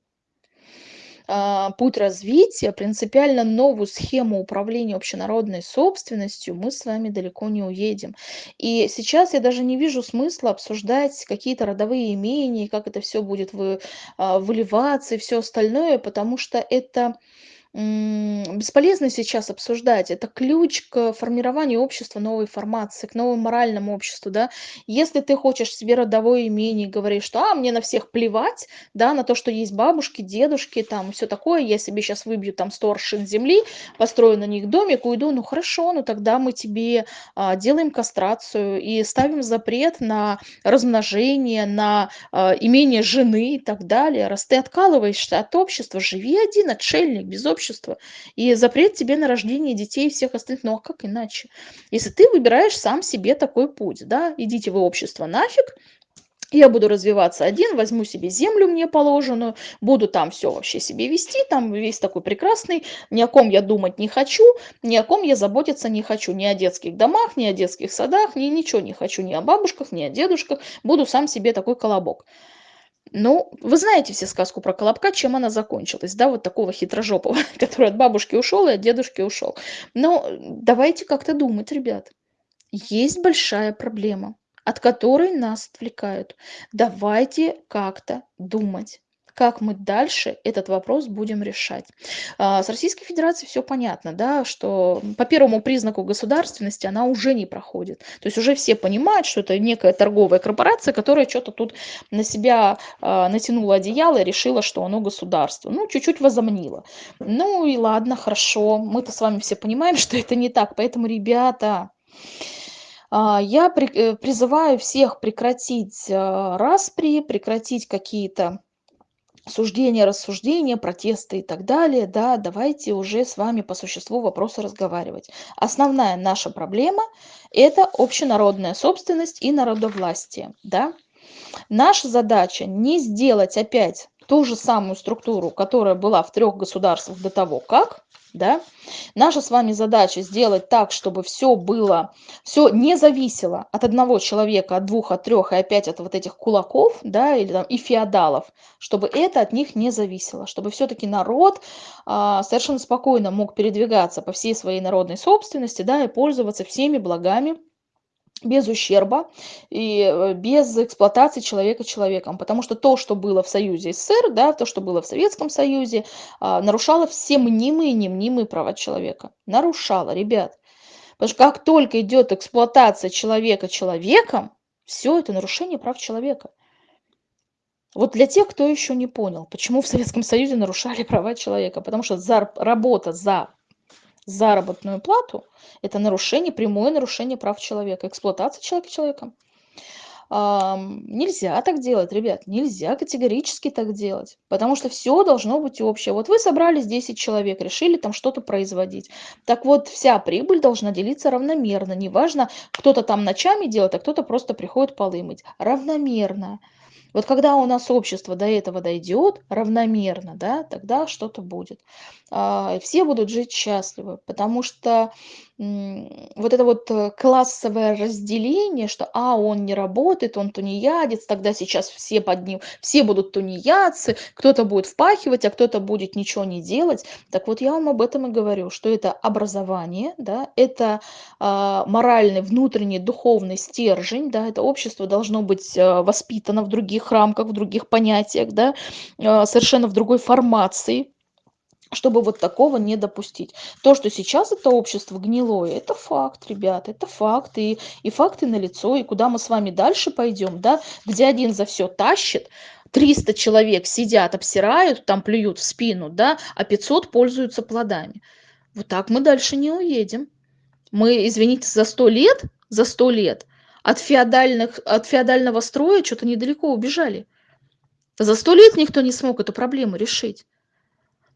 путь развития, принципиально новую схему управления общенародной собственностью, мы с вами далеко не уедем. И сейчас я даже не вижу смысла обсуждать какие-то родовые имения, как это все будет а, выливаться и все остальное, потому что это бесполезно сейчас обсуждать. Это ключ к формированию общества новой формации, к новому моральному обществу, да. Если ты хочешь себе родовое имение, говоришь, что а, мне на всех плевать, да, на то, что есть бабушки, дедушки, там, все такое, я себе сейчас выбью там 100 аршин земли, построю на них домик, уйду, ну хорошо, ну тогда мы тебе а, делаем кастрацию и ставим запрет на размножение, на а, имение жены и так далее. Раз ты откалываешься от общества, живи один, отшельник, без общества, общества и запрет тебе на рождение детей и всех остальных. Ну а как иначе? Если ты выбираешь сам себе такой путь, да, идите вы общество нафиг, я буду развиваться один, возьму себе землю мне положенную, буду там все вообще себе вести, там весь такой прекрасный, ни о ком я думать не хочу, ни о ком я заботиться не хочу, ни о детских домах, ни о детских садах, ни ничего не хочу, ни о бабушках, ни о дедушках, буду сам себе такой колобок. Ну, вы знаете все сказку про Колобка, чем она закончилась, да, вот такого хитрожопого, который от бабушки ушел и от дедушки ушел. Но давайте как-то думать, ребят. Есть большая проблема, от которой нас отвлекают. Давайте как-то думать как мы дальше этот вопрос будем решать. А, с Российской Федерацией все понятно, да, что по первому признаку государственности она уже не проходит. То есть уже все понимают, что это некая торговая корпорация, которая что-то тут на себя а, натянула одеяло и решила, что оно государство. Ну, чуть-чуть возомнила. Ну и ладно, хорошо. Мы-то с вами все понимаем, что это не так. Поэтому, ребята, а, я э, призываю всех прекратить распри, прекратить какие-то суждения, рассуждения, протесты и так далее, да, давайте уже с вами по существу вопроса разговаривать. Основная наша проблема – это общенародная собственность и народовластие, да. Наша задача не сделать опять ту же самую структуру, которая была в трех государствах до того, как, да, наша с вами задача сделать так, чтобы все было, все не зависело от одного человека, от двух, от трех и опять от вот этих кулаков, да, или там и феодалов, чтобы это от них не зависело, чтобы все-таки народ а, совершенно спокойно мог передвигаться по всей своей народной собственности, да, и пользоваться всеми благами без ущерба и э, без эксплуатации человека человеком. Потому что то, что было в Союзе СССР, да, то, что было в Советском Союзе, а, нарушало все мнимые и немнимые права человека. Нарушало, ребят. Потому что как только идет эксплуатация человека человеком, все это нарушение прав человека. Вот для тех, кто еще не понял, почему в Советском Союзе нарушали права человека. Потому что за, работа за заработную плату – это нарушение, прямое нарушение прав человека, эксплуатация человека человеком. Нельзя так делать, ребят, нельзя категорически так делать, потому что все должно быть общее. Вот вы собрались 10 человек, решили там что-то производить. Так вот, вся прибыль должна делиться равномерно. Неважно, кто-то там ночами делает, а кто-то просто приходит полы мыть. Равномерно. Вот когда у нас общество до этого дойдет равномерно, да, тогда что-то будет. А, все будут жить счастливы, потому что вот это вот э, классовое разделение, что а он не работает, он тунеядец, тогда сейчас все под ним, все будут тунеядцы, кто-то будет впахивать, а кто-то будет ничего не делать. Так вот я вам об этом и говорю, что это образование, да, это а, моральный, внутренний, духовный стержень, да, это общество должно быть а, воспитано в других рамках, в других понятиях, да, а, совершенно в другой формации, чтобы вот такого не допустить. То, что сейчас это общество гнилое, это факт, ребята, это факт, и, и факты налицо, и куда мы с вами дальше пойдем, да, где один за все тащит, 300 человек сидят, обсирают, там плюют в спину, да, а 500 пользуются плодами. Вот так мы дальше не уедем. Мы, извините, за 100 лет, за 100 лет от, феодальных, от феодального строя что-то недалеко убежали. За 100 лет никто не смог эту проблему решить.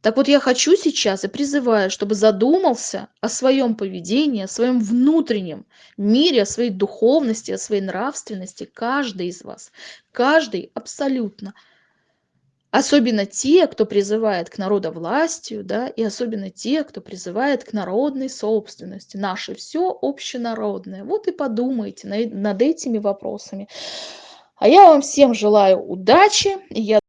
Так вот я хочу сейчас и призываю, чтобы задумался о своем поведении, о своем внутреннем мире, о своей духовности, о своей нравственности каждый из вас. Каждый абсолютно. Особенно те, кто призывает к народовластию, да, и особенно те, кто призывает к народной собственности. Наше все общенародное. Вот и подумайте над этими вопросами. А я вам всем желаю удачи. Я